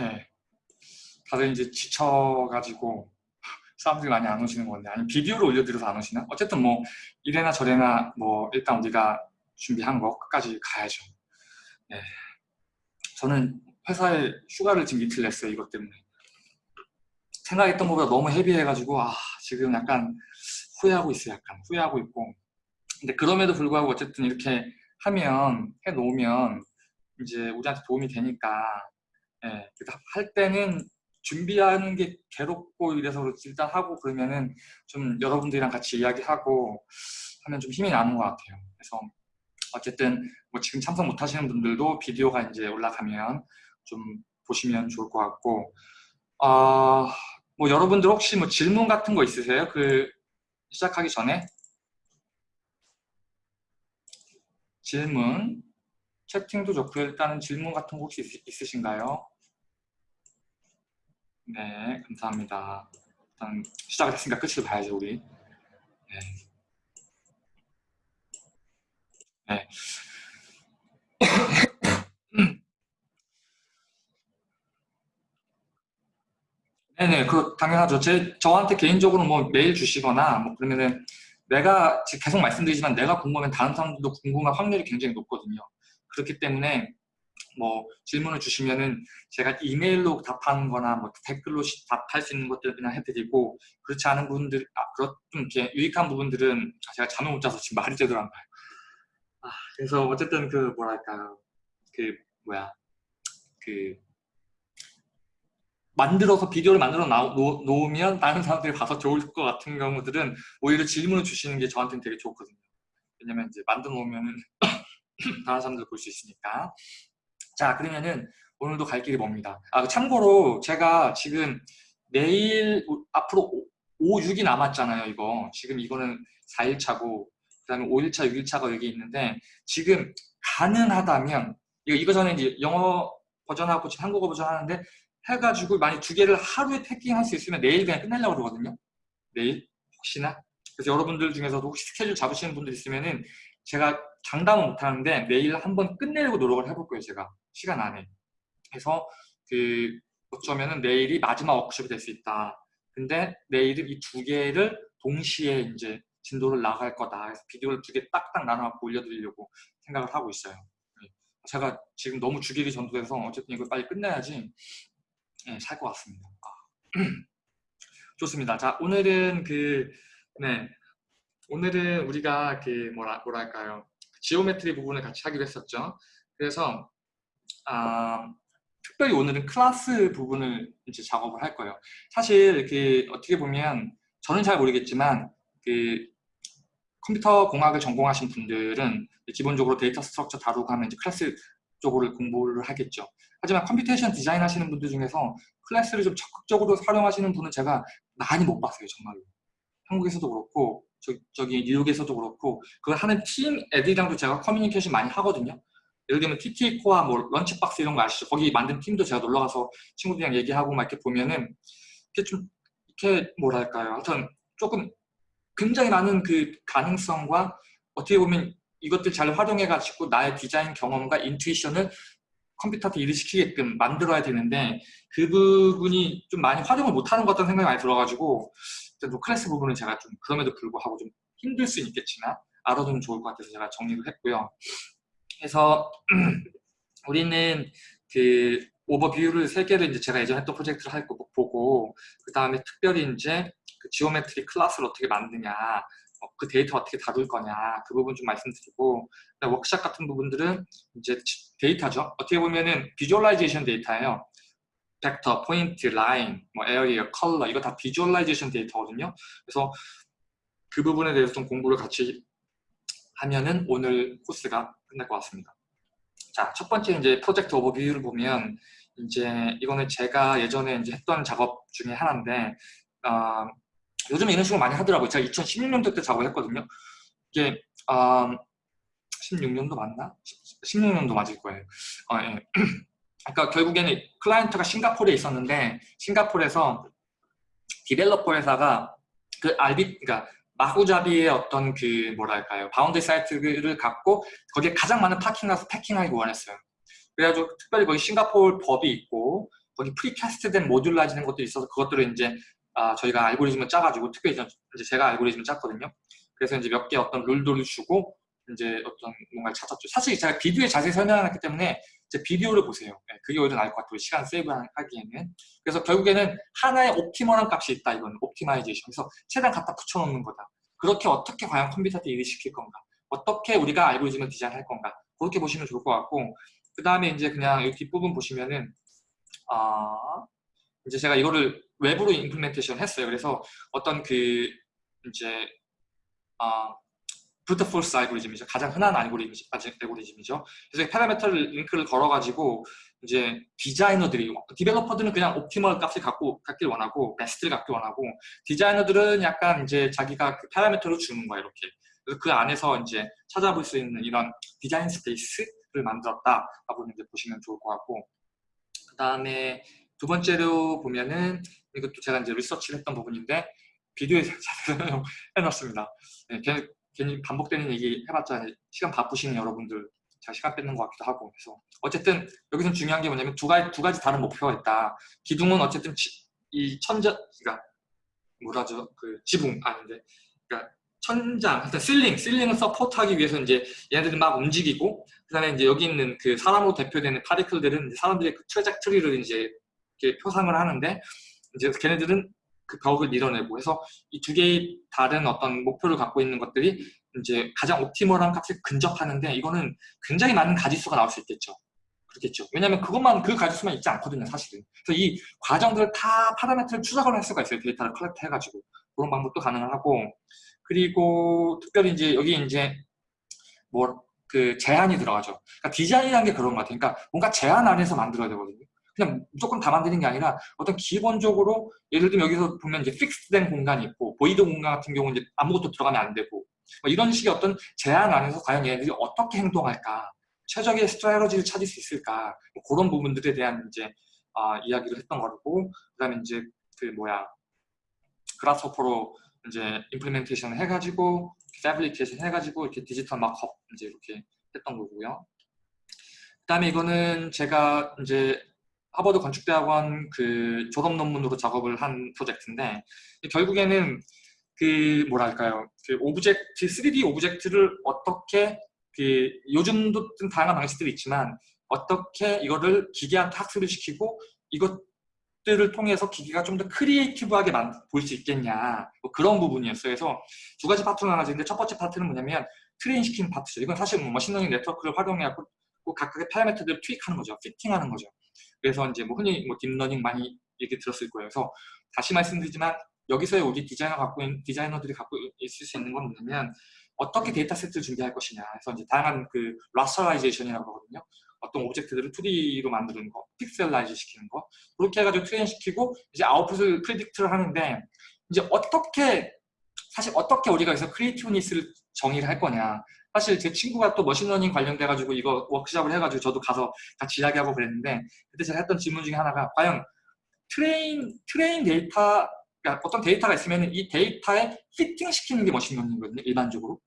네. 다들 이제 지쳐가지고 사람들이 많이 안 오시는 건데 아니 비디오를 올려드려서 안 오시나? 어쨌든 뭐 이래나 저래나 뭐 일단 우리가 준비한 거 끝까지 가야죠. 네. 저는 회사에 휴가를 지금 이틀 냈어요 이것 때문에 생각했던 것보다 너무 헤비해가지고 아 지금 약간 후회하고 있어요 약간 후회하고 있고 근데 그럼에도 불구하고 어쨌든 이렇게 하면 해 놓으면 이제 우리한테 도움이 되니까 예, 할 때는 준비하는 게 괴롭고 이래서 일단 하고 그러면은 좀 여러분들이랑 같이 이야기하고 하면 좀 힘이 나는 것 같아요. 그래서 어쨌든 뭐 지금 참석 못 하시는 분들도 비디오가 이제 올라가면 좀 보시면 좋을 것 같고. 어, 뭐 여러분들 혹시 뭐 질문 같은 거 있으세요? 그 시작하기 전에? 질문 채팅도 좋고요. 일단은 질문 같은 거 혹시 있, 으신가요 네, 감사합니다. 일단 시작을 했으니까 끝을 봐야죠, 우리. 네. 네. 네네, 그 당연하죠. 제 저한테 개인적으로 뭐 메일 주시거나 뭐 그러면은 내가 계속 말씀드리지만 내가 궁금하면 다른 사람들도 궁금할 확률이 굉장히 높거든요. 그렇기 때문에 뭐 질문을 주시면은 제가 이메일로 답하는 거나 뭐 댓글로 답할 수 있는 것들 그냥 해드리고 그렇지 않은 부분들 아, 그렇 좀 이렇게 유익한 부분들은 제가 잠을 못 자서 지금 말이 제대로 안 가요. 아, 그래서 어쨌든 그 뭐랄까요 그 뭐야 그 만들어서 비디오를 만들어 놓, 놓으면 다른 사람들이 봐서 좋을 것 같은 경우들은 오히려 질문을 주시는 게 저한테는 되게 좋거든요. 왜냐면 이제 만들어 놓으면은 다른 사람들 볼 수 있으니까. 자 그러면은 오늘도 갈 길이 멉니다. 아 참고로 제가 지금 내일 앞으로 5, 6이 남았잖아요 이거 지금 이거는 4일차고 그 다음에 5일차 6일차가 여기 있는데 지금 가능하다면 이거, 이거 전에 이제 영어 버전하고 지금 한국어 버전 하는데 해가지고 만약 두 개를 하루에 패킹할 수 있으면 내일 그냥 끝내려고 그러거든요 내일 혹시나 그래서 여러분들 중에서도 혹시 스케줄 잡으시는 분들 있으면은 제가 장담은 못하는데 내일 한번 끝내려고 노력을 해볼 거예요 제가. 시간 안에. 그래서 그 어쩌면은 내일이 마지막 워크숍이 될 수 있다. 근데 내일은 이 두 개를 동시에 이제 진도를 나갈 거다. 그래서 비디오를 두 개 딱딱 나눠갖고 올려드리려고 생각을 하고 있어요. 네. 제가 지금 너무 주기를 전도해서 어쨌든 이걸 빨리 끝내야지 네, 살것 같습니다. 아. 좋습니다. 자 오늘은 그 네, 오늘은 우리가 그 뭐라, 뭐랄까요 geometry 부분을 같이 하기로 했었죠 그래서 아, 특별히 오늘은 클래스 부분을 이제 작업을 할 거예요. 사실 그 어떻게 보면 저는 잘 모르겠지만 그 컴퓨터 공학을 전공하신 분들은 기본적으로 data structure 다루고 하면 이제 클래스 쪽으로 공부를 하겠죠. 하지만 computation design 하시는 분들 중에서 class를 좀 적극적으로 활용하시는 분은 제가 많이 못 봤어요, 정말로. 한국에서도 그렇고 저, 저기 뉴욕에서도 그렇고 그걸 하는 팀 애들이랑도 제가 커뮤니케이션 많이 하거든요. 예를 들면 TT CORE 뭐 LunchBox 이런 거 아시죠? 거기 만든 팀도 제가 놀러 가서 친구들이랑 얘기하고 막 이렇게 보면은 이렇게 좀 이렇게 뭐랄까요? 하여튼 조금 굉장히 많은 그 가능성과 어떻게 보면 이것들 잘 활용해 가지고 나의 디자인 경험과 인투이션을 컴퓨터한테 일을 시키게끔 만들어야 되는데 그 부분이 좀 많이 활용을 못하는 것 같다는 생각이 많이 들어가지고 노클래스 부분은 제가 좀 그럼에도 불구하고 좀 힘들 수 있겠지만 알아두면 좋을 것 같아서 제가 정리를 했고요. 그래서 우리는 그 오버뷰를 세 개를 이제 제가 예전에 했던 프로젝트를 할 거 보고 그 다음에 특별히 이제 그 geometry class를 어떻게 만드냐 어, 그 데이터 어떻게 다룰 거냐 그 부분 좀 말씀드리고 워크샵 같은 부분들은 이제 데이터죠 어떻게 보면은 visualization 데이터예요 벡터, 포인트, 라인, 뭐 area, 컬러 이거 다 visualization 데이터거든요 그래서 그 부분에 대해서 좀 공부를 같이 하면은 오늘 코스가 끝날 것 같습니다. 자, 첫 번째 이제 project overview를 보면 이제 이거는 제가 예전에 이제 했던 작업 중에 하나인데 어, 요즘 이런 식으로 많이 하더라고요. 제가 2016년도 때 작업을 했거든요. 이게 어, 16년도 맞나? 16년도 맞을 거예요. 어, 예. 그러니까 결국에는 client가 싱가포르에 있었는데 싱가포르에서 developer 회사가 그 arbi 그러니까 마구잡이의 어떤 그 뭐랄까요 bound site를 갖고 거기에 가장 많은 parking 가서 packing하기 원했어요 그래가지고 특별히 거기 싱가포르 법이 있고 거기 precast된 modularize 된 것도 있어서 그것들을 이제 아, 저희가 알고리즘을 짜가지고 특별히 이제 제가 알고리즘을 짰거든요. 그래서 이제 몇 개 어떤 룰들을 주고 이제 어떤 뭔가를 찾았죠. 사실 제가 비디오에 자세히 설명했기 때문에 이제 비디오를 보세요. 네, 그게 오히려 나을 것 같아요. 시간 save 하기에는. 그래서 결국에는 하나의 optimal한 값이 있다. 이건 optimization. 그래서 최대한 갖다 붙여놓는 거다. 그렇게 어떻게 과연 컴퓨터한테 일을 시킬 건가? 어떻게 우리가 알고리즘을 디자인할 건가? 그렇게 보시면 좋을 것 같고 그 다음에 이제 그냥 여기 뒷부분 보시면은 아 이제 제가 이거를 외부로 implementation 했어요. 그래서 어떤 그 이제 아 brute force 알고리즘이죠. 가장 흔한 알고리즘, 알고리즘이죠. 그래서 파라미터를 링크를 걸어가지고 이제 디자이너들이 developer들은 그냥 optimal 값을 갖고 갖길 원하고 베스트를 갖길 원하고 디자이너들은 약간 이제 자기가 그 파라미터를 주는 거야 이렇게. 그래서 그 안에서 이제 찾아볼 수 있는 이런 design space를 만들었다라고 이제 보시면 좋을 것 같고 그 다음에 두 번째로 보면은 이것도 제가 이제 리서치를 했던 부분인데 비디오에 해놨습니다. 네, 괜히 반복되는 얘기 해봤자 시간 바쁘신 여러분들 잘 시간 뺏는 것 같기도 하고 그래서 어쨌든 여기서 중요한 게 뭐냐면 두 가지 두 가지 다른 목표가 있다. 기둥은 어쨌든 지, 이 천자 그러니까 뭐라죠 그 지붕 아닌데 그러니까 천장 하여튼 실링 실링을 서포트하기 위해서 이제 얘네들이 막 움직이고 그다음에 이제 여기 있는 그 사람으로 대표되는 파리클들은 사람들의 그 트레작트리를 이제 이렇게 표상을 하는데 이제 걔네들은 그 벽을 밀어내고 해서 이 두 개의 다른 어떤 목표를 갖고 있는 것들이 이제 가장 optimal한 값에 근접하는데 이거는 굉장히 많은 가지수가 나올 수 있겠죠. 그렇겠죠. 왜냐하면 그것만 그 가지수만 있지 않거든요, 사실은. 그래서 이 과정들을 다 파라미터를 추적을 할 수가 있어요. 데이터를 collect 해가지고 그런 방법도 가능하고 그리고 특별히 이제 여기 이제 뭐 그 제한이 들어가죠. 그러니까 디자인이라는 게 그런 것 같아요. 그러니까 뭔가 제한 안에서 만들어야 되거든요. 그냥 무조건 다 만드는 게 아니라 어떤 기본적으로 예를 들면 여기서 보면 이제 fix된 공간이 있고 void 공간 같은 경우는 이제 아무것도 들어가면 안 되고 뭐 이런 식의 어떤 제한 안에서 과연 얘네들이 어떻게 행동할까? 최적의 strategy를 찾을 수 있을까? 뭐 그런 부분들에 대한 이제 아, 이야기를 했던 거고 그다음에 이제 그 뭐야? Grasshopper로 이제 implementation 해가지고 fabrication 해가지고 이렇게 디지털 mock-up 이제 이렇게 했던 거고요. 그다음에 이거는 제가 이제 하버드 건축대학원 그 졸업 논문으로 작업을 한 프로젝트인데 결국에는 그 뭐랄까요 그 object 3D object를 어떻게 그 요즘도 좀 다양한 방식들이 있지만 어떻게 이거를 기계한테 학습을 시키고 이것들을 통해서 기계가 좀 더 creative하게 보일 수 있겠냐 뭐 그런 부분이었어요. 그래서 두 가지 파트가 나눠지는데 첫 번째 파트는 뭐냐면 train 시키는 파트죠. 이건 사실 뭐 machine learning 네트워크를 활용해갖고 각각의 parameter들을 tweak하는 거죠. fitting하는 거죠. 그래서 이제 뭐 흔히 뭐 deep learning 많이 얘기 들었을 거예요. 그래서 다시 말씀드리지만 여기서의 우리 디자이너 갖고 있는 디자이너들이 갖고 있을 수 있는 건 뭐냐면 어떻게 data set를 준비할 것이냐. 그래서 이제 다양한 그 rasterization이라고 하거든요. 어떤 object들을 2D로 만드는 거, pixelize 시키는 거. 그렇게 해가지고 train 시키고 이제 output을 predict를 하는데 이제 어떻게 사실 어떻게 우리가 여기서 creativeness를 정의를 할 거냐. 사실 제 친구가 또 machine learning 관련돼 가지고 이거 워크샵을 해가지고 저도 가서 같이 이야기하고 그랬는데 그때 제가 했던 질문 중에 하나가 과연 train train data 그러니까 어떤 데이터가 있으면 이 데이터에 피팅 시키는 게 machine learning이거든요 일반적으로.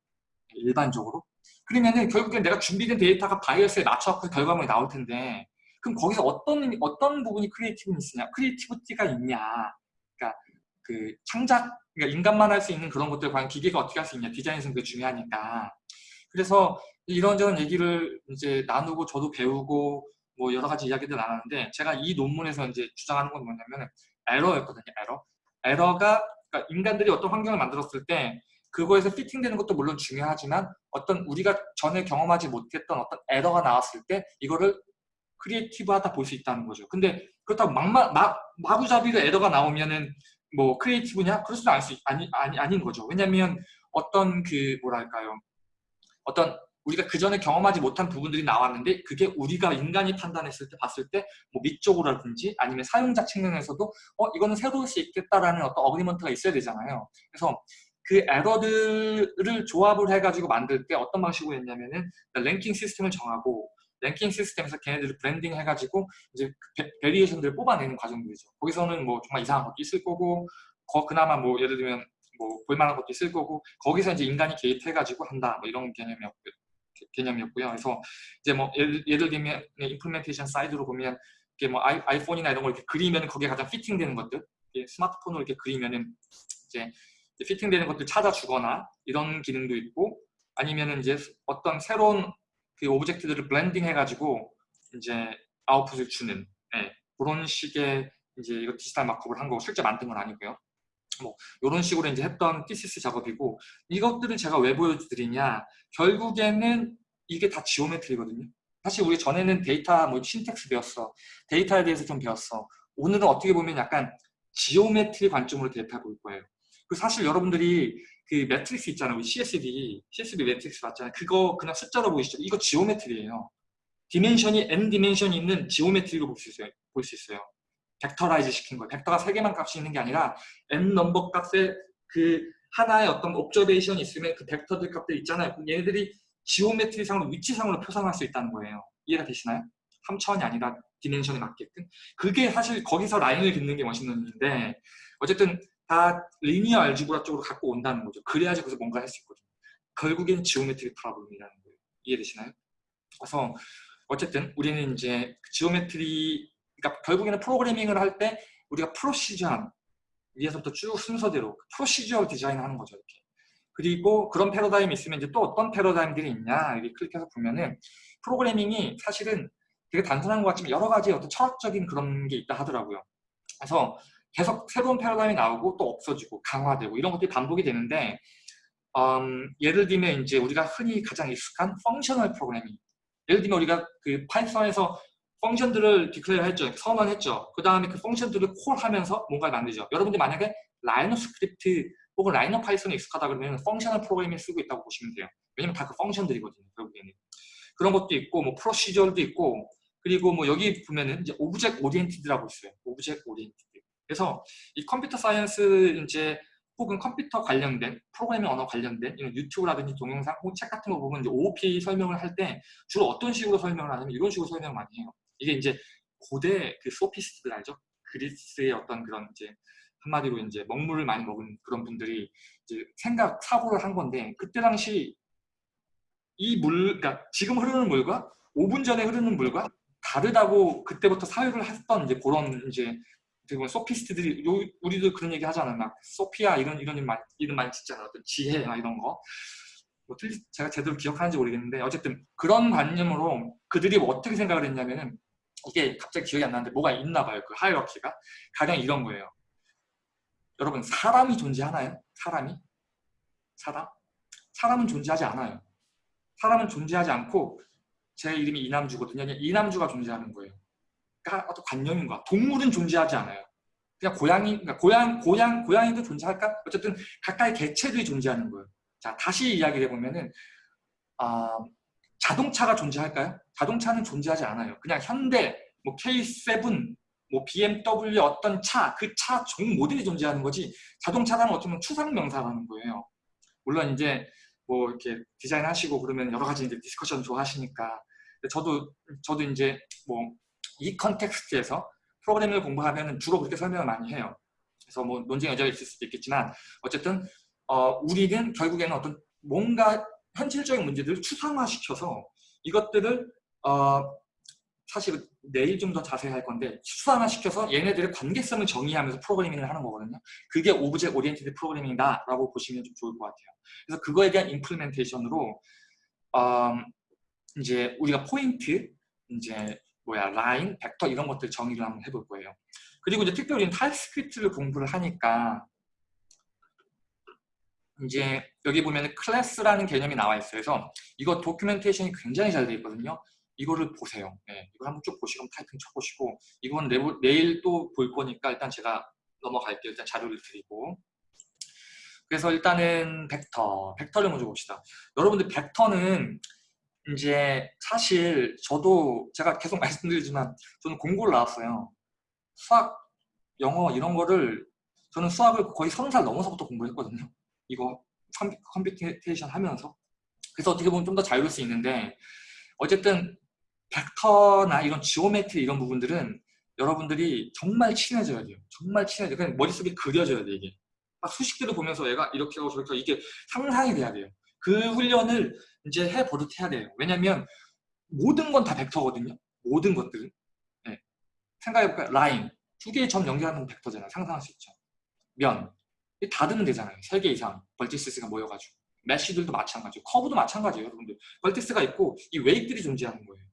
일반적으로. 그러면은 결국엔 내가 준비된 데이터가 bias에 맞춰서 결과물이 나올 텐데 그럼 거기서 어떤 어떤 부분이 creativeness냐? creativity가 있냐? 그러니까 그 창작 그러니까 인간만 할 수 있는 그런 것들 과연 기계가 어떻게 할 수 있냐? 디자인에서 그게 중요하니까 그래서 이런저런 얘기를 이제 나누고 저도 배우고 뭐 여러 가지 이야기들 나눴는데 제가 이 논문에서 이제 주장하는 건 뭐냐면 에러였거든요. 에러. 에러가 그러니까 인간들이 어떤 환경을 만들었을 때 그거에서 피팅되는 것도 물론 중요하지만 어떤 우리가 전에 경험하지 못했던 어떤 에러가 나왔을 때 이거를 creative하다 볼 수 있다는 거죠. 근데 그렇다고 막마, 막, 마구잡이로 에러가 나오면은 뭐 creative냐? 그럴 수도 아니, 아니, 아닌 거죠. 왜냐면 어떤 그 뭐랄까요. 어떤 우리가 그 전에 경험하지 못한 부분들이 나왔는데 그게 우리가 인간이 판단했을 때 봤을 때 뭐 미적으로라든지 아니면 사용자 측면에서도 어 이거는 새로울 수 있겠다라는 어떤 agreement가 있어야 되잖아요. 그래서 그 에러들을 조합을 해가지고 만들 때 어떤 방식으로 했냐면은 랭킹 시스템을 정하고 랭킹 시스템에서 걔네들을 blending 해가지고 이제 그 variation들을 뽑아내는 과정들이죠. 거기서는 뭐 정말 이상한 것도 있을 거고 거 그나마 뭐 예를 들면 뭐 볼만한 것도 있을 거고 거기서 이제 인간이 개입해가지고 한다 뭐 이런 개념이었고요. 개념이었고요. 그래서 이제 뭐 예를, 예를 들면 implementation side로 보면 이렇게 뭐 아이, 아이폰이나 이런 걸 이렇게 그리면 거기에 가장 fitting되는 것들 스마트폰으로 이렇게 그리면은 이제 fitting되는 것들 찾아주거나 이런 기능도 있고 아니면은 이제 어떤 새로운 그 object들을 blending 해가지고 이제 아웃풋을 주는 네, 그런 식의 이제 이거 디지털 mock-up을 한 거고 실제 만든 건 아니고요. 뭐 이런 식으로 이제 했던 thesis 작업이고 이것들을 제가 왜 보여드리냐 결국에는 이게 다 geometry거든요. 사실 우리 전에는 데이터 뭐 syntax 배웠어. 데이터에 대해서 좀 배웠어. 오늘은 어떻게 보면 약간 geometry 관점으로 데이터 볼 거예요. 그 사실 여러분들이 그 매트릭스 있잖아요. CSV, CSV matrix 봤잖아요. 그거 그냥 숫자로 보이시죠? 이거 geometry예요. 디멘션이 n 디멘션이 있는 geometry로 볼 수 있어요. 볼 수 있어요. vectorize 시킨 거예요. 벡터가 세 개만 값이 있는 게 아니라 n number 값의 그 하나의 어떤 observation이 있으면 그 벡터들 값들 있잖아요. 그럼 얘네들이 geometry상으로 위치상으로 표상할 수 있다는 거예요. 이해가 되시나요? 3차원이 아니라 dimension에 맞게끔. 그게 사실 거기서 라인을 긋는 게 machine learning인데 어쨌든 다 linear algebra 쪽으로 갖고 온다는 거죠. 그래야지 거기서 뭔가 할 수 있거든요. 결국엔 geometry problem이라는 거예요. 이해되시나요? 그래서 어쨌든 우리는 이제 geometry 그러니까 결국에는 프로그래밍을 할 때 우리가 procedure한 위에서부터 쭉 순서대로 procedure 디자인하는 거죠. 이렇게. 그리고 그런 패러다임이 있으면 이제 또 어떤 패러다임들이 있냐 여기 클릭해서 보면은 프로그래밍이 사실은 되게 단순한 것 같지만 여러 가지 어떤 철학적인 그런 게 있다 하더라고요. 그래서 계속 새로운 패러다임이 나오고 또 없어지고 강화되고 이런 것들이 반복이 되는데 음, 예를 들면 이제 우리가 흔히 가장 익숙한 functional programming 예를 들면 우리가 그 Python에서 function들을 declare 했죠. 선언했죠. 그 다음에 그 function들을 call하면서 뭔가를 만들죠. 여러분들 만약에 Rhino Script 혹은 Rhino Python에 익숙하다 그러면 functional programming 쓰고 있다고 보시면 돼요. 왜냐면 다 그 function들이거든요. 결국에는. 그런 것도 있고 뭐 procedure도 있고 그리고 뭐 여기 보면은 이제 object oriented라고 있어요. object oriented. 그래서 이 computer science 이제 혹은 컴퓨터 관련된 프로그래밍 언어 관련된 이런 유튜브라든지 동영상 혹은 책 같은 거 보면 이제 OOP 설명을 할 때 주로 어떤 식으로 설명을 하냐면 이런 식으로 설명을 많이 해요. 이게 이제 고대 그 소피스트들 알죠? 그리스의 어떤 그런 이제 한마디로 이제 먹물을 많이 먹은 그런 분들이 이제 생각 사고를 한 건데 그때 당시 이 물, 그러니까 지금 흐르는 물과 5분 전에 흐르는 물과 다르다고 그때부터 사유를 했던 이제 그런 이제 되게 소피스트들이 우리도 그런 얘기 하잖아요. 막 소피아 이런 이런 많이, 이름 많이 짓잖아요. 어떤 지혜나 이런 거. 뭐 틀리, 제가 제대로 기억하는지 모르겠는데 어쨌든 그런 관념으로 그들이 뭐 어떻게 생각을 했냐면은 이게 갑자기 기억이 안 나는데 뭐가 있나 봐요. 그 하이러키가 가령 이런 거예요. 여러분 사람이 존재하나요? 사람이? 사람? 사람은 존재하지 않아요. 사람은 존재하지 않고 제 이름이 이남주거든요. 이남주가 존재하는 거예요. 그러니까 어떤 관념인 거야. 동물은 존재하지 않아요. 그냥 고양이, 그러니까 고양, 고양, 고양이도 존재할까? 어쨌든 각각의 개체들이 존재하는 거예요. 자, 다시 이야기를 해보면은, 아, 자동차가 존재할까요? 자동차는 존재하지 않아요. 그냥 현대, 뭐 K7, 뭐 BMW 어떤 차, 그 차 종 모델이 존재하는 거지 자동차라는 어쩌면 추상명사라는 거예요. 물론 이제 뭐 이렇게 디자인 하시고 그러면 여러 가지 이제 discussion 좋아하시니까 저도 저도 이제 뭐 이 context에서 프로그래밍을 공부하면 주로 그렇게 설명을 많이 해요. 그래서 뭐 논쟁 여지가 있을 수도 있겠지만 어쨌든 어, 우리는 결국에는 어떤 뭔가 현실적인 문제들을 추상화시켜서 이것들을 어, 사실 내일 좀 더 자세히 할 건데 추상화시켜서 얘네들의 관계성을 정의하면서 프로그래밍을 하는 거거든요. 그게 object oriented programming이다 라고 보시면 좀 좋을 것 같아요. 그래서 그거에 대한 implementation으로 음, 이제 우리가 포인트, 이제 뭐야 라인, 벡터 이런 것들 정의를 한번 해볼 거예요. 그리고 이제 특별히 TypeScript를 공부를 하니까 이제 여기 보면 클래스라는 개념이 나와 있어요. 그래서 이거 도큐멘테이션이 굉장히 잘 되어 있거든요. 이거를 보세요. 네, 이걸 한번 쭉 보시고 타이핑 쳐보시고 이건 내, 내일 또 볼 거니까 일단 제가 넘어갈게요. 일단 자료를 드리고 그래서 일단은 벡터, 벡터를 먼저 봅시다. 여러분들 벡터는 이제 사실 저도 제가 계속 말씀드리지만 저는 공고를 나왔어요. 수학, 영어 이런 거를 저는 수학을 거의 서른 살 넘어서부터 공부했거든요. 이거 computation 하면서 그래서 어떻게 보면 좀 더 자유로울 수 있는데 어쨌든 벡터나 이런 geometry 이런 부분들은 여러분들이 정말 친해져야 돼요. 정말 친해져요. 그냥 머릿속에 그려져야 돼 이게. 막 수식들을 보면서 얘가 이렇게 하고 저렇게 하고 이게 상상이 돼야 돼요. 그 훈련을 이제 해버릇 해야 돼요. 왜냐면 모든 건 다 벡터거든요. 모든 것들은. 네. 생각해볼까요? 라인. 두 개의 점 연결하는 벡터잖아요. 상상할 수 있죠. 면. 닫으면 되잖아요. 세개 이상 vertices가 모여가지고. mesh들도 마찬가지고 커브도 마찬가지예요. 여러분들. vertices가 있고 이 weight들이 존재하는 거예요.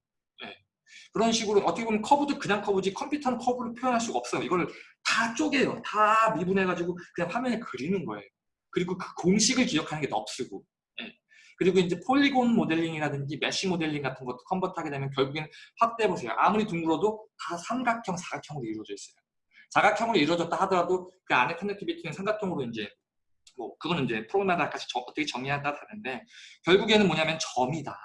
네. 그런 식으로 어떻게 보면 커브도 그냥 커브지 컴퓨터는 커브를 표현할 수가 없어요. 이걸 다 쪼개요. 다 미분해가지고 그냥 화면에 그리는 거예요. 그리고 그 공식을 기억하는 게 NURBS고 예. 그리고 이제 polygon modeling이라든지 mesh modeling 같은 것도 convert 하게 되면 결국엔 확대해보세요. 아무리 둥글어도 다 삼각형, 사각형으로 이루어져 있어요. 사각형으로 이루어졌다 하더라도 그 안에 connectivity는 삼각형으로 이제 뭐 그거는 이제 프로그램마다 각기 어떻게 정의하냐 다른데 결국에는 뭐냐면 점이다.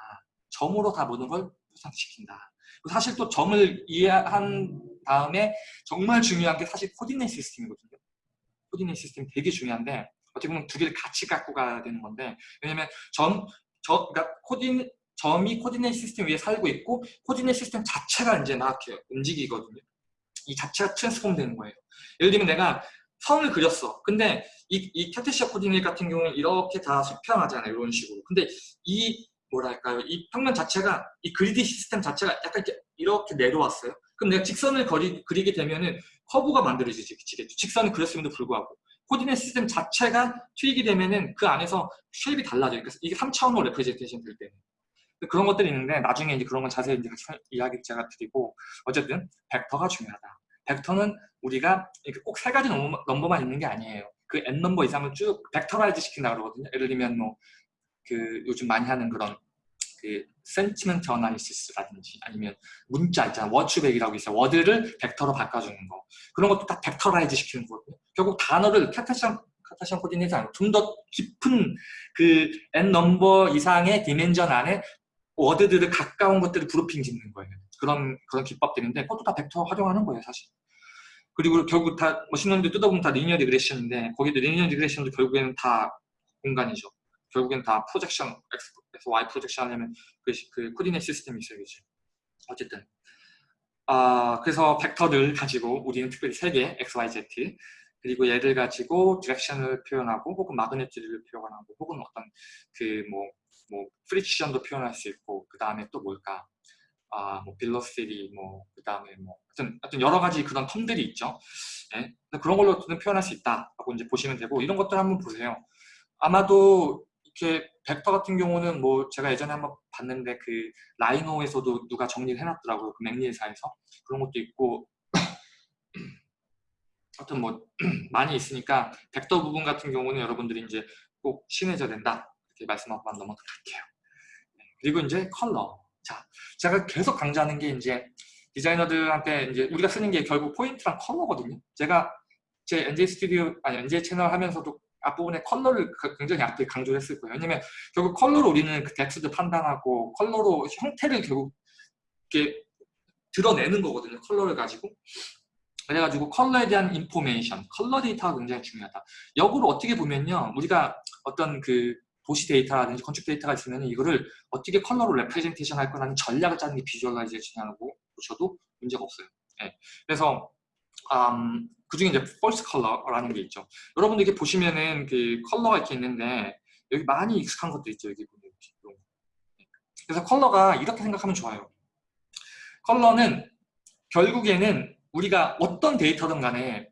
점으로 다 모든 걸 구성시킨다. 사실 또 점을 이해한 다음에 정말 중요한 게 사실 coordinate system이거든요. 코디네이 시스템이 되게 중요한데 어떻게 보면 두 개를 같이 갖고 가야 되는 건데 왜냐면 점, 저, 그러니까 코디, 점이 코디네이 시스템 위에 살고 있고 코디네이 시스템 자체가 이제 나게 움직이거든요. 이 자체가 트랜스폼 되는 거예요. 예를 들면 내가 선을 그렸어. 근데 이, 이 카테시아 코디네이 같은 경우는 이렇게 다 수평하잖아요. 이런 식으로. 근데 이 뭐랄까요? 이 평면 자체가 이 그리디 시스템 자체가 약간 이렇게, 이렇게 내려왔어요. 그럼 내가 직선을 거리, 그리게 되면은 커브가 만들어지겠죠. 직선을 그렸음에도 불구하고 coordinate system 자체가 tweak이 되면은 그 안에서 shape이 달라져요. 그래서 이게 3차원으로 representation 될 때는. 그런 것들이 있는데 나중에 이제 그런 건 자세히 이제 이야기 제가 드리고 어쨌든 벡터가 중요하다. 벡터는 우리가 꼭 세 가지 number, 만 있는 게 아니에요. 그 n number 이상을 쭉 vectorize 시킨다 그러거든요. 예를 들면 뭐 그 요즘 많이 하는 그런 그 sentiment analysis라든지 아니면 문자 있잖아 워츠백이라고 있어요 word를 벡터로 바꿔주는 거 그런 것도 다 vectorize 시키는 거거든요 결국 단어를 Cartesian Cartesian coordinate가 아니고 좀더 깊은 그 n number 이상의 dimension 안에 word들을 가까운 것들을 grouping 짓는 거예요. 그런 그런 기법들인데 그것도 다 벡터 활용하는 거예요 사실. 그리고 결국 다 machine learning도 뜯어보면 다 linear regression인데 거기도 linear regression도 결국에는 다 공간이죠. 결국엔 다 projection, X에서 Y projection 하려면 그, 그 coordinate system이 있어야겠죠. 어쨌든. 아, 그래서 벡터를 가지고 우리는 특별히 세 개, X, Y, Z 그리고 얘를 가지고 direction을 표현하고 혹은 magnitude를 표현하고 혹은 어떤 그뭐 뭐 friction도 표현할 수 있고 그 다음에 또 뭘까 아, 뭐 velocity 뭐그 다음에 뭐 하여튼, 하여튼 여러 가지 그런 term들이 있죠. 네? 그런 걸로 표현할 수 있다라고 이제 보시면 되고 이런 것들 한번 보세요. 아마도 이렇게 벡터 같은 경우는 뭐 제가 예전에 한번 봤는데 그 Rhino에서도 누가 정리를 해놨더라고요. 그 McNeel사에서 그런 것도 있고 하여튼 뭐 많이 있으니까 벡터 부분 같은 경우는 여러분들이 이제 꼭 친해져야 된다 이렇게 말씀하고 넘어갈게요. 네, 그리고 이제 컬러. 자, 제가 계속 강조하는 게 이제 디자이너들한테 이제 우리가 쓰는 게 결국 포인트랑 컬러거든요. 제가 제 NJ 스튜디오 아니 NJ 채널 하면서도 앞부분에 컬러를 그 굉장히 앞에 강조를 했을 거예요. 왜냐면 결국 컬러로 우리는 그 덱스도 판단하고 컬러로 형태를 결국 이렇게 드러내는 거거든요. 컬러를 가지고. 그래가지고 컬러에 대한 information, 컬러 데이터가 굉장히 중요하다. 역으로 어떻게 보면요. 우리가 어떤 그 도시 데이터라든지 건축 데이터가 있으면 이거를 어떻게 컬러로 representation 할 거라는 전략을 짜는 게 visualization이라고 보셔도 문제가 없어요. 네. 그래서 음, 그 중에 이제 false color라는 게 있죠. 여러분들 이렇게 보시면은 그 컬러가 이렇게 있는데 여기 많이 익숙한 것도 있죠. 여기 보면 이렇게. 그래서 컬러가 이렇게 생각하면 좋아요. 컬러는 결국에는 우리가 어떤 데이터든 간에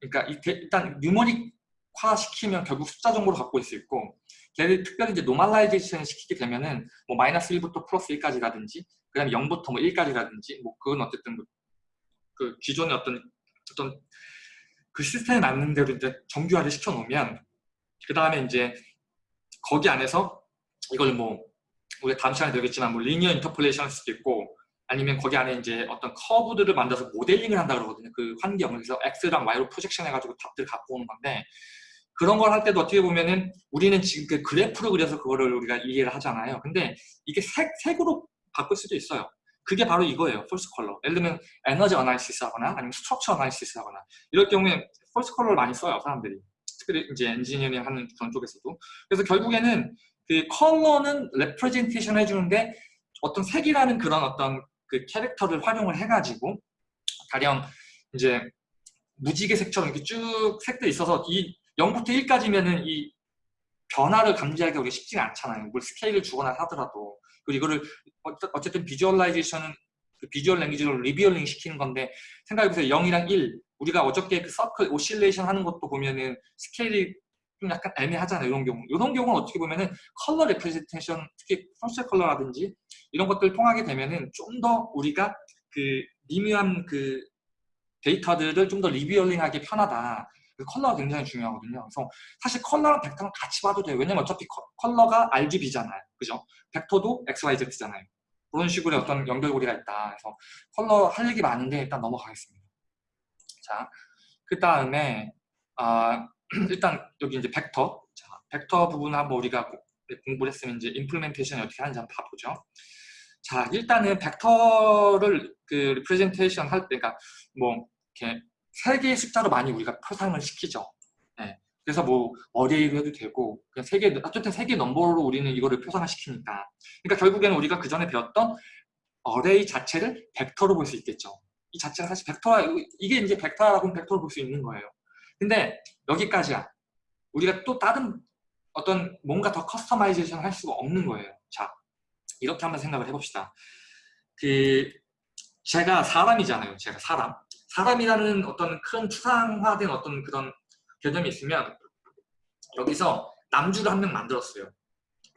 그러니까 일단 numeric화 시키면 결국 숫자 정보를 갖고 있을 수 있고 걔를 특별히 이제 normalization 시키게 되면은 뭐 마이너스 1부터 플러스 1까지라든지 그 다음에 0부터 뭐 1까지라든지 뭐 그건 어쨌든 그 기존의 어떤 어떤 그 시스템에 맞는 대로 이제 정규화를 시켜 놓으면 그 다음에 이제 거기 안에서 이걸 뭐 우리가 다음 시간에 되겠지만 뭐 linear interpolation 할 수도 있고 아니면 거기 안에 이제 어떤 커브들을 만들어서 모델링을 한다 그러거든요. 그 환경을 그래서 X랑 Y로 projection 해가지고 답들 갖고 오는 건데 그런 걸 할 때도 어떻게 보면은 우리는 지금 그 그래프를 그려서 그거를 우리가 이해를 하잖아요. 근데 이게 색, 색으로 바꿀 수도 있어요. 그게 바로 이거예요. false color. 예를 들면 energy analysis 하거나 아니면 structure analysis 하거나 이럴 경우에 false color를 많이 써요. 사람들이. 특별히 이제 엔지니어링 하는 그런 쪽에서도. 그래서 결국에는 그 컬러는 representation 해주는데 어떤 색이라는 그런 어떤 그 캐릭터를 활용을 해가지고 가령 이제 무지개 색처럼 이렇게 쭉 색들이 있어서 이 0부터 1까지면은 이 변화를 감지하기가 우리가 쉽지가 않잖아요. 뭘 스케일을 주거나 하더라도. 그리고 이거를 어쨌든 visualization은 그 visual language로 revealing 시키는 건데 생각해보세요. 0이랑 1 우리가 어저께 그 circle oscillation 하는 것도 보면은 스케일이 좀 약간 애매하잖아요. 이런 경우. 이런 경우는 어떻게 보면은 color representation 특히 function color라든지 이런 것들 통하게 되면은 좀 더 우리가 그 미묘한 그 데이터들을 좀 더 revealing하기 편하다. 그 컬러가 굉장히 중요하거든요. 그래서 사실 컬러랑 벡터는 같이 봐도 돼요. 왜냐면 어차피 컬러가 RGB잖아요. 그죠? 벡터도 XYZ잖아요. 그런 식으로 어떤 연결고리가 있다. 그래서 컬러 할 얘기 많은데 일단 넘어가겠습니다. 자, 그 다음에 아, 일단 여기 이제 벡터. 자, 벡터 부분 한번 우리가 공부를 했으면 이제 implementation이 어떻게 하는지 한번 봐보죠. 자, 일단은 벡터를 그 representation 할 때, 그러니까 뭐 이렇게 세 개의 숫자로 많이 우리가 표상을 시키죠. 네. 그래서 뭐 array로 해도 되고 그냥 세 개, 어쨌든 세 개 넘버로 우리는 이거를 표상을 시키니까. 그러니까 결국에는 우리가 그 전에 배웠던 array 자체를 벡터로 볼 수 있겠죠. 이 자체가 사실 벡터라 이게 이제 벡터라고 하면 벡터로 볼 수 있는 거예요. 근데 여기까지야. 우리가 또 다른 어떤 뭔가 더 customization 할 수가 없는 거예요. 자, 이렇게 한번 생각을 해봅시다. 그 제가 사람이잖아요. 제가 사람. 사람이라는 어떤 큰 추상화된 어떤 그런 개념이 있으면 여기서 남주를 한 명 만들었어요.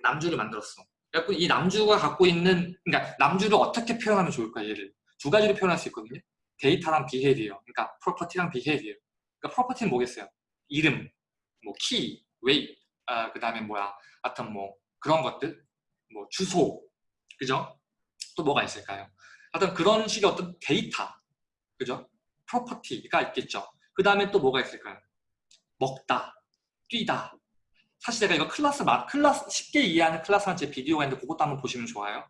남주를 만들었어. 그래서 이 남주가 갖고 있는 그러니까 남주를 어떻게 표현하면 좋을까 얘를 두 가지로 표현할 수 있거든요. 데이터랑 behavior. 그러니까 property랑 behavior. 그러니까 property는 뭐겠어요? 이름, 뭐 키, 웨이, 아, 그 다음에 뭐야, 하여튼 뭐 그런 것들, 뭐 주소, 그죠? 또 뭐가 있을까요? 하여튼 그런 식의 어떤 데이터, 그죠? property가 있겠죠. 그 다음에 또 뭐가 있을까요? 먹다, 뛰다. 사실 제가 이거 클래스, 클래스 쉽게 이해하는 클래스한 제 비디오가 있는데 그것도 한번 보시면 좋아요.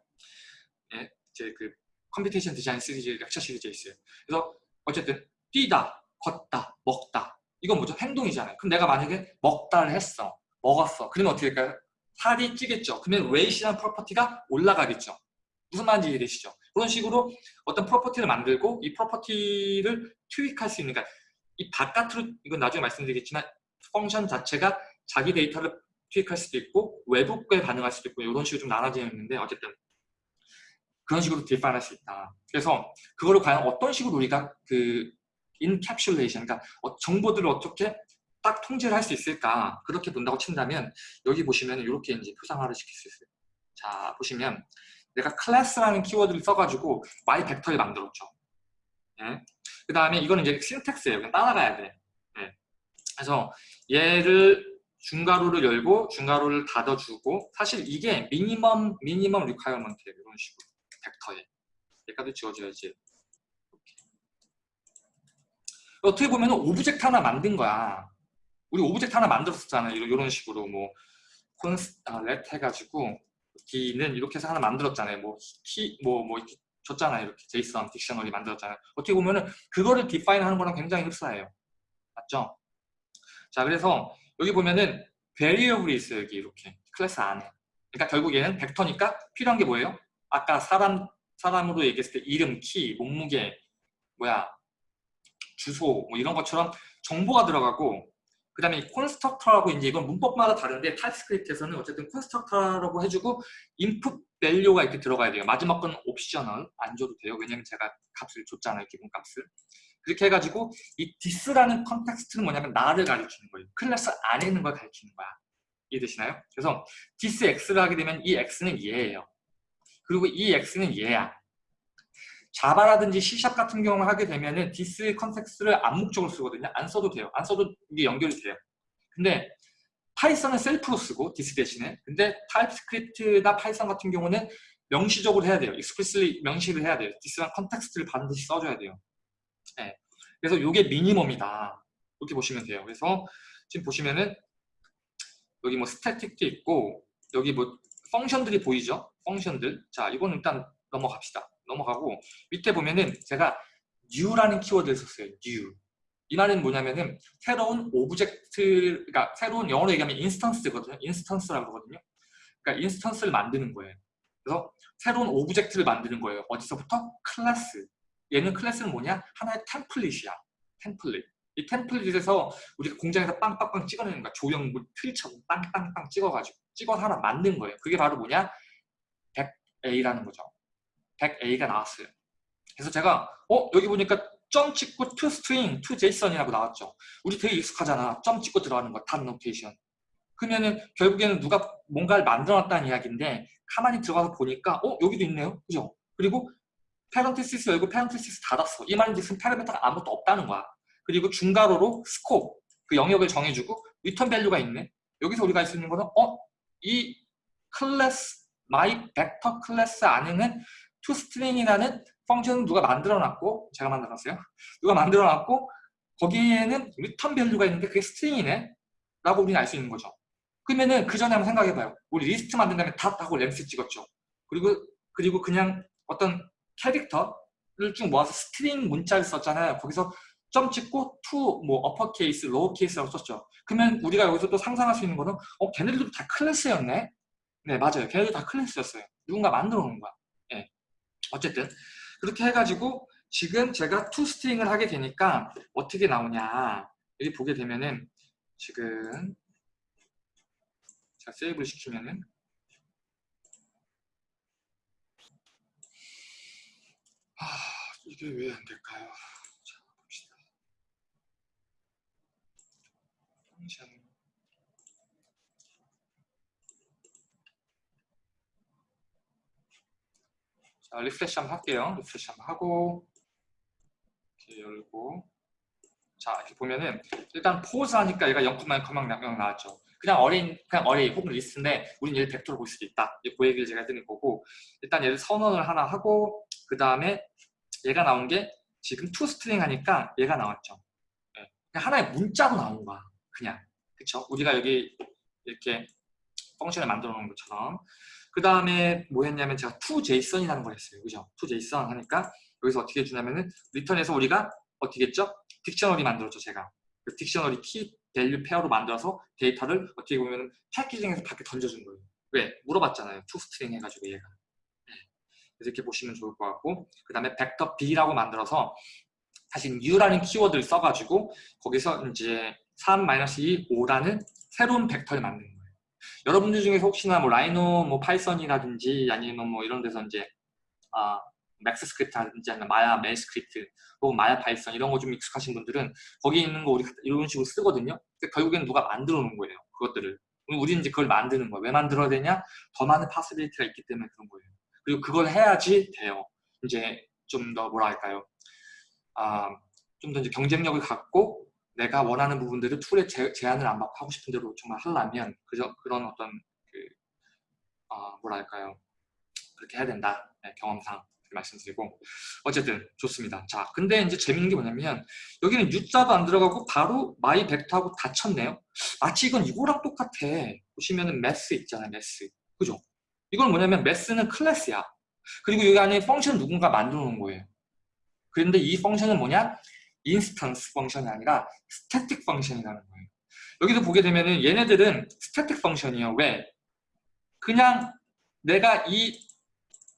예, 제 그 computation design 시리즈 lecture 시리즈에 있어요. 그래서 어쨌든 뛰다, 걷다, 먹다. 이건 뭐죠? 행동이잖아요. 그럼 내가 만약에 먹다를 했어. 먹었어. 그러면 어떻게 될까요? 살이 찌겠죠. 그러면 weight이라는 property가 올라가겠죠. 무슨 말인지 이해되시죠? 그런 식으로 어떤 property를 만들고 이 property를 tweak할 수 있는, 그러니까 이 바깥으로, 이건 나중에 말씀드리겠지만 function 자체가 자기 데이터를 tweak할 수도 있고 외부에 반응할 수도 있고 이런 식으로 좀 나눠져 있는데 어쨌든 그런 식으로 define할 수 있다. 그래서 그거를 과연 어떤 식으로 우리가 그 encapsulation, 그러니까 어, 정보들을 어떻게 딱 통제를 할 수 있을까 그렇게 본다고 친다면 여기 보시면 이렇게 이제 표상화를 시킬 수 있어요. 자 보시면 내가 클래스라는 키워드를 써가지고 y 벡터를 만들었죠. 네. 그 다음에 이거는 이제 신텍스예요. 그냥 따라가야 돼. 네. 그래서 얘를 중괄호를 열고 중괄호를 닫아주고 사실 이게 미니멈 미니멈 리콰이어먼트예요. 이런 식으로 벡터에 얘까지 지워져야지. 어떻게 보면 object 하나 만든 거야. 우리 object 하나 만들었었잖아요. 이런 식으로 뭐 const 아, let 해가지고 D는 이렇게 해서 하나 만들었잖아요. 뭐키 뭐뭐 뭐 이렇게 줬잖아요. 이렇게 JSON dictionary 만들었잖아요. 어떻게 보면은 그거를 define 하는 거랑 굉장히 흡사해요. 맞죠? 자, 그래서 여기 보면은 variable이 있어요. 여기 이렇게 클래스 안에. 그러니까 결국 얘는 벡터니까 필요한 게 뭐예요? 아까 사람 사람으로 얘기했을 때 이름, 키, 몸무게, 뭐야 주소 뭐 이런 것처럼 정보가 들어가고 그 다음에 constructor라고 이제 이건 문법마다 다른데 TypeScript에서는 어쨌든 constructor라고 해주고 input value가 이렇게 들어가야 돼요. 마지막 건 optional 안 줘도 돼요. 왜냐면 제가 값을 줬잖아요. 기본 값을. 그렇게 해가지고 이 this라는 context는 뭐냐면 나를 가리키는 거예요. 클래스 안에 있는 걸 가리키는 거야. 이해되시나요? 그래서 this x를 하게 되면 이 x는 얘예요. 그리고 이 x는 얘야. 자바라든지 C샵 같은 경우를 하게 되면은 this context를 암묵적으로 쓰거든요. 안 써도 돼요. 안 써도 이게 연결이 돼요. 근데 Python은 self로 쓰고 this 대신에 근데 TypeScript나 Python 같은 경우는 명시적으로 해야 돼요. explicitly 명시를 해야 돼요. this랑 context를 반드시 써줘야 돼요. 네. 그래서 이게 minimum이다. 이렇게 보시면 돼요. 그래서 지금 보시면은 여기 뭐 static도 있고 여기 뭐 function들이 보이죠? function들. 자, 이거는 일단 넘어갑시다. 넘어가고 밑에 보면은 제가 new라는 키워드를 썼어요. new. 이 말은 뭐냐면은 새로운 object, 그러니까 새로운 영어로 얘기하면 instance거든요. instance라고 하거든요. 그러니까 instance를 만드는 거예요. 그래서 새로운 object를 만드는 거예요. 어디서부터? 클래스. 얘는 클래스는 뭐냐? 하나의 template이야. template. 이 template에서 우리가 공장에서 빵빵빵 찍어내는 거야. 조형물 틀처럼 빵빵빵 찍어가지고 찍어서 하나 만든 거예요. 그게 바로 뭐냐? vecA라는 거죠. vecA가 나왔어요. 그래서 제가 어 여기 보니까 점 찍고 to string, to JSON이라고 나왔죠. 우리 되게 익숙하잖아. 점 찍고 들어가는 거, dot notation. 그러면은 결국에는 누가 뭔가를 만들어놨다는 이야기인데 가만히 들어가서 보니까 어 여기도 있네요. 그죠? 그리고 parenthesis 열고 parenthesis 닫았어. 이 말인즉슨 parameter가 아무것도 없다는 거야. 그리고 중괄호로 scope, 그 영역을 정해주고 return value가 있네. 여기서 우리가 할 수 있는 거는 어? 이 클래스, my vector class 안에는 toString이라는 function은 누가 만들어놨고 제가 만들었어요. 누가 만들어놨고 거기에는 return value가 있는데 그게 string이네 라고 우리는 알 수 있는 거죠. 그러면은 그 전에 한번 생각해봐요. 우리 리스트 만든 다음에 닷하고 램스 찍었죠. 그리고 그리고 그냥 어떤 캐릭터를 쭉 모아서 string 문자를 썼잖아요. 거기서 점 찍고 to 뭐 upper case, lower case라고 썼죠. 그러면 우리가 여기서 또 상상할 수 있는 거는 어 걔네들도 다 클래스였네. 네 맞아요. 걔네들 다 클래스였어요. 누군가 만들어 놓은 거야. 네. 어쨌든 그렇게 해가지고 지금 제가 to 스트링을 하게 되니까 어떻게 나오냐 여기 보게 되면은 지금 자 save를 시키면은 아 이게 왜 안 될까요? 자 봅시다. 자 refresh 한번 할게요. refresh 한번 하고 이렇게 열고 자 이렇게 보면은 일단 pos 하니까 얘가 0,0,0 나왔죠. 그냥 array 그냥 array 혹은 리스트인데 우린 얘를 벡터로 볼 수도 있다. 그 얘기를 제가 해드린 거고 일단 얘를 선언을 하나 하고 그 다음에 얘가 나온 게 지금 to string 하니까 얘가 나왔죠. 네. 그냥 하나의 문자로 나온 거야. 그냥 그쵸? 우리가 여기 이렇게 function을 만들어 놓은 것처럼 그 다음에 뭐 했냐면 제가 JSON이라는 걸 했어요. 그죠? JSON 하니까 여기서 어떻게 해주냐면은 return에서 우리가 어떻게 했죠? dictionary 만들었죠, 제가. 그 dictionary key value pair로 만들어서 데이터를 어떻게 보면 packaging해서 밖에 던져준 거예요. 왜? 물어봤잖아요. string 해가지고 얘가. 네. 이렇게 보시면 좋을 것 같고 그 다음에 벡터 b라고 만들어서 사실 new라는 키워드를 써가지고 거기서 이제 3-2, 5라는 새로운 벡터를 만드는 거예요. 여러분들 중에서 혹시나 뭐 Rhino, 뭐 Python이라든지 아니면 뭐 이런 데서 이제 아, Max Script라든지 아니면 Maya MEL Script 혹은 Maya Python 이런 거 좀 익숙하신 분들은 거기 있는 거 우리 이런 식으로 쓰거든요. 결국에는 누가 만들어 놓은 거예요. 그것들을. 우리는 이제 그걸 만드는 거예요. 왜 만들어야 되냐? 더 많은 possibility가 있기 때문에 그런 거예요. 그리고 그걸 해야지 돼요. 이제 좀 더 뭐라 할까요? 아, 좀 더 이제 경쟁력을 갖고 내가 원하는 부분들을 tool에 제, 제한을 안 받고 하고 싶은 대로 정말 하려면 그저, 그런 어떤 그, 아, 뭐라 할까요? 그렇게 해야 된다. 네, 경험상. 말씀드리고 어쨌든 좋습니다. 자, 근데 이제 재밌는 게 뭐냐면 여기는 new자도 안 들어가고 바로 my vector하고 닫혔네요. 마치 이건 이거랑 똑같아. 보시면은 Math 있잖아요. Math. 그죠? 이건 뭐냐면 Math는 클래스야. 그리고 여기 안에 function 누군가 만들어 놓은 거예요. 그런데 이 function은 뭐냐? instance function이 아니라 static function이라는 거예요. 여기도 보게 되면은 얘네들은 static function이에요. 왜? 그냥 내가 이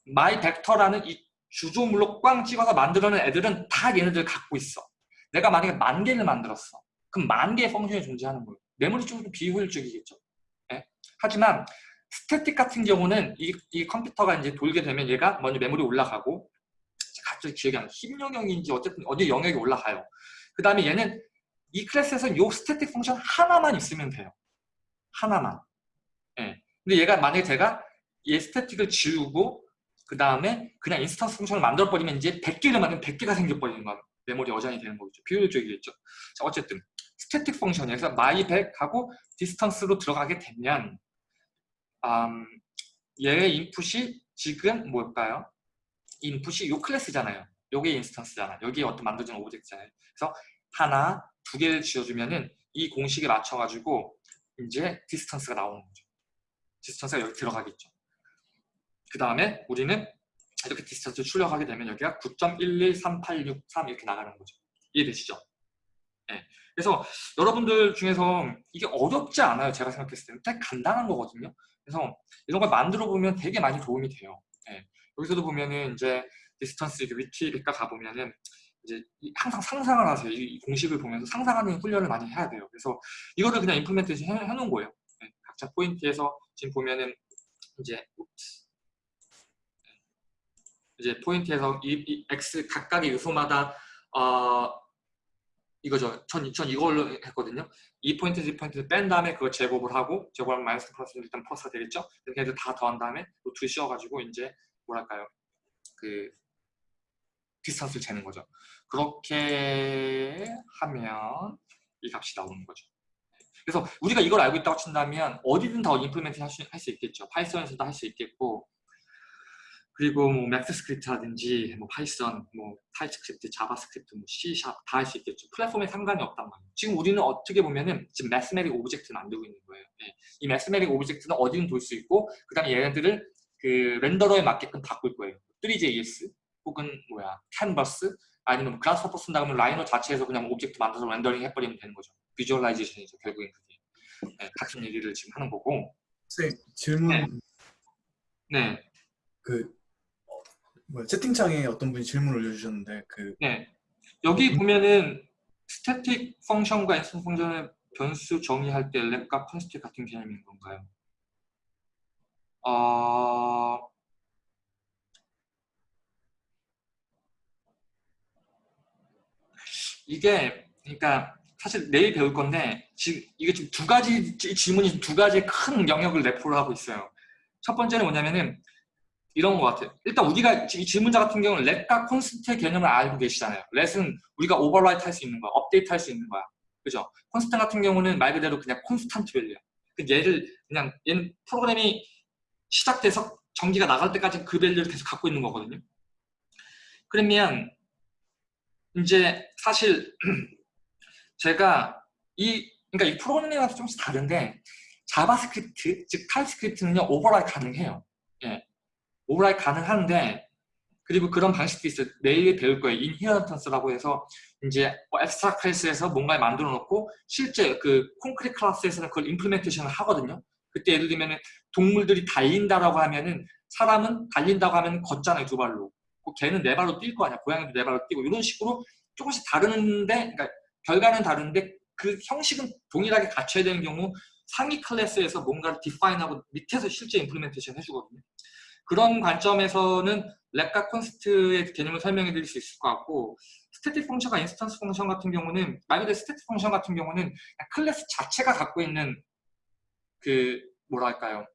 my vector라는 이 주조물로 꽝 찍어서 만들어낸 애들은 다 얘네들 갖고 있어. 내가 만약에 만 개를 만들었어. 그럼 만 개의 function이 존재하는 거예요. 메모리 쪽은 비효율적이겠죠. 네? 하지만 static 같은 경우는 이, 이 컴퓨터가 이제 돌게 되면 얘가 먼저 메모리 올라가고 갑자기 기억이 안 나. 힘 영역인지 어쨌든 어디 영역이 올라가요. 그 다음에 얘는 이 클래스에서 요 static function 하나만 있으면 돼요. 하나만. 네. 근데 얘가 만약에 제가 얘 static을 지우고 그 다음에 그냥 instance function을 만들어버리면 이제 100개를 만들면 100개가 생겨버리는 건 메모리 어장이 되는 거죠. 비효율적이겠죠. 자, 어쨌든 스태틱 펑션에서 my100하고 디스턴스로 들어가게 되면 음, 얘의 인풋이 지금 뭘까요? 인풋이 요 클래스잖아요. 요게 instance잖아. 여기에 어떤 만들어진 object잖아요. 그래서 하나, 두 개를 지어주면은 이 공식에 맞춰가지고 이제 distance가 나오는 거죠. distance가 여기 들어가겠죠. 그 다음에 우리는 이렇게 distance 출력하게 되면 여기가 9.113863 이렇게 나가는 거죠. 이해되시죠? 네. 그래서 여러분들 중에서 이게 어렵지 않아요. 제가 생각했을 때는 되게 간단한 거거든요. 그래서 이런 걸 만들어 보면 되게 많이 도움이 돼요. 네. 여기서도 보면은 이제 distance 위키백과 가보면은 이제 항상 상상을 하세요. 이 공식을 보면서 상상하는 훈련을 많이 해야 돼요. 그래서 이거를 그냥 implementation 해놓은 거예요. 네. 각자 포인트에서 지금 보면은 이제 이제 포인트에서 이, 이 x 각각의 요소마다 어, 이거죠. 전, 전 이걸로 했거든요. 이 포인트, 이 포인트를 뺀 다음에 그걸 제곱을 하고 제곱하면 마이너스 플러스 일단 플러스가 되겠죠. 이렇게 해서 다 더한 다음에 루트 씌워가지고 이제 뭐랄까요. 그 distance를 재는 거죠. 그렇게 하면 이 값이 나오는 거죠. 그래서 우리가 이걸 알고 있다고 친다면 어디든 다 implement 할수 있겠죠. Python에서도 할 수 있겠고 그리고 뭐 Max Script라든지 뭐 Python, 뭐 TypeScript, JavaScript, 뭐 C# 다할 수 있겠죠. 플랫폼에 상관이 없단 말이에요. 지금 우리는 어떻게 보면은 지금 mathematic object 만들고 있는 거예요. 네. 이 mathematic object는 어디든 돌 수 있고 그 다음에 얘네들을 그 renderer에 맞게끔 바꿀 거예요. 3JS 혹은 뭐야 캔버스 아니면 Grasshopper 쓴다 그러면 Rhino 자체에서 그냥 object 만들어서 rendering 해버리면 되는 거죠. visualization이죠. 결국엔 그게. 네, 같은 얘기를 지금 하는 거고. 선생님 질문. 네. 네. 그 뭐 채팅창에 어떤 분이 질문을 올려주셨는데 그 네. 여기 보면은 static function과 instance function의 변수 정의할 때 let과 const 같은 개념인 건가요? 어... 이게 그러니까 사실 내일 배울 건데 지금 이게 지금 두 가지 질문이 두 가지 큰 영역을 내포를 하고 있어요. 첫 번째는 뭐냐면은 이런 것 같아요. 일단 우리가 이 질문자 같은 경우는 let과 const의 개념을 알고 계시잖아요. let은 우리가 overwrite 할 수 있는 거야. 업데이트 할 수 있는 거야. 그죠? const 같은 경우는 말 그대로 그냥 constant value야. 그 얘를 그냥 얘는 프로그램이 시작돼서 전기가 나갈 때까지 그 value를 계속 갖고 있는 거거든요. 그러면 이제 사실 제가 이 그러니까 이 프로그래밍이랑 조금씩 다른데 JavaScript 즉 TypeScript는요 overwrite 가능해요. 예. overwrite 가능한데 그리고 그런 방식도 있어요. 내일 배울 거예요. inheritance라고 해서 이제 뭐 abstract class에서 뭔가를 만들어 놓고 실제 그 concrete class에서는 그걸 implementation을 하거든요. 그때 예를 들면 동물들이 달린다라고 하면은 사람은 달린다고 하면 걷잖아요 두 발로. 그 개는 네 발로 뛸 거 아니야. 고양이도 네 발로 뛰고 이런 식으로 조금씩 다른데 그러니까 결과는 다른데 그 형식은 동일하게 갖춰야 되는 경우 상위 클래스에서 뭔가를 define하고 밑에서 실제 implementation 해주거든요. 그런 관점에서는 let과 const의 개념을 설명해 드릴 수 있을 것 같고 static function과 instance function 같은 경우는 말 그대로 static function 같은 경우는 클래스 자체가 갖고 있는 그 뭐랄까요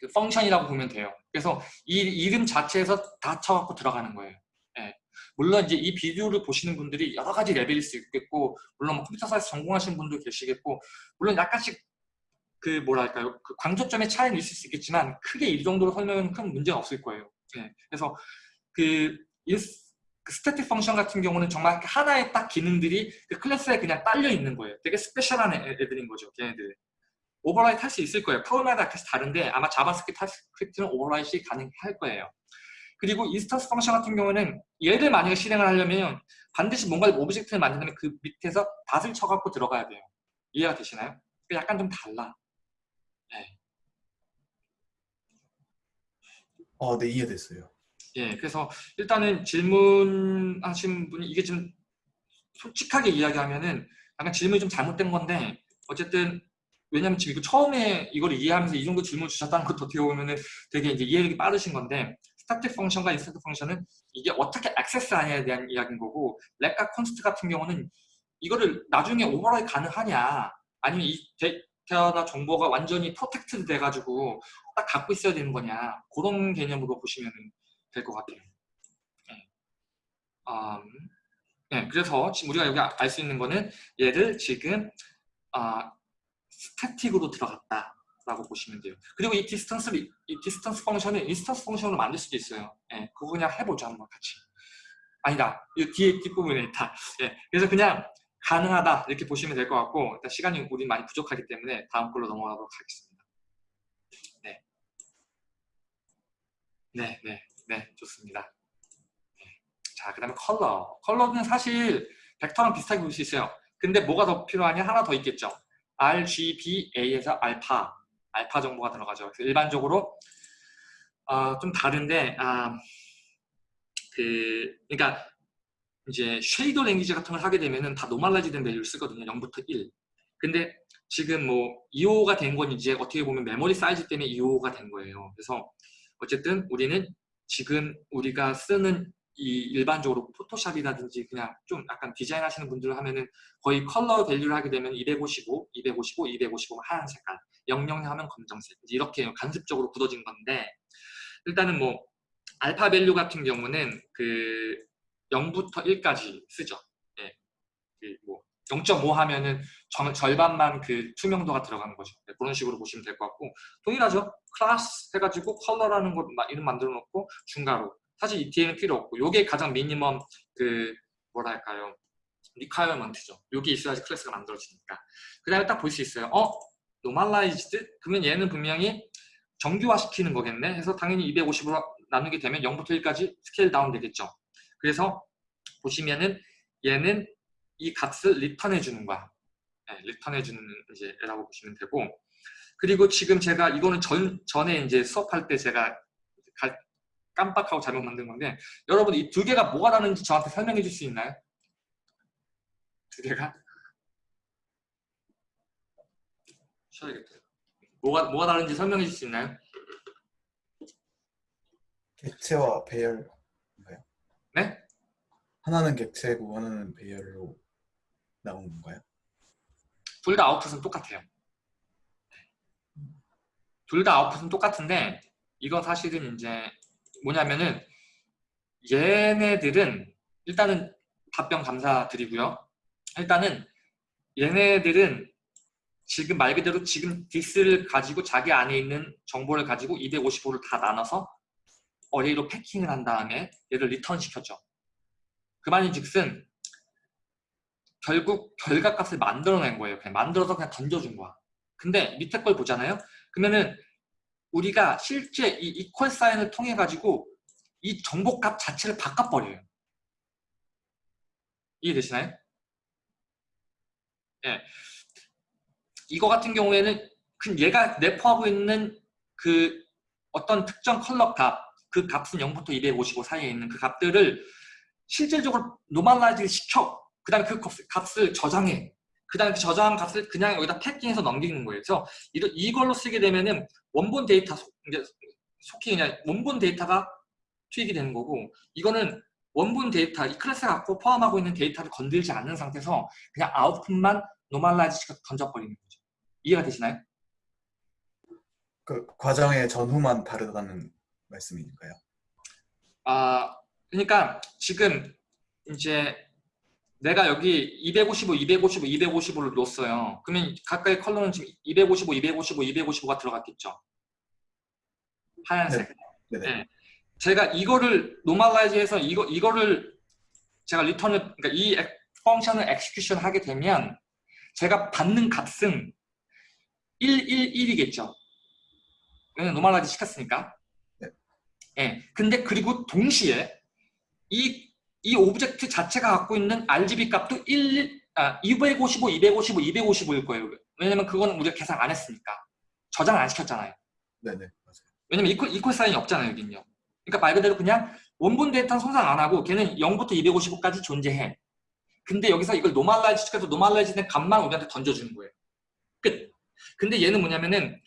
그 function이라고 보면 돼요. 그래서 이 이름 자체에서 dot 쳐갖고 들어가는 거예요. 예. 물론 이제 이 비디오를 보시는 분들이 여러 가지 레벨일 수 있겠고 물론 뭐 computer science 전공하시는 분도 계시겠고 물론 약간씩 그 뭐랄까요 그 강조점의 차이는 있을 수 있겠지만 크게 이 정도로 설명은 큰 문제가 없을 거예요. 네. 그래서 그, 그 static function 같은 경우는 정말 하나의 딱 기능들이 그 클래스에 그냥 딸려 있는 거예요. 되게 special한 애들인 거죠, 걔네들. overwrite 할 수 있을 거예요. 프로그램마다 계속 다른데 아마 JavaScript는 overwrite가 가능할 거예요. 그리고 instance function 같은 경우는 얘를 만약에 실행을 하려면 반드시 뭔가 object를 만드는 그 밑에서 dot을 쳐갖고 들어가야 돼요. 이해가 되시나요? 약간 좀 달라. 네. 어, 네 이해됐어요. 예, 그래서 일단은 질문하신 분이 이게 좀 솔직하게 이야기하면은 약간 질문이 좀 잘못된 건데 어쨌든 왜냐면 지금 이거 처음에 이걸 이해하면서 이 정도 질문 주셨다는 것도 어떻게 보면은 되게 이제 이해력이 빠르신 건데 static function과 instance function은 이게 어떻게 access하냐에 대한 이야기인 거고 let과 const 같은 경우는 이거를 나중에 overwrite 가능하냐 아니면 이 데이터나 정보가 완전히 protected 돼가지고 딱 갖고 있어야 되는 거냐 그런 개념으로 보시면 될 것 같아요. 네. 음, 네, 그래서 지금 우리가 여기 알 수 있는 거는 얘를 지금 아, static으로 들어갔다. 라고 보시면 돼요. 그리고 이 distance를, 이 distance function을 instance function으로 만들 수도 있어요. 예, 그거 그냥 해보죠, 한번 같이. 아니다. 이 뒤에 뒷부분에 있다. 예, 그래서 그냥 가능하다 이렇게 보시면 될 것 같고 일단 시간이 우리 많이 부족하기 때문에 다음 걸로 넘어가도록 하겠습니다. 네, 네, 네, 네, 좋습니다. 네. 자, 그 다음에 컬러. 컬러는 사실 벡터랑 비슷하게 볼 수 있어요. 근데 뭐가 더 필요하냐? 하나 더 있겠죠. RGBA에서 알파, 알파 정보가 들어가죠. 일반적으로 어, 좀 다른데, 아, 그, 그러니까 이제 shader language 같은 걸 하게 되면은 다 normalize된 value를 쓰거든요. 0부터 1. 근데 지금 뭐 255가 된 건 이제 어떻게 보면 메모리 사이즈 때문에 255가 된 거예요. 그래서 어쨌든 우리는 지금 우리가 쓰는 이 일반적으로 포토샵이라든지 그냥 좀 약간 디자인 하시는 분들 하면은 거의 컬러 value를 하게 되면 255, 255, 255 하얀 색깔, 00 하면 검정색 이렇게 관습적으로 굳어진 건데 일단은 뭐 알파 value 같은 경우는 그 0부터 1까지 쓰죠. 예. 그뭐 0.5 하면은 정- 절반만 그 투명도가 들어가는 거죠. 네, 그런 식으로 보시면 될 것 같고 동일하죠. 클래스 해가지고 컬러라는 거 마- 이름 만들어 놓고 중괄호 사실 이 뒤에는 필요 없고 요게 가장 minimum 그 뭐랄까요 requirement죠. 요게 있어야지 클래스가 만들어지니까 그 다음에 딱 볼 수 있어요. 어? normalized? 그러면 얘는 분명히 정규화 시키는 거겠네 해서 당연히 250으로 나누게 되면 0부터 1까지 scale down 되겠죠. 그래서 보시면은 얘는 이 값을 return해 주는 거야. 네, 리턴해 주는 이제 애라고 보시면 되고 그리고 지금 제가 이거는 전, 전에 이제 수업할 때 제가 가- 깜빡하고 잘못 만든 건데 여러분 이 두 개가 뭐가 다른지 저한테 설명해 줄 수 있나요? 두 개가? 쉬어야겠다. 뭐가, 뭐가 다른지 설명해 줄 수 있나요? 객체와 배열 네? 하나는 객체고 하나는 배열로 나온 건가요? 둘 다 아웃풋은 똑같아요. 둘 다 아웃풋은 똑같은데 이거 사실은 이제 뭐냐면은 얘네들은 일단은 답변 감사드리고요. 일단은 얘네들은 지금 말 그대로 지금 디스를 가지고 자기 안에 있는 정보를 가지고 255를 다 나눠서 array로 packing을 한 다음에 얘를 return 시켰죠. 그 말인 즉슨 결국 결과값을 만들어낸 거예요. 그냥 만들어서 그냥 던져준 거야. 근데 밑에 걸 보잖아요. 그러면은 우리가 실제 이 equal sign을 통해 가지고 이 정보값 자체를 바꿔버려요. 이해되시나요? 예. 이거 같은 경우에는 그 얘가 내포하고 있는 그 어떤 특정 컬러 값, 그 값은 0부터 255 사이에 있는 그 값들을 실질적으로 normalize 시켜 그 다음에 그 값- 값을 저장해 그 다음에 그 저장한 값을 그냥 여기다 패킹해서 넘기는 거예요 그래서 이걸로 쓰게 되면은 원본 데이터 속, 이제 속히 그냥 원본 데이터가 투입이 되는 거고 이거는 원본 데이터 이 클래스 갖고 포함하고 있는 데이터를 건들지 않는 상태에서 그냥 아웃풋만 normalize 시켜서 던져버리는 거죠 이해가 되시나요? 그 과정의 전후만 다르다는 말씀인가요? 아, 그러니까 지금 이제 내가 여기 255, 255, 255를 놓았어요. 그러면 각각의 컬러는 지금 255, 255, 255가 들어갔겠죠. 하얀색. 네네. 네. 제가 이거를 normalize해서 이거 이거를 제가 리턴을 그러니까 이 액- function을 execution 하게 되면 제가 받는 값은 111이겠죠. 왜냐면 normalize 시켰으니까. 네. 예. 근데 그리고 동시에 이, 이 object 자체가 갖고 있는 RGB 값도 1, 아, 255, 255, 255일 거예요. 왜냐면 그거는 우리가 계산 안 했으니까. 저장 안 시켰잖아요. 네네 맞아요. 왜냐면 equal, equal sign이 없잖아요, 여긴요. 그러니까 말 그대로 그냥 원본 데이터는 손상 안 하고 걔는 0부터 255까지 존재해. 근데 여기서 이걸 normalize 시켜서 normalize 된 값만 우리한테 던져주는 거예요. 끝. 근데 얘는 뭐냐면은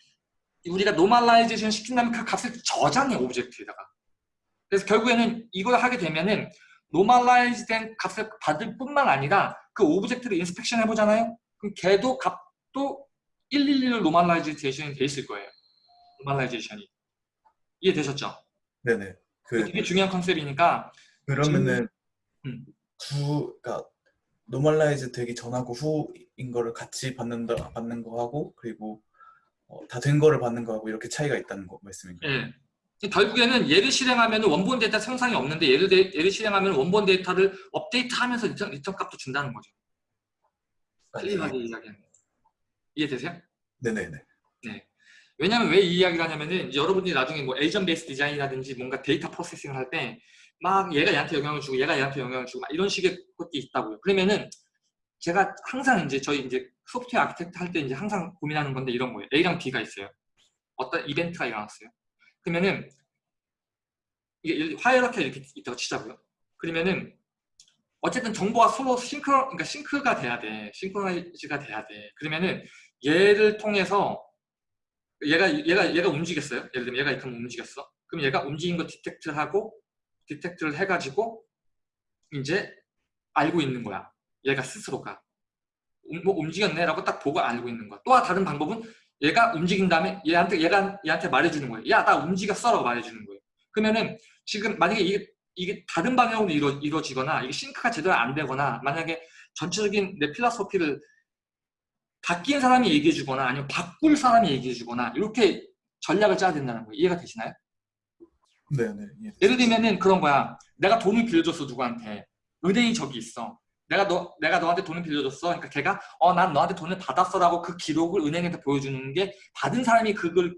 우리가 normalization 시킨다면 그 값을 저장해 object에다가. 그래서 결국에는 이걸 하게 되면은 normalize 된 값을 받을 뿐만 아니라 그 object를 inspection 해보잖아요. 그럼 걔도 값도 111로 normalization이 돼 있을 거예요. normalization이. 이해되셨죠? 네네. 그 되게 중요한 컨셉이니까 그러면은 음. 구 그러니까 normalize 되기 전하고 후인 거를 같이 받는다 받는 거 하고 그리고 어, 다된 거를 받는 거하고 이렇게 차이가 있다는 거 말씀인가요? 예. 결국에는 얘를 실행하면 원본 데이터 손상이 없는데 얘를, 데- 얘를 실행하면 원본 데이터를 업데이트하면서 리턴, 리턴 값도 준다는 거죠. clear하게 이야기하는 거. 이해되세요? 네네네. 왜냐면 왜 이 이야기를 하냐면은 여러분들이 나중에 뭐 agent based design이라든지 뭔가 data processing을 할 때 막 얘가 얘한테 영향을 주고 얘가 얘한테 영향을 주고 막 이런 식의 것들이 있다고요. 그러면은 제가 항상 이제 저희 이제 software architect 할 때 이제 항상 고민하는 건데 이런 거예요. A랑 B가 있어요. 어떤 이벤트가 일어났어요. 그러면은 이게 hierarchy가 이렇게 있다고 치자고요. 그러면은 어쨌든 정보가 서로 싱크 그러니까 sync가 돼야 돼. synchronize가 돼야 돼. 그러면은 얘를 통해서 얘가 얘가 얘가 움직였어요. 예를 들면 얘가 이렇게 움직였어. 그럼 얘가 움직인 거 detect를 하고 detect를 해가지고 이제 알고 있는 거야. 얘가 스스로가. 음, 뭐 움직였네라고 딱 보고 알고 있는 거야. 또 다른 방법은 얘가 움직인 다음에 얘한테 얘가 얘한테 말해주는 거예요. 야 나 움직였어라고 말해주는 거예요. 그러면은 지금 만약에 이게 이게 다른 방향으로 이루, 이루어지거나 이게 싱크가 제대로 안 되거나 만약에 전체적인 내 필라소피를 바뀐 사람이 얘기해 주거나 아니면 바꿀 사람이 얘기해 주거나 이렇게 전략을 짜야 된다는 거예요. 이해가 되시나요? 네, 네. 예. 예를 들면은 그런 거야. 내가 돈을 빌려줬어 누구한테. 은행이 저기 있어. 내가 너 내가 너한테 돈을 빌려줬어. 그러니까 걔가 어 난 너한테 돈을 받았어라고 그 기록을 은행한테 보여주는 게 받은 사람이 그걸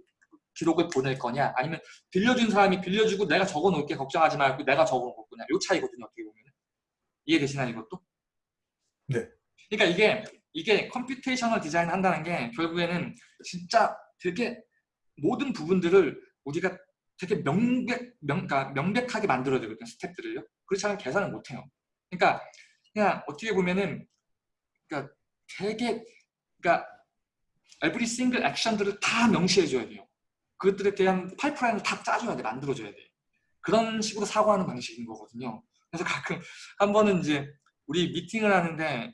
기록을 보낼 거냐 아니면 빌려준 사람이 빌려주고 내가 적어 놓을게 걱정하지 말고 내가 적어 놓을 거냐 요 차이거든요 어떻게 보면 이해되시나요 이것도? 네. 그러니까 이게 이게 computational design 한다는 게 결국에는 진짜 되게 모든 부분들을 우리가 되게 명백, 명, 그러니까 명백하게 만들어야 되거든요 스텝들을요 그렇지 않으면 계산을 못해요 그러니까 그냥 어떻게 보면은 그러니까 되게 그러니까 every single 액션들을 다 명시해 줘야 돼요. 그것들에 대한 파이프라인을 다 짜줘야 돼 만들어줘야 돼. 그런 식으로 사고하는 방식인 거거든요. 그래서 가끔 한 번은 이제 우리 미팅을 하는데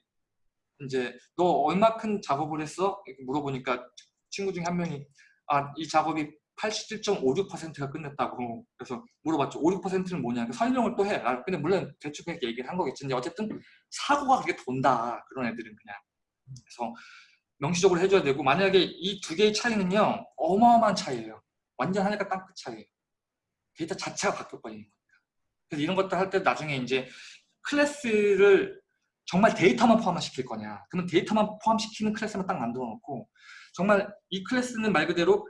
이제 너 얼마큼 작업을 했어? 이렇게 물어보니까 친구 중에 한 명이 아 이 작업이 87.56%가 끝냈다고 그래서 물어봤죠. 56%는 뭐냐? 설명을 또 해. 아, 근데 물론 대충 그렇게 얘기를 한 거겠지. 근데 어쨌든 사고가 그렇게 돈다. 그런 애들은 그냥. 그래서 명시적으로 해줘야 되고 만약에 이 두 개의 차이는요 어마어마한 차이예요. 완전 하늘과 땅끝 차이예요. 데이터 자체가 바뀌어버리는 거니까. 그래서 이런 것들 할 때 나중에 이제 클래스를 정말 데이터만 포함시킬 거냐. 그러면 데이터만 포함시키는 클래스만 딱 만들어 놓고 정말 이 클래스는 말 그대로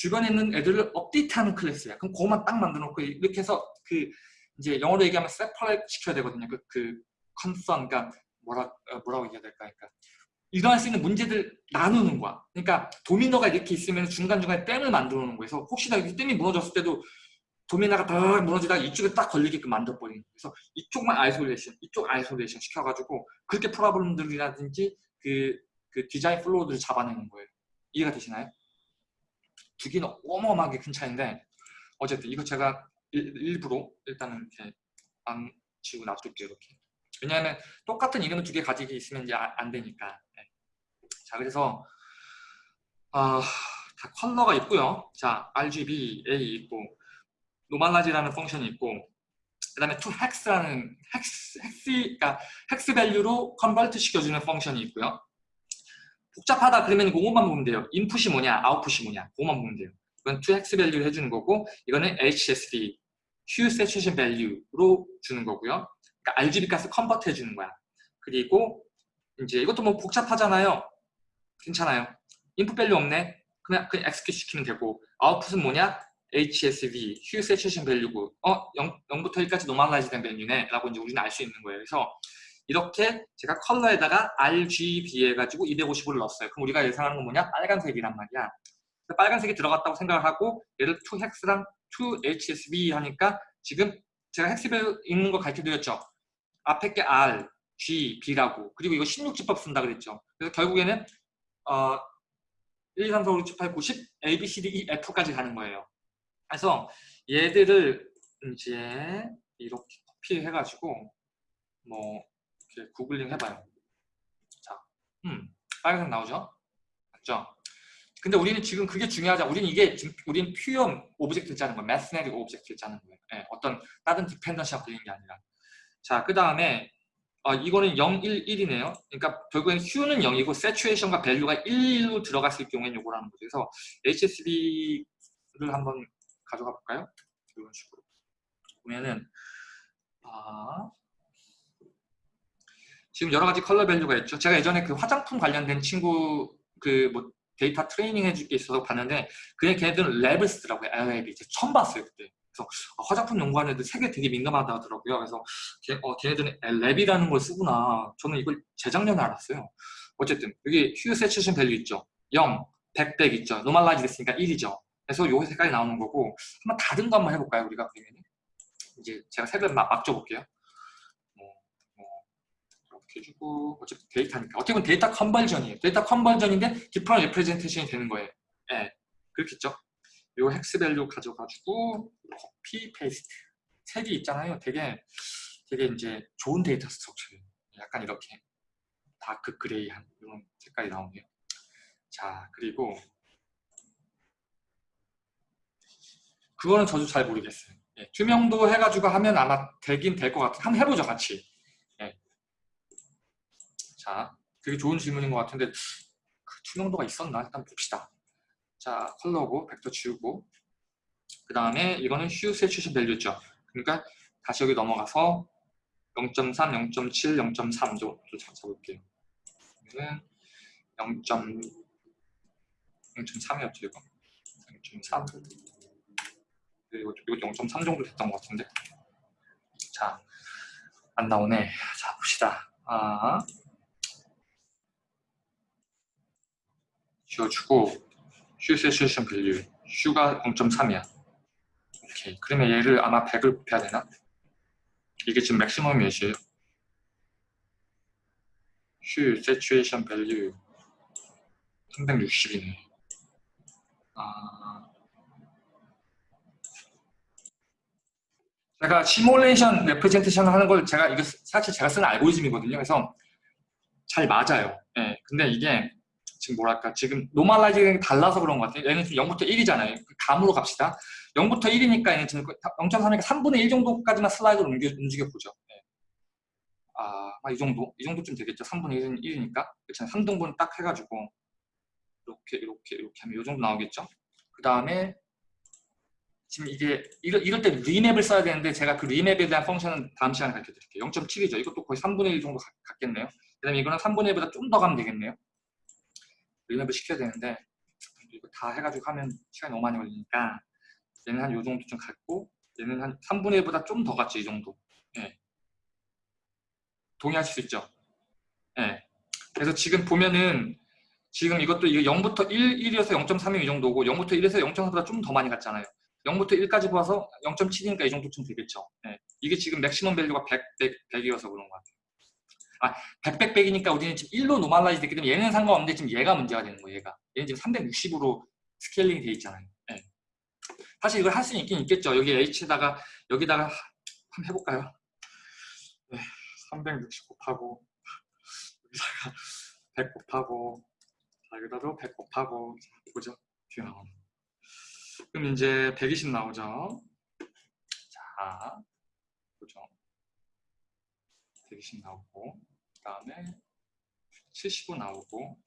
주변에 있는 애들을 업데이트하는 클래스야 그럼 그것만 딱 만들어 놓고 이렇게 해서 그 이제 영어로 얘기하면 separate 시켜야 되거든요 그, 그 concern 그러니까 뭐라, 어, 뭐라고 얘기해야 될까 그러니까 일어날 수 있는 문제들 나누는 거야 그러니까 도미노가 이렇게 있으면 중간중간에 댐을 만들어 놓는 거예요 그래서 혹시나 이 댐이 무너졌을 때도 도미노가 다 무너지다가 이쪽에 딱 걸리게끔 만들어버리는 거예요. 그래서 이쪽만 isolation, 이쪽 isolation 시켜가지고 그렇게 problem들이라든지 그, 그 design flow들을 잡아내는 거예요. 이해가 되시나요? 두 개는 어마어마하게 큰 차이인데 어쨌든 이거 제가 일, 부러 일단은 이렇게 안 지우고 놔둘게요. 이렇게. 왜냐하면 똑같은 이름을 두 개 가지고 있으면 이제 아, 안 되니까. 네. 자 그래서 아, 다 컬러가 있고요. 자 RGB, A 있고 normalize라는 function이 있고 그 다음에 to hex라는 hex, hex, 그러니까 hex value로 convert 시켜주는 function이 있고요. 복잡하다 그러면 그것만 보면 돼요. 인풋이 뭐냐, 아웃풋이 뭐냐, 그것만 보면 돼요. 이건 hex 밸류를 해주는 거고 이거는 HSV, hue saturation value로 주는 거고요. 그러니까 RGB 값을 convert 해주는 거야. 그리고 이제 이것도 뭐 복잡하잖아요. 괜찮아요. input value 없네. 그냥 그냥 execute 시키면 되고 아웃풋은 뭐냐? HSV, Hue Saturation Value고 어 0, 0부터 1까지 normalize 된 value네 라고 이제 우리는 알 수 있는 거예요. 그래서 이렇게 제가 컬러에다가 RGB 해가지고 250을 넣었어요. 그럼 우리가 예상하는 건 뭐냐? 빨간색이란 말이야. 빨간색이 들어갔다고 생각을 하고 얘를 2헥스랑 2HSB 하니까 지금 제가 헥스별 있는 거 가르쳐드렸죠. 앞에 게 R, G, B라고 그리고 이거 16지법 쓴다 그랬죠. 그래서 결국에는 어, 1, 2, 3, 4, 5, 6, 7, 8, 9, 10, A, B, C, D, E, F까지 가는 거예요. 그래서 얘들을 이제 이렇게 카피해가지고 뭐 이렇게 구글링 해봐요. 자, 음, 빨간색 나오죠? 맞죠? 근데 우리는 지금 그게 중요하지 우리는 이게 지금 우리는 pure object를 짜는 거예요. mathematic object를 짜는 거예요. 네, 어떤 다른 dependency가 걸리는 게 아니라. 자, 그 다음에 어, 이거는 0, 1, 1이네요. 그러니까 결국엔 hue는 0이고 saturation과 value가 1로 들어갔을 경우에는 요거라는 거죠. 그래서 HSV를 한번 가져가 볼까요? 이런 식으로 보면은 아 지금 여러 가지 컬러 value가 있죠. 제가 예전에 그 화장품 관련된 친구 그 뭐 데이터 트레이닝 해줄 게 있어서 봤는데 그냥 걔네들은 Lab을 쓰더라고요. LAB 이제 처음 봤어요 그때. 그래서 아, 화장품 연구하는 애들 색에 되게 민감하다 하더라고요. 그래서 걔, 어, 걔네들은 Lab이라는 걸 쓰구나. 저는 이걸 재작년에 알았어요. 어쨌든 여기 hue saturation value 있죠. 0, 100, 100 있죠. normalize 됐으니까 1이죠. 그래서 요 색깔이 나오는 거고 한번 다른 거 한번 해볼까요 우리가 그러면 이제 제가 색을 막, 이렇게 해주고 어차피 데이터니까 어떻게 보면 데이터 conversion이에요 데이터 conversion인데 different representation이 되는 거예요 예, 네, 그렇겠죠 요 hex value 가져가지고 copy paste 색이 있잖아요. 되게 되게 이제 좋은 데이터 structure예요. 약간 이렇게 dark gray한 이런 색깔이 나오네요. 자 그리고 그거는 저도 잘 모르겠어요. 예, 투명도 해가지고 하면 아마 되긴 될 것 같아요. 한번 해보죠 같이. 예. 자 되게 좋은 질문인 것 같은데 그 투명도가 있었나? 일단 봅시다. 자 컬러고 벡터 지우고 그 다음에 이거는 휴 세츄션 밸류죠. 그러니까 다시 여기 넘어가서 0.3, 0.7, 0.3 정도 잡아볼게요. 그러면 0. 0.3이었죠 이거 0.3 그리고 이거 0.3 정도 됐던 것 같은데 자 안 나오네 자 봅시다 아 지워주고 휴 세츄에이션 밸류 휴가 0.3이야 오케이 그러면 얘를 아마 100을 곱해야 되나? 이게 지금 maximum 몇이에요? hue saturation value 360이네 아... 제가 시뮬레이션 representation 하는 걸 제가 이거 사실 제가 쓰는 알고리즘이거든요. 그래서 잘 맞아요. 예. 근데 이게 지금 뭐랄까 지금 normalizing이 달라서 그런 것 같아요. 얘는 지금 0부터 1이잖아요. 감으로 갑시다. 0부터 1이니까 얘는 지금 0.3이니까 3분의 1 정도까지만 슬라이드로 움직여, 보죠. 예. 아, 이 정도? 이 정도쯤 되겠죠. 3분의 1은 1이니까. 그렇죠. 3등분 딱 해가지고 이렇게 이렇게 이렇게 하면 이 정도 나오겠죠. 그 다음에 지금 이게 이럴, 이럴 때 remap을 써야 되는데 제가 그 remap에 대한 function은 다음 시간에 가르쳐 드릴게요. 0.7이죠. 이것도 거의 3분의 1 정도 가, 같겠네요. 그 다음에 이거는 3분의 1보다 좀 더 가면 되겠네요. remap을 시켜야 되는데 이거 다 해가지고 하면 시간이 너무 많이 걸리니까 얘는 한 요 정도 좀 갖고 얘는 한 3분의 1보다 좀 더 같죠. 이 정도. 예. 동의하실 수 있죠? 예. 그래서 지금 보면은 지금 이것도 이게 0부터 1, 1이어서 0.3이 이 정도고 0부터 1에서 0.4보다 좀 더 많이 갔잖아요. 0부터 1까지 봐서 0.7이니까 이 정도쯤 되겠죠. 네. 이게 지금 maximum value가 100, 100, 100이어서 그런 것 같아요. 아, 100, 100, 100이니까 우리는 지금 1로 normalize 됐기 때문에 얘는 상관없는데 지금 얘가 문제가 되는 거예요. 얘가. 얘는 지금 360으로 scaling이 돼 있잖아요. 네. 사실 이걸 할 수는 있긴 있겠죠. 여기 H에다가 여기다가 한번 해볼까요? 네, 360 곱하고 여기다가 100 곱하고 자, 여기다도 100 곱하고 보죠. 뒤에 나오는 그럼 이제 120 나오죠. 자, 보죠. 120 나오고, 그 다음에 75 나오고,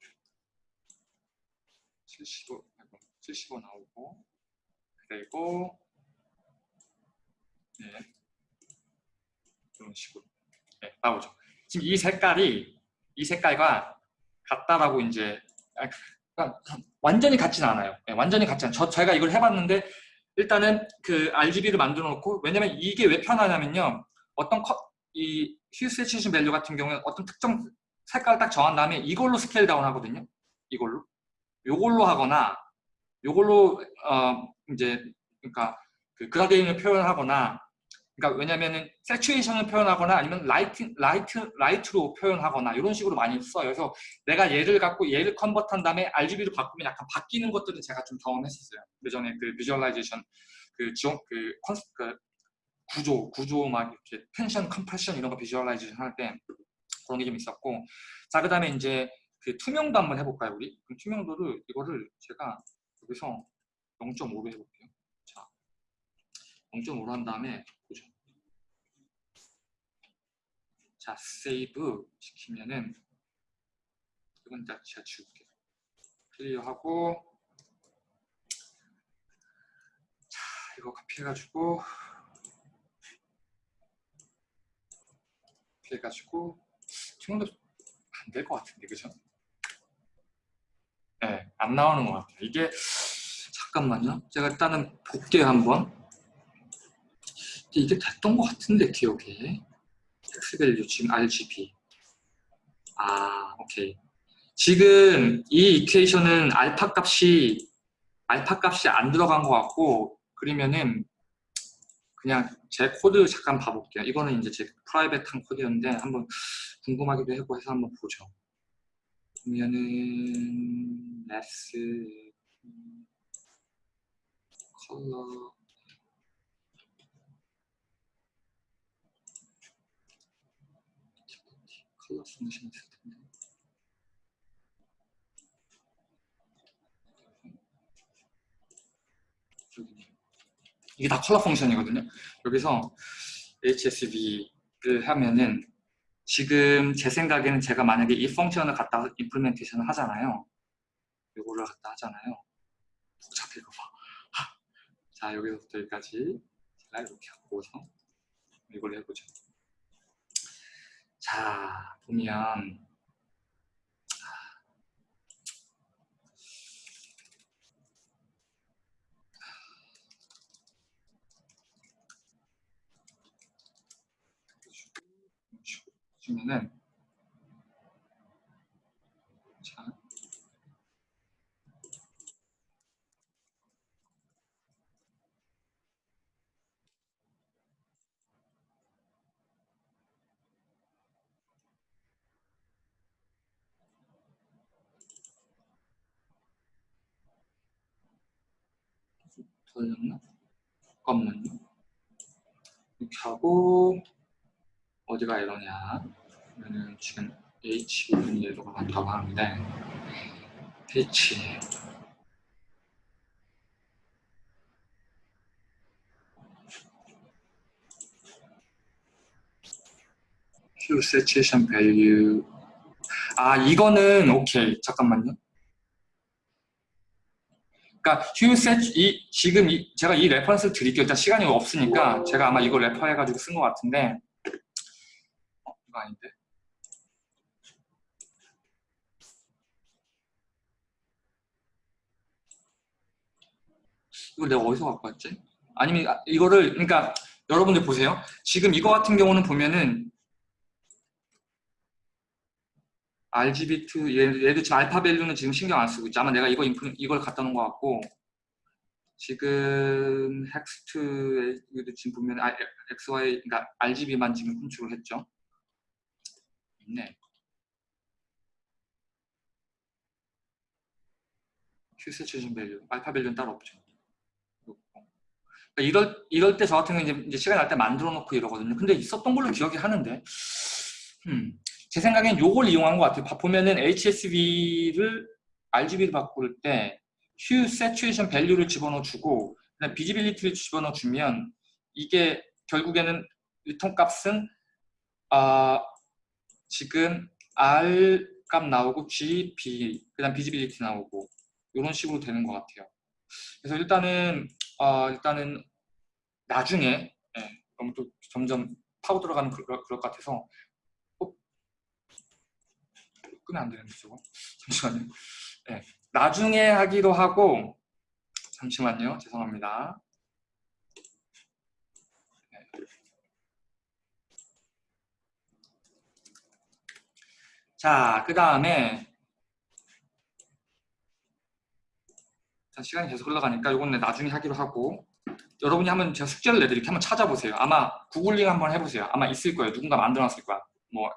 75, 75 나오고, 그리고, 네, 이런 식으로 네, 나오죠. 지금 이 색깔이, 이 색깔과 같다라고 이제, 그러니까 완전히 같지는 않아요. 네, 완전히 같지 않아요. 저, 저희가 이걸 해봤는데 일단은 그 RGB를 만들어 놓고 왜냐면 이게 왜 편하냐면요. 어떤 컷, 이 hue saturation value 같은 경우에 어떤 특정 색깔을 딱 정한 다음에 이걸로 scale down 하거든요. 이걸로. 요걸로 하거나 요걸로 어 이제 그러니까 그 gradient를 표현하거나 그러니까 왜냐면은 세츄에이션을 표현하거나 아니면 light light light로 표현하거나 이런 식으로 많이 써요. 그래서 내가 얘를 갖고 얘를 convert한 다음에 RGB로 바꾸면 약간 바뀌는 것들은 제가 좀 경험했었어요. 그 전에 그 visualization 그 지원 그, 컨, 그 구조 구조 막 이렇게 tension compression 이런 거 visualization 할 때 그런 게 좀 있었고 자 그 다음에 이제 그 투명도 한번 해볼까요 우리? 그럼 투명도를 이거를 제가 여기서 0.5로 해볼게요. 자 0.5로 한 다음에 보죠. 자 save 시키면은 이건 다 제가 지울게요. clear하고 자 이거 카피해가지고 해가지고 투명도 안 될 것 같은데 그죠? 네, 안 나오는 것 같아요. 이게 잠깐만요. 제가 일단은 볼게요 한번. 이게 됐던 것 같은데 기억에 hex value 지금 RGB. 아 오케이. 지금 이 equation은 알파 값이 알파 값이 안 들어간 것 같고 그러면은 그냥 제 코드 잠깐 봐볼게요. 이거는 이제 제 private한 코드였는데 한번 궁금하기도 하고 해서 한번 보죠. 그러면은 s 컬러 컬러 펑션 있을 텐데 여기네요. 이게 다 컬러 펑션이거든요. 여기서 HSV를 하면은 지금 제 생각에는 제가 만약에 이 펑션을 갖다가 임플멘테이션을 하잖아요. 이거를 갖다 하잖아요. 복잡해 이거 봐. 자 여기서부터 여기까지 제가 이렇게 하고서 이걸 해보죠. 자 보면 보시면은 자 돌렸나? 잠깐만요. 이렇게 하고 어디가 에러냐? 그러면은 지금 H 부분 에러가 많다고 하는데 H Q saturation 아 이거는 오케이 잠깐만요. set 이 지금 이, 제가 이 reference를 드릴게요. 일단 시간이 없으니까 제가 아마 이거 refer해가지고 쓴 것 같은데 어, 이거 아닌데? 이걸 내가 어디서 갖고 왔지? 아니면 아, 이거를 그러니까 여러분들 보세요. 지금 이거 같은 경우는 보면은 RGB2 얘- 얘도 지금 alpha value는 지금 신경 안 쓰고 있지. 아마 내가 이거 인프, 이걸 갖다 놓은 것 같고 지금 hex에도 지금 보면 아, XY 그러니까 RGB만 지금 컨트롤 했죠. Q 세츄레이션 밸류, 알파 밸류는 따로 없죠. 그러니까 이럴 이럴 때 저 같은 경우는 이제, 시간 날 때 만들어 놓고 이러거든요. 근데 있었던 걸로 기억이 하는데, 음, 제 생각엔 요걸 이용한 것 같아요. 봐- 보면은 HSV를 RGB를 바꿀 때 Hue Saturation Value를 집어넣어 주고 그다음 Visibility를 집어넣어 주면 이게 결국에는 return 값은 아 지금 R 값 나오고 G, B 그 다음 Visibility 나오고 이런 식으로 되는 것 같아요. 그래서 일단은 어, 일단은 나중에 예, 너무 또 점점 파고 들어가는 그럴, 그럴 것 같아서 어? 끄면 안 되는데 저거 잠시만요. 예, 나중에 하기로 하고 잠시만요. 죄송합니다. 자, 그 다음에 자, 시간이 계속 흘러가니까 이거는 나중에 하기로 하고 여러분이 한번 제가 숙제를 내드릴게 한번 찾아보세요. 아마 구글링 한번 해보세요. 아마 있을 거예요. 누군가 만들어놨을 거야. 뭐,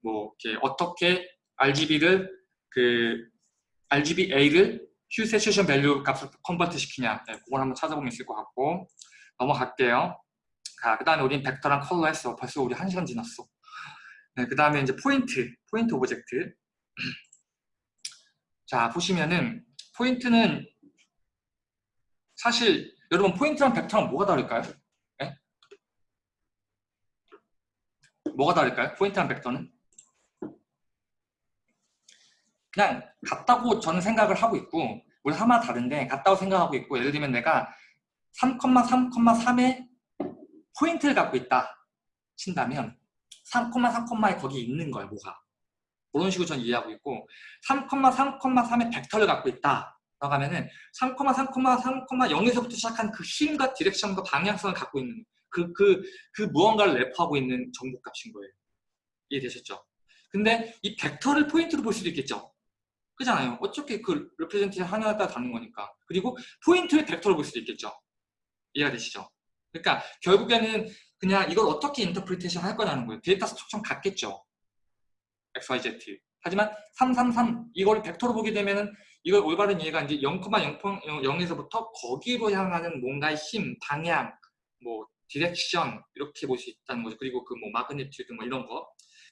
뭐 이렇게 어떻게 RGB를 그 RGBA를 Hue Saturation Value 값을 convert 시키냐. 네, 그걸 한번 찾아보면 있을 것 같고 넘어갈게요. 자, 그 다음에 우린 벡터랑 컬러 했어. 벌써 우리 한 시간 지났어. 네, 그 다음에 이제 포인트, 포인트 object. 자, 보시면은 포인트는 사실 여러분 포인트랑 벡터랑 뭐가 다를까요? 네? 뭐가 다를까요? 포인트랑 벡터는? 그냥 같다고 저는 생각을 하고 있고 우리 하나 다른데 같다고 생각하고 있고 예를 들면 내가 3,3,3의 포인트를 갖고 있다 친다면 3,3,에 거기 있는 거예요 뭐가 그런 식으로 저는 이해하고 있고 3,3,3의 벡터를 갖고 있다 라고 하면은 3,3,3,0에서부터 시작한 그 힘과 direction과 방향성을 갖고 있는 그, 그, 그 무언가를 wrap하고 있는 정보값인 거예요. 이해되셨죠? 근데 이 벡터를 포인트로 볼 수도 있겠죠? 그잖아요. 어차피 그 representation 하나에 따라 다른 거니까. 그리고 포인트를 벡터로 볼 수도 있겠죠? 이해가 되시죠? 그러니까 결국에는 그냥 이걸 어떻게 interpretation 할 거냐는 거예요. data structure 같겠죠? XYZ. 하지만 333 이걸 벡터로 보게 되면은 이걸 올바른 이해가 이제 0,0에서부터 거기로 향하는 뭔가의 힘, 방향, 뭐 direction 이렇게 볼 수 있다는 거죠. 그리고 그 뭐 magnitude 뭐 이런 거.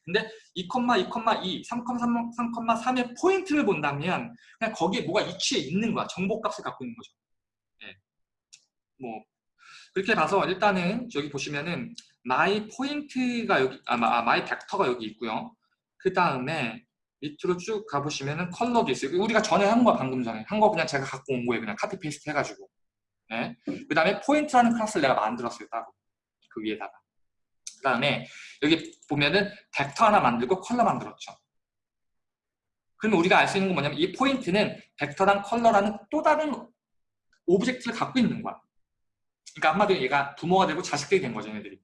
근데 2, 2, 3,3, 3,3의 포인트를 본다면 그냥 거기에 뭐가 위치에 있는 거야. 정보값을 갖고 있는 거죠. 예. 뭐 그렇게 봐서 일단은 여기 보시면은 my 포인트가 여기 아, 마- 아 my 벡터가 여기 있고요. 그 다음에 밑으로 쭉 가보시면은 컬러도 있어요. 우리가 전에 한 거 방금 전에 한 거 그냥 제가 갖고 온 거예요. 그냥 copy paste 해가지고. 네. 그 다음에 포인트라는 클래스를 내가 만들었어요. 따로 그 위에다가. 그 다음에 여기 보면은 벡터 하나 만들고 컬러 만들었죠. 그러면 우리가 알 수 있는 건 뭐냐면 이 포인트는 벡터랑 컬러라는 또 다른 object를 갖고 있는 거야. 그러니까 한마디로 얘가 부모가 되고 자식들이 된 거죠, 얘네들이.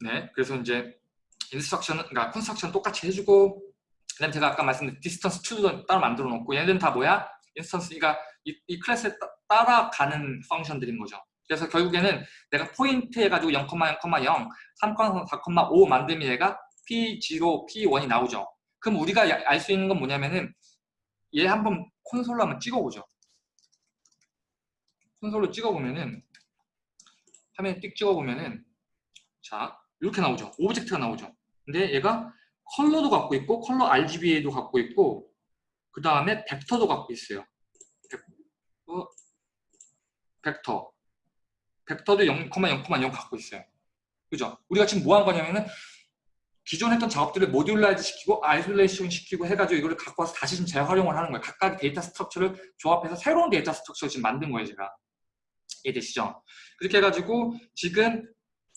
네, 그래서 이제 instruction은 그러니까 construction 똑같이 해주고 그다음에 제가 아까 말씀드린 distance to도 따로 만들어 놓고 얘네들은 다 뭐야? instance가 이, 이 클래스에 따, 따라가는 function들인 거죠. 그래서 결국에는 내가 포인트 해가지고 0,0,0, 3,4,5 만들면 얘가 P0, P1이 나오죠. 그럼 우리가 알 수 있는 건 뭐냐면은 얘 한번 콘솔로 한번 찍어보죠. 콘솔로 찍어보면은 화면에 띡 찍어보면은 자 이렇게 나오죠. object가 나오죠. 근데 얘가 컬러도 갖고 있고 컬러 RGBA도 갖고 있고 그 다음에 벡터도 갖고 있어요. 벡터, 벡터. 벡터도 0,0,0 갖고 있어요. 그죠? 우리가 지금 뭐 한 거냐면은 기존 했던 작업들을 modularize 시키고 isolation 시키고 해가지고 이거를 갖고 와서 다시 좀 재활용을 하는 거예요. 각각 data structure를 조합해서 새로운 data structure를 지금 만든 거예요, 제가. 이해되시죠? 그렇게 해가지고 지금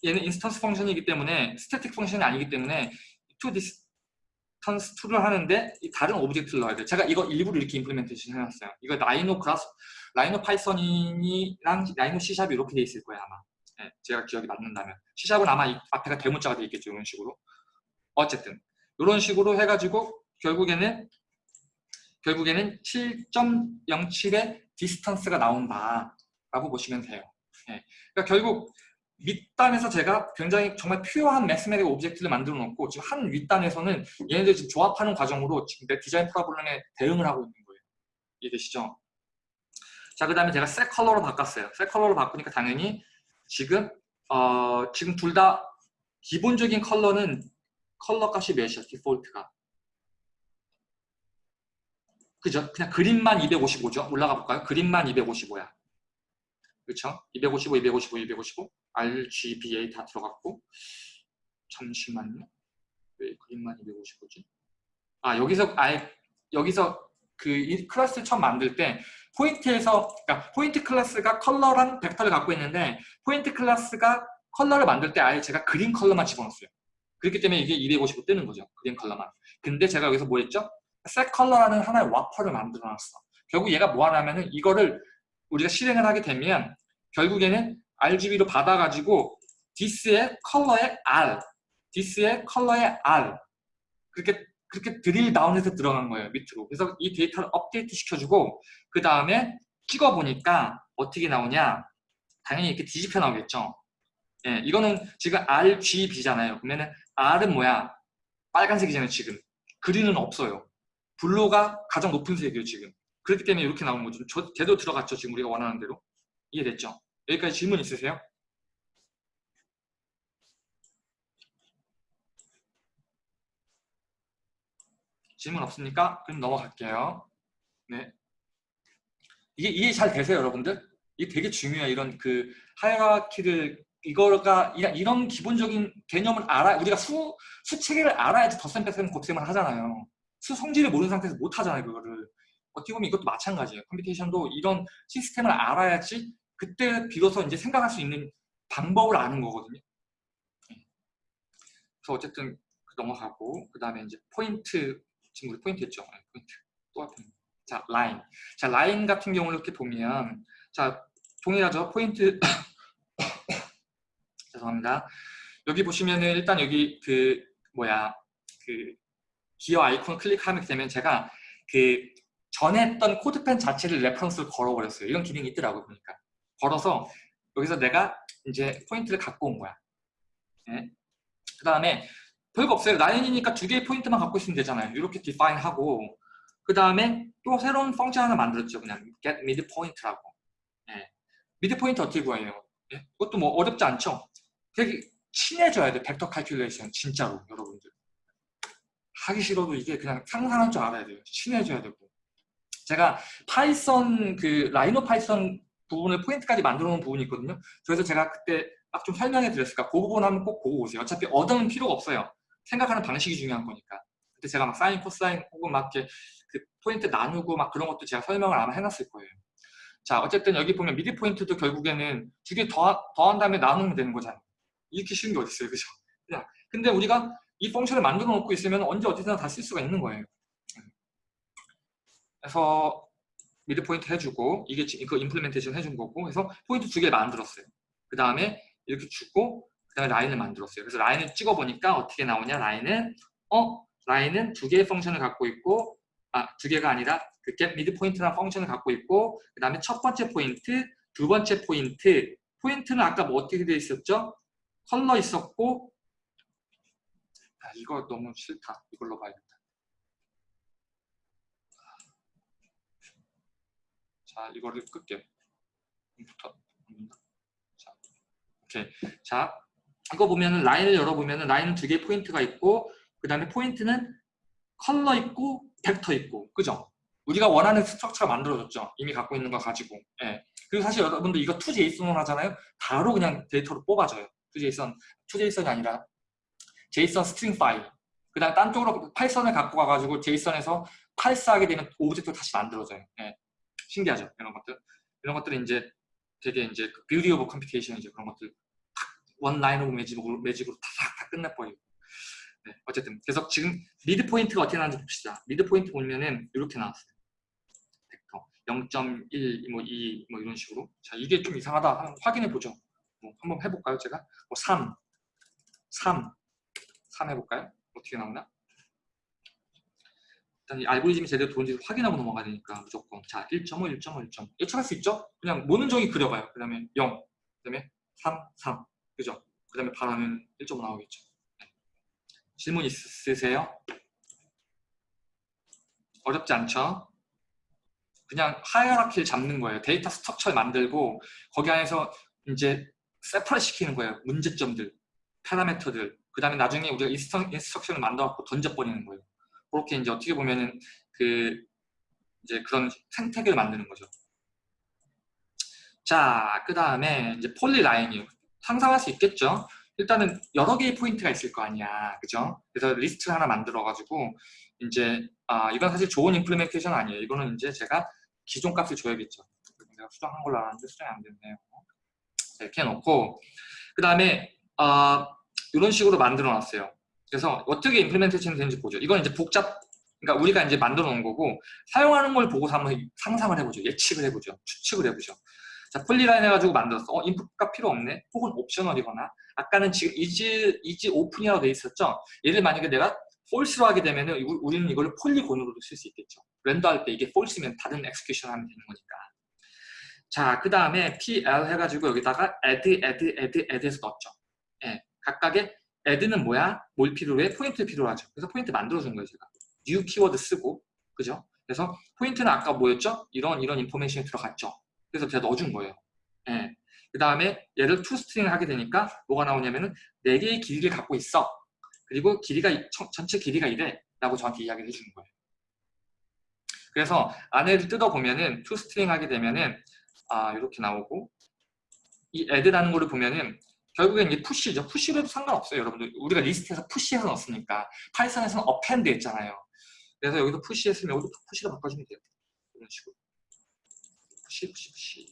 얘는 instance function이기 때문에 static function이 아니기 때문에 to distance to를 하는데 이 다른 object를 넣어야 돼요. 제가 이거 일부러 이렇게 implementation 해놨어요. 이거 라이노 그라스, 라이노 파이썬이랑 라이노 C샵이 이렇게 돼 있을 거예요, 아마. 네, 제가 기억이 맞는다면. C샵은 아마 이 앞에가 대문자가 돼 있겠죠, 이런 식으로. 어쨌든 이런 식으로 해가지고 결국에는 결국에는 7.07의 distance가 나온다 라고 보시면 돼요. 네. 그러니까 결국 밑단에서 제가 굉장히 정말 pure한 mathematic object를 만들어 놓고 지금 한 윗단에서는 얘네들 지금 조합하는 과정으로 지금 내 디자인 problem에 대응을 하고 있는 거예요. 이해되시죠? 자, 그 다음에 제가 색 컬러로 바꿨어요. 색 컬러로 바꾸니까 당연히 지금 어, 지금 둘 다 기본적인 컬러는 컬러 값이 몇이야? 디폴트가. 그죠? 그냥 그린만 255죠? 올라가 볼까요? 그린만 255야. 그렇죠? 255, 255, 255, RGBA 다 들어갔고 잠시만요. 왜 그린만 255지? 아 여기서 아예 여기서 그이 클래스를 처음 만들 때 포인트에서 그러니까 포인트 클래스가 컬러랑 벡터를 갖고 있는데 포인트 클래스가 컬러를 만들 때 아예 제가 그린 컬러만 집어넣었어요. 그렇기 때문에 이게 255 뜨는 거죠. 그린 컬러만. 근데 제가 여기서 뭐 했죠? set color라는 하나의 wrapper를 만들어 놨어. 결국 얘가 뭐 하냐면은 이거를 우리가 실행을 하게 되면 결국에는 RGB로 받아가지고 this의 컬러의 R, this의 컬러의 R 그렇게 그렇게 drill down해서 들어간 거예요 밑으로. 그래서 이 데이터를 업데이트 시켜주고 그 다음에 찍어 보니까 어떻게 나오냐? 당연히 이렇게 뒤집혀 나오겠죠. 예, 이거는 지금 RGB잖아요. 그러면은 R은 뭐야? 빨간색이잖아요 지금. 그린은 없어요. 블루가 가장 높은 색이에요 지금. 그렇기 때문에 이렇게 나온 거죠. 저, 제대로 들어갔죠 지금 우리가 원하는 대로. 이해됐죠? 여기까지 질문 있으세요? 질문 없습니까? 그럼 넘어갈게요. 네. 이게 이해 잘 되세요, 여러분들? 이게 되게 중요해요. 이런 그 하이라키를 이거가 이런 기본적인 개념을 알아 우리가 수 수체계를 알아야지 덧셈 뺄셈 곱셈을 하잖아요. 수 성질을 모르는 상태에서 못 하잖아요, 그거를. 어떻게 보면 이것도 마찬가지예요. 컴퓨테이션도 이런 시스템을 알아야지 그때 비로소 이제 생각할 수 있는 방법을 아는 거거든요. 그래서 어쨌든 넘어가고 그 다음에 이제 포인트 지금 우리 포인트 했죠. 네, 포인트 또 앞에 자 라인 자 라인 같은 경우를 이렇게 보면 자 동일하죠. 포인트 죄송합니다. 여기 보시면은 일단 여기 그 뭐야 그 기어 아이콘 클릭하게 되면 제가 그 전에 했던 코드펜 자체를 reference를 걸어버렸어요. 이런 기능이 있더라고요. 보니까. 걸어서 여기서 내가 이제 포인트를 갖고 온 거야. 네. 그 다음에 별거 없어요. 라인이니까 두 개의 포인트만 갖고 있으면 되잖아요. 이렇게 define 하고 그 다음에 또 새로운 펑션 하나 만들었죠. 그냥 get midpoint라고. 예. midpoint 어떻게 구해요? 예? 그것도 뭐 어렵지 않죠? 되게 친해져야 돼. 벡터 칼큘레이션 진짜로 여러분들. 하기 싫어도 이게 그냥 상상할 줄 알아야 돼요. 친해져야 되고. 제가 파이썬 그 라이노 파이썬 부분을 포인트까지 만들어 놓은 부분이 있거든요. 그래서 제가 그때 딱좀 설명해 드렸을까. 그 부분 하면 꼭 보고 오세요. 어차피 얻으면 필요가 없어요. 생각하는 방식이 중요한 거니까. 그때 제가 막 사인, 코사인 혹은 막 이렇게 그 포인트 나누고 막 그런 것도 제가 설명을 아마 해놨을 거예요. 자, 어쨌든 여기 보면 mid point도 결국에는 두 개 더, 더한 다음에 나누면 되는 거잖아요. 이렇게 쉬운 게 어딨어요. 그죠? 그냥. 근데 우리가 이 function을 만들어 놓고 있으면 언제 어디서나 다 쓸 수가 있는 거예요. 그래서 mid point 해주고 이게 그 implementation 해준 거고 그래서 포인트 두 개 만들었어요. 그 다음에 이렇게 주고 그 다음에 라인을 만들었어요. 그래서 라인을 찍어보니까 어떻게 나오냐 라인은 어 라인은 두 개의 function을 갖고 있고 아 두 개가 아니라 그 get mid 포인트라는 펑션을 갖고 있고 그 다음에 첫 번째 포인트 두 번째 포인트 포인트는 아까 뭐 어떻게 돼 있었죠? 컬러 있었고 아, 이거 너무 싫다. 이걸로 봐야겠다. 자, 이거를 끌게요. 부터. 자, 오케이. 자, 이거 보면은 라인을 열어보면은 라인은 두 개의 포인트가 있고 그 다음에 포인트는 컬러 있고 벡터 있고 그죠? 우리가 원하는 structure가 만들어졌죠. 이미 갖고 있는 거 가지고. 예. 그리고 사실 여러분들 이거 toJSON 하잖아요. 바로 그냥 데이터로 뽑아줘요. toJSON, toJSON이 아니라 JSON string 파일. 그 다음 딴 쪽으로 파이썬을 갖고 가가지고 JSON에서 parse하게 되면 object가 다시 만들어져요. 예. 신기하죠. 이런 것들. 이런 것들이 이제 되게 이제 beauty of computation 이제 그런 것들 one line of magic으로, magic으로 다다 끝내버리고. 네, 어쨌든 그래서 지금 mid point가 어떻게 나왔는지 봅시다. mid point 보면은 이렇게 나왔어요. 벡터 0.1, 뭐 2, 뭐 이런 식으로. 자 이게 좀 이상하다. 한번 확인해 보죠. 뭐 한번 해볼까요, 제가? 뭐 3, 3, 3 해볼까요? 어떻게 나오나? 일단 이 알고리즘이 제대로 들어온지 확인하고 넘어가야 되니까 무조건 자 1.5, 1.5, 1.5 예측할 수 있죠? 그냥 모는 종이 그려봐요. 그 다음에 0, 그 다음에 3, 3 그죠? 그 다음에 바라면 1.5 나오겠죠. 네. 질문 있으세요? 어렵지 않죠? 그냥 hierarchy를 잡는 거예요. 데이터 structure를 만들고 거기 안에서 이제 separate를 시키는 거예요. 문제점들, 파라미터들. 그 다음에 나중에 우리가 instruction을 만들어갖고 던져버리는 거예요. 그렇게 이제 어떻게 보면은 그 이제 그런 생태계를 만드는 거죠. 자, 그 다음에 이제 polyline이요. 상상할 수 있겠죠? 일단은 여러 개의 포인트가 있을 거 아니야. 그죠? 그래서 리스트 하나 만들어가지고 이제 아 이건 사실 좋은 implementation 아니에요. 이거는 이제 제가 기존 값을 줘야겠죠. 내가 수정한 걸로 알았는데 수정이 안 됐네요. 이렇게 해놓고 그 다음에 아 이런 식으로 만들어 놨어요. 그래서 어떻게 implementation이 되는지 보죠. 이건 이제 복잡, 그러니까 우리가 이제 만들어 놓은 거고 사용하는 걸 보고서 한번 상상을 해보죠. 예측을 해보죠. 추측을 해보죠. 자, polyline 해가지고 만들었어. 어, 인풋값 필요 없네. 혹은 optional이거나 아까는 지금 is is open이라고 돼 있었죠. 얘를 만약에 내가 false로 하게 되면 은 우리는 이걸 폴리곤으로도 쓸 수 있겠죠. render 할 때 이게 false면 다른 execution 하면 되는 거니까. 자, 그 다음에 PL 해가지고 여기다가 add, add, add, add해서 넣었죠. 예, 각각의 add는 뭐야? 뭘 필요로 해? 포인트 필요로 하죠. 그래서 포인트 만들어준 거예요, 제가. new 키워드 쓰고, 그죠? 그래서 포인트는 아까 뭐였죠? 이런 이런 information이 들어갔죠. 그래서 제가 넣어준 거예요. 예. 그 다음에 얘를 toString을 하게 되니까 뭐가 나오냐면은 4개의 길이를 갖고 있어. 그리고 길이가 전체 길이가 이래 라고 저한테 이야기를 해주는 거예요. 그래서 안에를 뜯어보면은 toString 하게 되면은 아 이렇게 나오고 이 add라는 거를 보면은 결국엔 이게 push죠. push로 해도 상관없어요, 여러분들. 우리가 리스트에서 push해서 넣었으니까. 파이썬에서는 append 했잖아요. 그래서 여기서 push 했으면 여기도 push로 바꿔주면 돼요. 이런 식으로. push, push, push.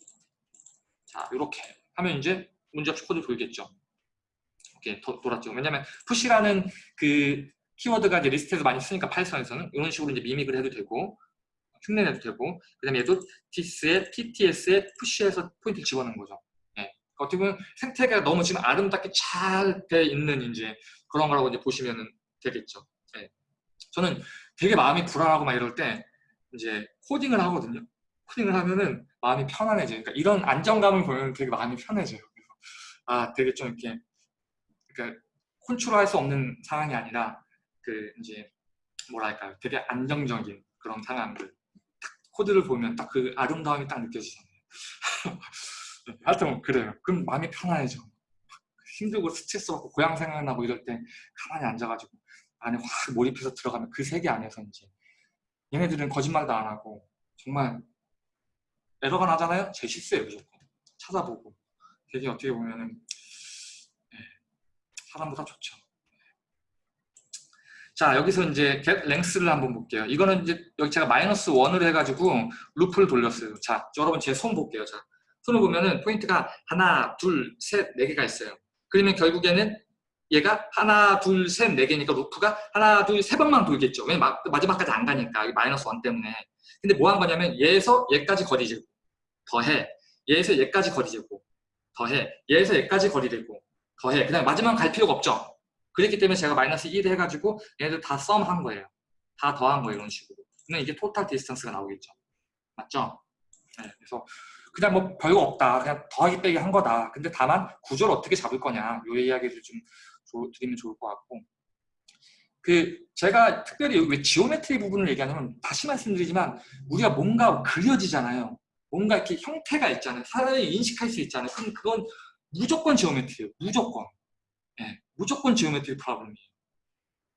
자, 이렇게 하면 이제 문제없이 코드 돌겠죠. 이렇게 도, 돌았죠. 왜냐면 push라는 그 키워드가 이제 리스트에서 많이 쓰니까 파이썬에서는 이런 식으로 이제 mimic을 해도 되고 흉내내도 되고 그 다음에 얘도 this에 pts에 push해서 포인트를 집어넣는 거죠. 어떻게 보면 생태계가 너무 지금 아름답게 잘 돼 있는 이제 그런 거라고 이제 보시면 되겠죠. 네. 저는 되게 마음이 불안하고 막 이럴 때 이제 코딩을 하거든요. 코딩을 하면은 마음이 편안해져요. 그러니까 이런 안정감을 보면 되게 마음이 편해져요. 그래서 아 되게 좀 이렇게 그러니까 컨트롤할 수 없는 상황이 아니라 그 이제 뭐랄까요 되게 안정적인 그런 상황들 딱 코드를 보면 딱 그 아름다움이 딱 느껴지잖아요 하여튼 그래요. 그럼 마음이 편안해져 힘들고 스트레스 받고 고향 생각나고 이럴 때 가만히 앉아가지고 안에 확 몰입해서 들어가면 그 세계 안에서 이제 얘네들은 거짓말도 안 하고 정말 에러가 나잖아요? 제 실수예요 무조건. 찾아보고. 되게 어떻게 보면은 예, 사람보다 좋죠. 자 여기서 이제 get 랭스를 한번 볼게요. 이거는 이제 여기 제가 마이너스 1을 해가지고 루프를 돌렸어요. 자 여러분 제 손 볼게요. 자 손을 보면은 포인트가 하나 둘 셋 네 개가 있어요 그러면 결국에는 얘가 하나 둘 셋 네 개니까 루프가 하나 둘 세 번만 돌겠죠 왜냐면 마지막까지 안 가니까 마이너스 1 때문에 근데 뭐 한 거냐면 얘에서 얘까지 거리 재고 더해 얘에서 얘까지 거리 재고 더해 얘에서 얘까지 거리 재고 더해 그 다음에 마지막 갈 필요가 없죠 그렇기 때문에 제가 마이너스 1 해가지고 얘네들 다 sum 한 거예요. 다 더한 거예요. 이런 식으로. 그러면 이게 total distance가 나오겠죠. 맞죠? 네, 그래서 그냥 뭐 별거 없다. 그냥 더하기 빼기 한 거다. 근데 다만 구조를 어떻게 잡을 거냐. 요 이야기를 좀 조, 드리면 좋을 것 같고 그 제가 특별히 왜 geometry 부분을 얘기하냐면 다시 말씀드리지만 우리가 뭔가 그려지잖아요. 뭔가 이렇게 형태가 있잖아요. 사람이 인식할 수 있잖아요. 그럼 그건 무조건 geometry예요. 무조건. 네, 무조건 geometry problem이에요.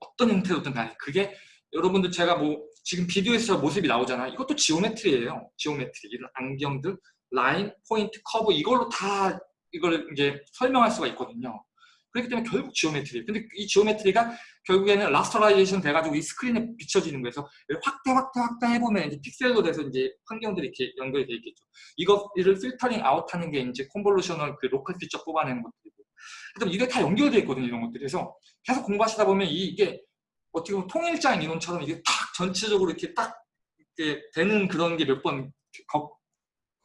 어떤 형태로든 간에 그게 여러분들 제가 뭐 지금 비디오에서 모습이 나오잖아요. 이것도 geometry예요. geometry 이런 안경들, 라인, 포인트, 커브 이걸로 다 이걸 이제 설명할 수가 있거든요. 그렇기 때문에 결국 geometry. 근데 이 geometry가 결국에는 rasterization 돼가지고 이 스크린에 비춰지는 거에서 확대, 확대, 확대 해보면 이제 픽셀로 돼서 이제 환경들이 이렇게 연결이 돼 있겠죠. 이거를 filtering out하는 게 이제 convolutional 그 local feature 뽑아내는 것들이고. 그럼 이게 다 연결되어 있거든요, 이런 것들이. 그래서 계속 공부하시다 보면 이게 어떻게 보면 통일장 이론처럼 이게 딱 전체적으로 이렇게 딱 이렇게 되는 그런 게 몇번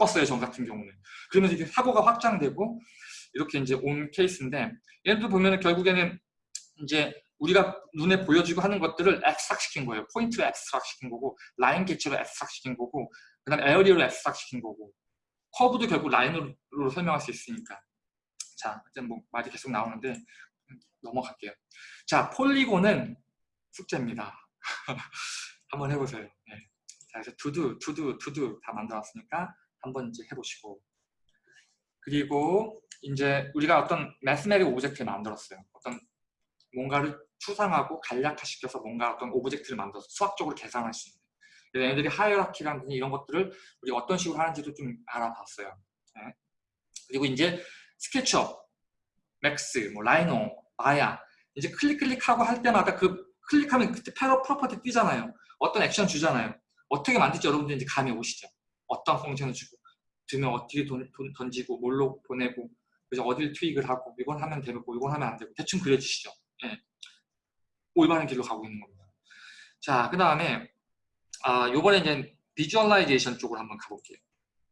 겪었어요, 저 같은 경우는. 그러면서 이게 사고가 확장되고 이렇게 이제 온 케이스인데 얘도 보면은 결국에는 이제 우리가 눈에 보여지고 하는 것들을 extract 시킨 거예요. 포인트를 extract 시킨 거고 라인 개체를 extract 시킨 거고 그 다음에 area를 extract 시킨 거고 커브도 결국 라인으로 설명할 수 있으니까 자, 이제 뭐 말이 계속 나오는데 넘어갈게요. 자, polygon은 숙제입니다. 한번 해보세요. 네. 자, 그래서 to do, to do, to do 다 만들었으니까 한번 이제 해보시고 그리고 이제 우리가 어떤 mathematic object를 만들었어요. 어떤 뭔가를 추상화하고 간략화시켜서 뭔가 어떤 object를 만들어서 수학적으로 계산할 수 있는 얘네들이 hierarchy라든지 이런 것들을 우리가 어떤 식으로 하는지도 좀 알아봤어요. 네. 그리고 이제 스케치업, 맥스, 뭐 라이노, 마야 이제 클릭 클릭하고 할 때마다 그 클릭하면 그때 패러 property 뜨잖아요. 어떤 액션 주잖아요. 어떻게 만들지 여러분들 이제 감이 오시죠. 어떤 function을 주고 두면 어떻게 던, 던 던지고 뭘로 보내고 그래서 어딜 tweak을 하고 이건 하면 되고 이건 하면 안 되고 대충 그려지시죠. 예. 올바른 길로 가고 있는 겁니다. 자, 그 다음에 아, 요번에 이제 visualization 쪽으로 한번 가볼게요.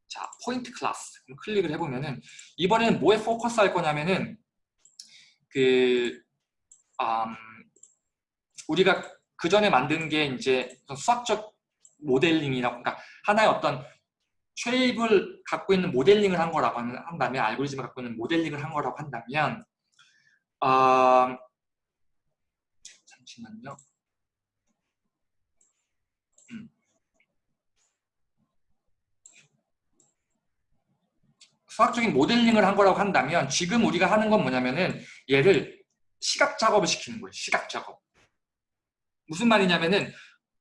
자, 포인트 클래스. 클릭을 해보면은 이번에는 뭐에 포커스 할 거냐면은 그 음, 우리가 그 전에 만든 게 이제 수학적 모델링이라고 그러니까 하나의 어떤 shape을 갖고 있는 모델링을 한 거라고 한다면 알고리즘을 갖고 있는 모델링을 한 거라고 한다면 어, 잠시만요. 음. 수학적인 모델링을 한 거라고 한다면 지금 우리가 하는 건 뭐냐면은 얘를 시각화 작업을 시키는 거예요. 시각화 작업. 무슨 말이냐면은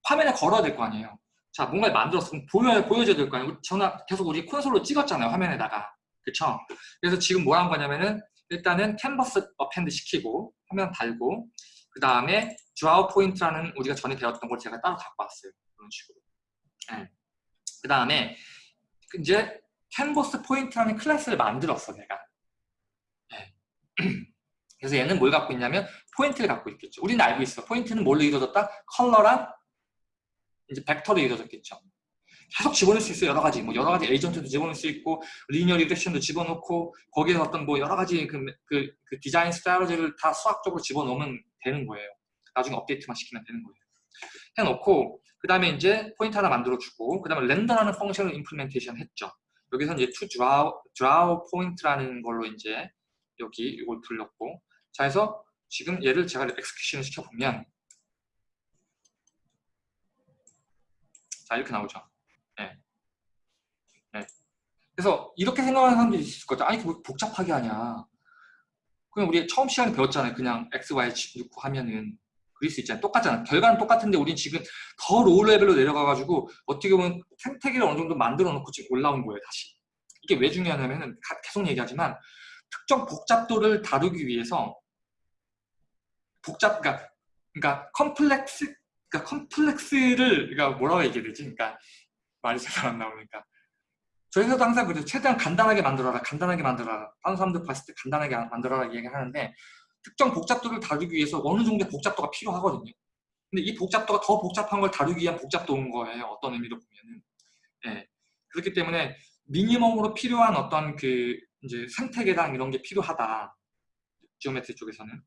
화면에 걸어야 될 거 아니에요. 자, 뭔가를 만들었어. 보여, 보여줘야 될 거 아니에요. 전에, 계속 우리 콘솔로 찍었잖아요. 화면에다가. 그쵸? 그래서 지금 뭐 한 거냐면은 일단은 캔버스 append 시키고 화면 달고 그 다음에 draw point라는 우리가 전에 배웠던 걸 제가 따로 갖고 왔어요. 그런 식으로. 네. 그 다음에 이제 canvas point라는 클래스를 만들었어 내가. 네. 그래서 얘는 뭘 갖고 있냐면 포인트를 갖고 있겠죠. 우리는 알고 있어. 포인트는 뭘로 이루어졌다? 컬러랑 이제 벡터로 이루어졌겠죠. 계속 집어넣을 수 있어요. 여러 가지. 뭐 여러 가지 에이전트도 집어넣을 수 있고 linear regression도 집어넣고 거기에 어떤 뭐 여러 가지 그, 그, 그 디자인 strategy를 다 수학적으로 집어넣으면 되는 거예요. 나중에 업데이트만 시키면 되는 거예요. 해놓고 그 다음에 이제 포인트 하나 만들어주고 그 다음에 렌더라는 펑션을 임플멘테이션 했죠. 여기서 이제 to draw, draw point라는 걸로 이제 여기 이걸 불렀고 자 해서 지금 얘를 제가 엑스큐션을 시켜보면 자 이렇게 나오죠. 네. 네. 그래서 이렇게 생각하는 사람들이 있을 거죠. 아니 뭐 복잡하게 하냐. 그냥 우리 처음 시간에 배웠잖아요. 그냥 x, y 넣고 하면은 그릴 수 있잖아요. 똑같잖아요. 결과는 똑같은데 우리는 지금 더 low level로 내려가가지고 어떻게 보면 생태계를 어느 정도 만들어 놓고 지금 올라온 거예요. 다시. 이게 왜 중요하냐면은 계속 얘기하지만 특정 복잡도를 다루기 위해서 복잡, 그러니까, 그러니까 컴플렉스, 그러니까 complex를, 그러니까 뭐라고 얘기해야 되지? 그러니까 말이 잘 안 나오니까. 저희 회사도 항상 그래요. 최대한 간단하게 만들어라, 간단하게 만들어라. 다른 사람들 봤을 때 간단하게 만들어라 얘기를 하는데 특정 복잡도를 다루기 위해서 어느 정도의 복잡도가 필요하거든요. 근데 이 복잡도가 더 복잡한 걸 다루기 위한 복잡도인 거예요. 어떤 의미로 보면은. 예. 그렇기 때문에 미니멈으로 필요한 어떤 그 이제 생태계랑 이런 게 필요하다. geometry 쪽에서는.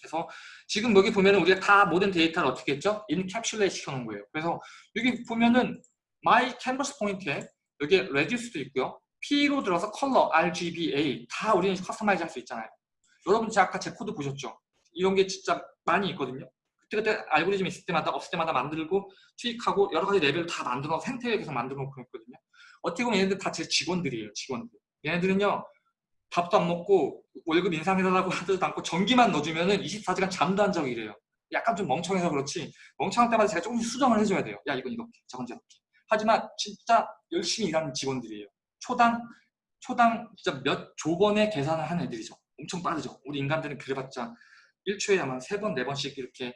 그래서 지금 여기 보면은 우리가 다 모든 데이터를 어떻게 했죠? encapsulate 시켜놓은 거예요. 그래서 여기 보면은 my canvas point에 여기 radius도 있고요. P로 들어서 컬러, RGBA 다 우리는 customize 할 수 있잖아요. 여러분 제가 아까 제 코드 보셨죠? 이런 게 진짜 많이 있거든요. 그때그때 알고리즘 있을 때마다 없을 때마다 만들고 투입하고 여러 가지 레벨 다 만들어 생태계 계속 만들어 놓고 있거든요. 어떻게 보면 얘네들 다 제 직원들이에요. 직원들. 얘네들은요. 밥도 안 먹고 월급 인상해달라고 하지도 않고 전기만 넣어주면 은 24시간 잠도 안 자고 이래요. 약간 좀 멍청해서 그렇지 멍청할 때마다 제가 조금씩 수정을 해줘야 돼요. 야 이건 이렇게 저건 저렇게. 하지만 진짜 열심히 일하는 직원들이에요. 초당 초당 진짜 몇 조번의 계산을 하는 애들이죠. 엄청 빠르죠. 우리 인간들은 그래봤자 1초에 아마 3번, 4번씩 이렇게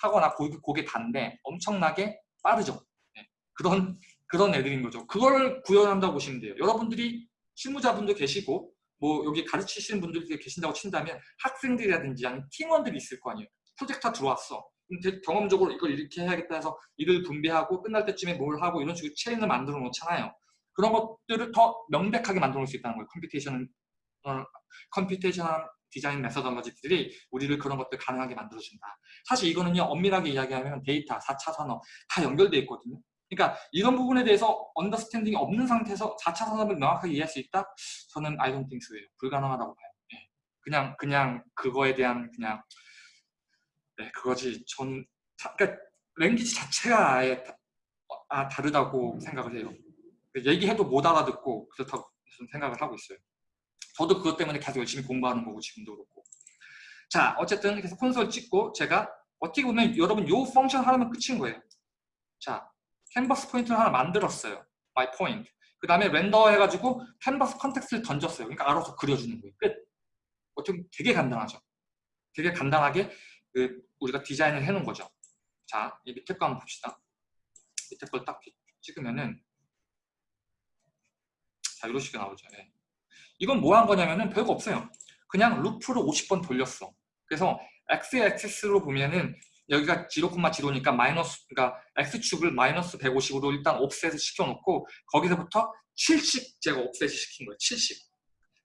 하거나 고개, 고개 단데 엄청나게 빠르죠. 네. 그런 그런 애들인 거죠. 그걸 구현한다고 보시면 돼요. 여러분들이 실무자분도 계시고 뭐 여기 가르치시는 분들이 계신다고 친다면 학생들이라든지 아니면 팀원들이 있을 거 아니에요. 프로젝트 들어왔어. 경험적으로 이걸 이렇게 해야겠다 해서 일을 분배하고 끝날 때쯤에 뭘 하고 이런 식으로 체인을 만들어 놓잖아요. 그런 것들을 더 명백하게 만들어 놓을 수 있다는 거예요. computation, 어, computation design methodology들이 우리를 그런 것들 가능하게 만들어준다. 사실 이거는요, 엄밀하게 이야기하면 데이터, 4차 산업 다 연결되어 있거든요. 그러니까 이런 부분에 대해서 understanding이 없는 상태에서 4차 산업을 명확하게 이해할 수 있다? 저는 I don't think so예요. 불가능하다고 봐요. 네. 그냥 그냥 그거에 대한 그냥 네, 그거지. 전 그러니까 랭귀지 자체가 아예 다, 아, 다르다고 생각을 해요. 얘기해도 못 알아듣고 그렇다고 생각을 하고 있어요. 저도 그것 때문에 계속 열심히 공부하는 거고 지금도 그렇고. 자, 어쨌든 그래서 콘솔 찍고 제가 어떻게 보면 여러분 요 펑션 하나면 끝인 거예요. 자, 캔버스 포인트를 하나 만들었어요. my point. 그 다음에 render 해가지고 캔버스 context를 던졌어요. 그러니까 알아서 그려주는 거예요. 끝. 어떻게 되게 간단하죠. 되게 간단하게 그 우리가 디자인을 해놓은 거죠. 자, 이 밑에 거 한번 봅시다. 밑에 걸 딱 찍으면은 자, 이런 식으로 나오죠. 네. 이건 뭐 한 거냐면은 별거 없어요. 그냥 루프를 50번 돌렸어. 그래서 x axis로 보면은 여기가 0,0니까 마이너스 그러니까 x축을 마이너스 150으로 일단 offset을 시켜놓고 거기서부터 70 제가 offset을 시킨 거예요. 70.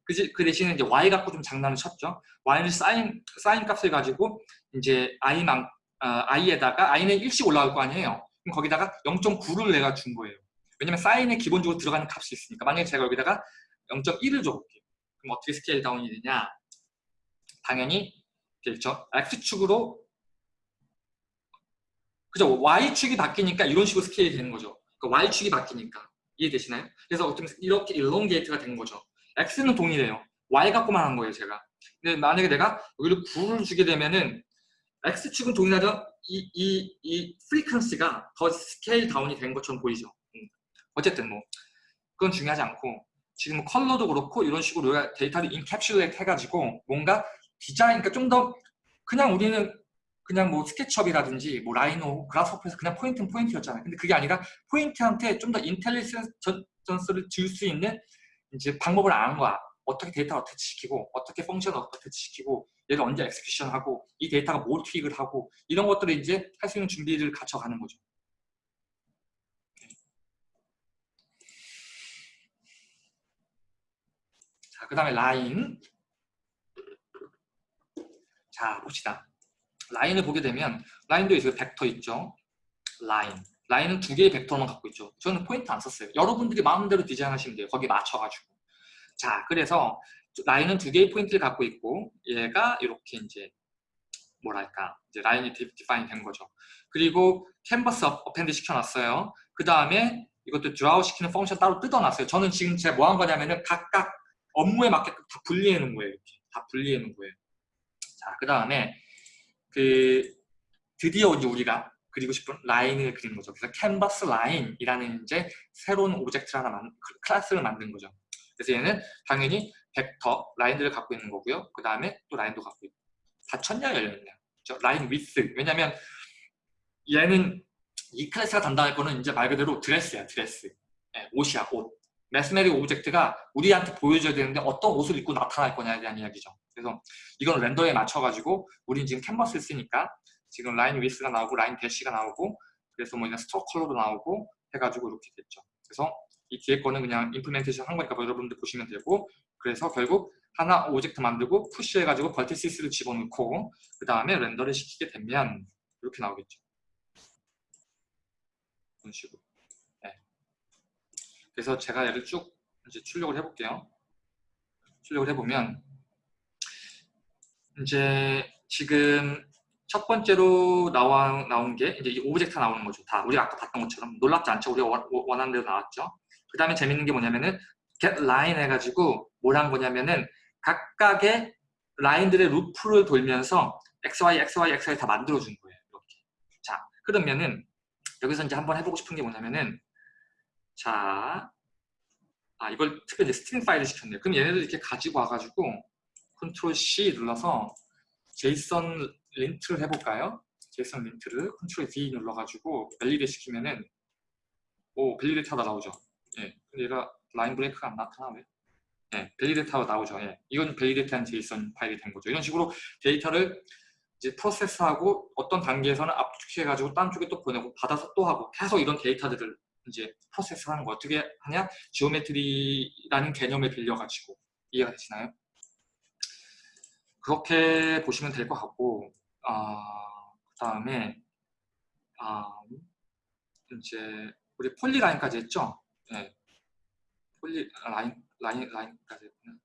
그지? 그 대신에 이제 y 갖고 좀 장난을 쳤죠. y는 사인 사인 값을 가지고 이제 i만 어, i에다가 i는 1씩 올라갈 거 아니에요. 그럼 거기다가 0.9를 내가 준 거예요. 왜냐면 사인에 기본적으로 들어가는 값이 있으니까 만약에 제가 여기다가 0.1을 줘볼게요. 그럼 어떻게 scale down이 되냐? 당연히 그렇죠. x축으로 그죠? y축이 바뀌니까 이런 식으로 스케일이 되는 거죠. 그러니까 y축이 바뀌니까 이해되시나요? 그래서 어쩌면 이렇게 elongate가 되는 거죠. x는 동일해요. y 갖고만 한 거예요, 제가. 근데 만약에 내가 여기를 9를 주게 되면은 x축은 동일하죠? 이, 이, 이 frequency가 더 scale down이 된 것처럼 보이죠. 음. 어쨌든 뭐 그건 중요하지 않고 지금 컬러도 그렇고 이런 식으로 데이터를 encapsulate 해가지고 뭔가 디자인, 그러니까 좀 더 그냥 우리는 그냥 뭐 SketchUp이라든지 뭐 Rhino, Grasshopper에서 그냥 포인트는 포인트였잖아요. 근데 그게 아니라 포인트한테 좀 더 인텔리전스를 줄수 있는 이제 방법을 아는 거야. 어떻게 데이터를 어떻게 시키고 어떻게 펑션을 어떻게 시키고 얘를 언제 엑스큐션하고 이 데이터가 뭘 투입을 하고 이런 것들을 이제 할 수 있는 준비를 갖춰가는 거죠. 자, 그 다음에 라인. 자, 봅시다. 라인을 보게 되면 라인도 있어요. 벡터 있죠. 라인. 라인은 두 개의 벡터만 갖고 있죠. 저는 포인트 안 썼어요. 여러분들이 마음대로 디자인하시면 돼요. 거기에 맞춰가지고. 자, 그래서 라인은 두 개의 포인트를 갖고 있고 얘가 이렇게 이제 뭐랄까 이제 라인이 define 된 거죠. 그리고 캔버스 append 시켜놨어요. 그 다음에 이것도 draw 시키는 function 따로 뜯어놨어요. 저는 지금 제가 뭐 한 거냐면은 각각 업무에 맞게끔 다 분리해 놓은 거예요. 이렇게 다 분리해 놓은 거예요. 자, 그 다음에 그 드디어 이제 우리가 그리고 싶은 라인을 그리는 거죠. 그래서 캔버스 라인이라는 이제 새로운 object를 하나 만, 클래스를 만든 거죠. 그래서 얘는 당연히 벡터 라인들을 갖고 있는 거고요. 그 다음에 또 라인도 갖고 있고 닫혔냐 열렸냐. 그렇죠? line width. 왜냐면 얘는 이 클래스가 담당할 거는 이제 말 그대로 드레스야, 드레스. 예, 옷이야, 옷. mathematic object가 우리한테 보여줘야 되는데 어떤 옷을 입고 나타날 거냐에 대한 이야기죠. 그래서 이건 render에 맞춰가지고 우리는 지금 캔버스를 쓰니까 지금 line width가 나오고 line dash가 나오고 그래서 뭐 이런 stroke color도 나오고 해가지고 이렇게 됐죠. 그래서 이 뒤에 거는 그냥 implementation 한 거니까 뭐 여러분들 보시면 되고 그래서 결국 하나 object 만들고 push해가지고 vertices를 집어넣고 그 다음에 render를 시키게 되면 이렇게 나오겠죠. 이런 식으로. 네. 그래서 제가 얘를 쭉 이제 출력을 해볼게요. 출력을 해보면 이제 지금 첫 번째로 나와, 나온 게 이제 이 object가 나오는 거죠. 다 우리가 아까 봤던 것처럼 놀랍지 않죠. 우리가 원, 원하는 대로 나왔죠. 그 다음에 재밌는 게 뭐냐면은 get line 해가지고 뭘 한 거냐면은 각각의 라인들의 루프를 돌면서 XY, XY, XY 다 만들어준 거예요. 이렇게. 자, 그러면은 여기서 이제 한번 해보고 싶은 게 뭐냐면은 자, 아 이걸 특별히 stringify를 시켰네요. 그럼 얘네들 이렇게 가지고 와가지고 컨트롤 C 눌러서 JSON Lint를 해볼까요? JSON Lint를 컨트롤 D 눌러가지고 validate 시키면은 오 validate 하다 나오죠. 예, 근데 얘가 line break가 안 나타나 왜? 예, validate 하고 나오죠. 예, 이건 validate한 JSON 파일이 된 거죠. 이런 식으로 데이터를 이제 process하고 어떤 단계에서는 압축해가지고 딴 쪽에 또 보내고 받아서 또 하고 계속 이런 데이터들을 이제 process하는 거 어떻게 하냐? geometry라는 개념을 빌려가지고 이해가 되시나요? 그렇게 보시면 될 것 같고 아, 그 다음에 아, 이제 우리 polyline까지 했죠? 네. polyline 라인 라인까지 했구나.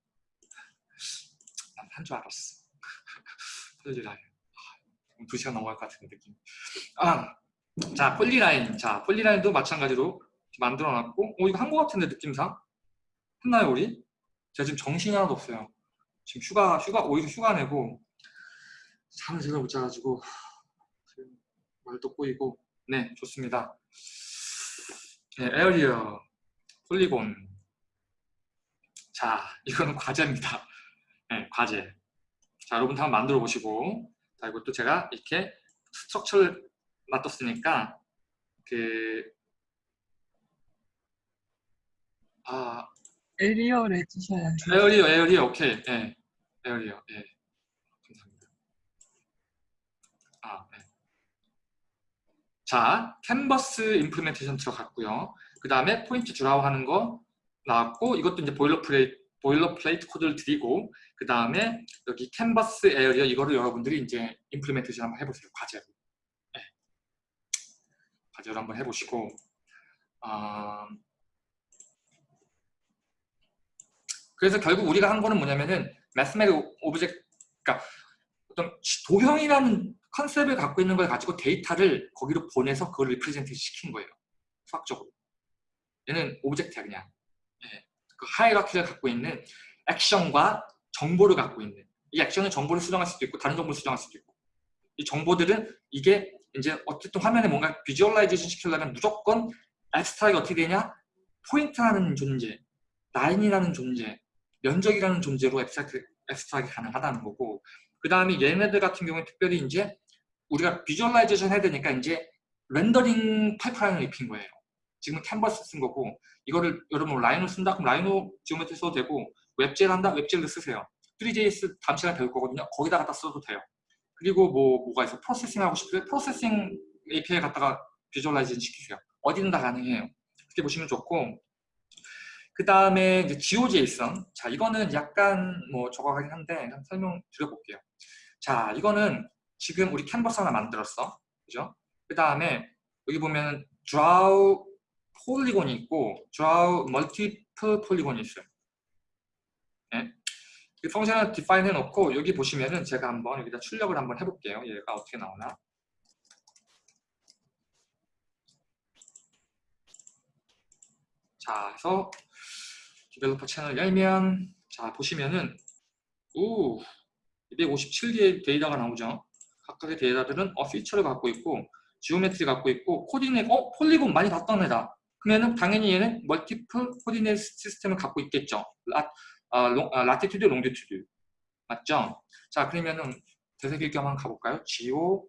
난 한 줄 알았어. polyline. 아, 두 시간 넘어갈 것 같은 느낌. 아, 자 polyline. 자 polyline도 마찬가지로 만들어 놨고, 어 이거 한것 같은데 느낌상 했나요 우리? 제가 지금 정신이 하나도 없어요. 지금 휴가 휴가 오히려 휴가 내고 잠을 제대로 못 자가지고 말도 꼬이고 네 좋습니다. 네, area polygon 자 이거는 과제입니다. 네 과제 자 여러분 한번 만들어 보시고 자 이것도 제가 이렇게 structure를 놔뒀으니까 그 아, area를 해주셔야죠. area area 오케이 예 area 예 감사합니다 아 네. 자 캔버스 implementation 들어갔고요 그 다음에 point draw 하는 거 나왔고 이것도 이제 boilerplate boilerplate 코드를 드리고 그 다음에 여기 canvas area 이거를 여러분들이 이제 implementation 한번 해보세요 과제로 네. 과제로 한번 해보시고 아 그래서 결국 우리가 한 거는 뭐냐면은 mathematic object, 그러니까 어떤 도형이라는 concept을 갖고 있는 걸 가지고 데이터를 거기로 보내서 그걸 represent 시킨 거예요. 수학적으로. 얘는 object야 그냥. 예. 그 hierarchy를 갖고 있는 액션과 정보를 갖고 있는 이 액션은 정보를 수정할 수도 있고 다른 정보를 수정할 수도 있고 이 정보들은 이게 이제 어쨌든 화면에 뭔가 visualization 시키려면 무조건 abstract이 어떻게 되냐? 포인트라는 존재, 라인이라는 존재, 면적이라는 존재로 abstract이 가능하다는 거고 그 다음에 얘네들 같은 경우는 특별히 이제 우리가 visualization 해야 되니까 이제 rendering pipeline을 입힌 거예요. 지금 캔버스 쓴 거고 이거를 여러분 Rhino 쓴다 그럼 Rhino geometry 써도 되고 WebGL 한다 WebGL을 쓰세요. 3JS 다음 시간에 배울 거거든요. 거기다 갖다 써도 돼요. 그리고 뭐 뭐가 있어 Processing 하고 싶으면 Processing API 갖다가 visualization 시키세요. 어디든 다 가능해요. 그렇게 보시면 좋고 그 다음에 이제 GeoJSON. 자, 이거는 약간 뭐 저거 하긴 한데 설명 드려볼게요. 자, 이거는 지금 우리 캔버스 하나 만들었어. 그죠? 그 다음에 여기 보면 draw 폴리곤이 있고 draw multiple 폴리곤이 있어요. 펑션을 디파인 해놓고 여기 보시면은 제가 한번 여기다 출력을 한번 해볼게요. 얘가 어떻게 나오나? 자, 그래서 developer 채널 열면 자 보시면은 우 257개의 데이터가 나오죠. 각각의 데이터들은 어, feature를 갖고 있고 geometry 갖고 있고 coordinate 어 polygon 많이 봤던 애다. 그러면은 당연히 얘는 multiple coordinate system을 갖고 있겠죠. 라, 아, 롱, 아, latitude, longitude 맞죠? 자 그러면은 되새길 겸 한번 가볼까요? Geo,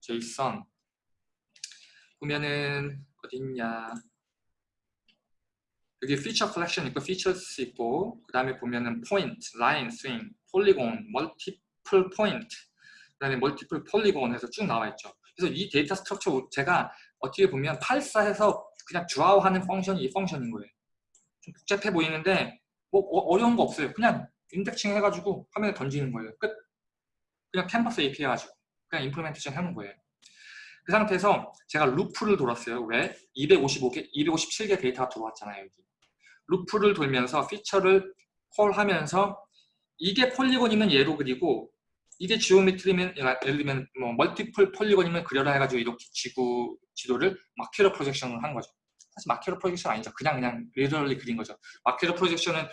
JSON 보면은 어딨냐 여기 feature collection 있고 features 있고 그 다음에 보면은 point, line, string, polygon, multiple point 그 다음에 multiple polygon 해서 쭉 나와 있죠. 그래서 이 data structure 제가 어떻게 보면 84해서 그냥 draw 하는 function이 이 function인 거예요. 좀 복잡해 보이는데 뭐 어, 어려운 거 없어요. 그냥 indexing 해가지고 화면에 던지는 거예요. 끝. 그냥 canvas API 해가지고 그냥 implementation 해놓은 거예요. 그 상태에서 제가 루프를 돌았어요. 왜? 255개, 257개 데이터가 들어왔잖아요. 여기. 루프를 돌면서 feature를 call하면서 이게 polygon이면 얘로 그리고 이게 geometry면 예를 들면 뭐 multiple polygon이면 그려라 해가지고 이렇게 지구 지도를 Mercator projection을 한 거죠. 사실 Mercator projection 아니죠. 그냥 그냥 really 그린 거죠. Mercator projection은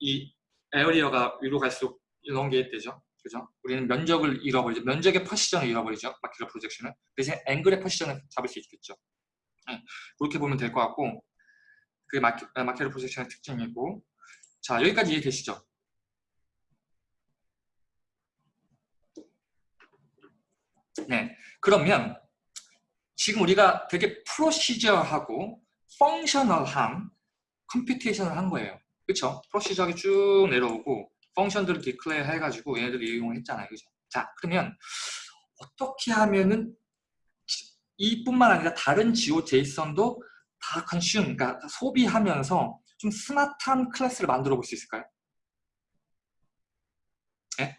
이 area가 위로 갈수록 elongate 되죠. 그죠? 우리는 면적을 잃어버리죠. 면적의 precision을 잃어버리죠. Mercator projection은. 대신 앵글의 precision을 잡을 수 있겠죠. 네, 그렇게 보면 될 것 같고 그게 Merca, Mercator projection의 특징이고 자 여기까지 이해 되시죠? 네, 그러면 지금 우리가 되게 procedural하고 functional한 computation을 한 거예요. 그렇죠? procedural하게 쭉 내려오고 function들을 declare 해가지고 얘네들을 이용을 했잖아요. 그죠? 자, 그러면 어떻게 하면은 이뿐만 아니라 다른 GeoJSON도 다 consume, 그러니까 다 소비하면서 좀 smart한 클래스를 만들어 볼 수 있을까요? 네?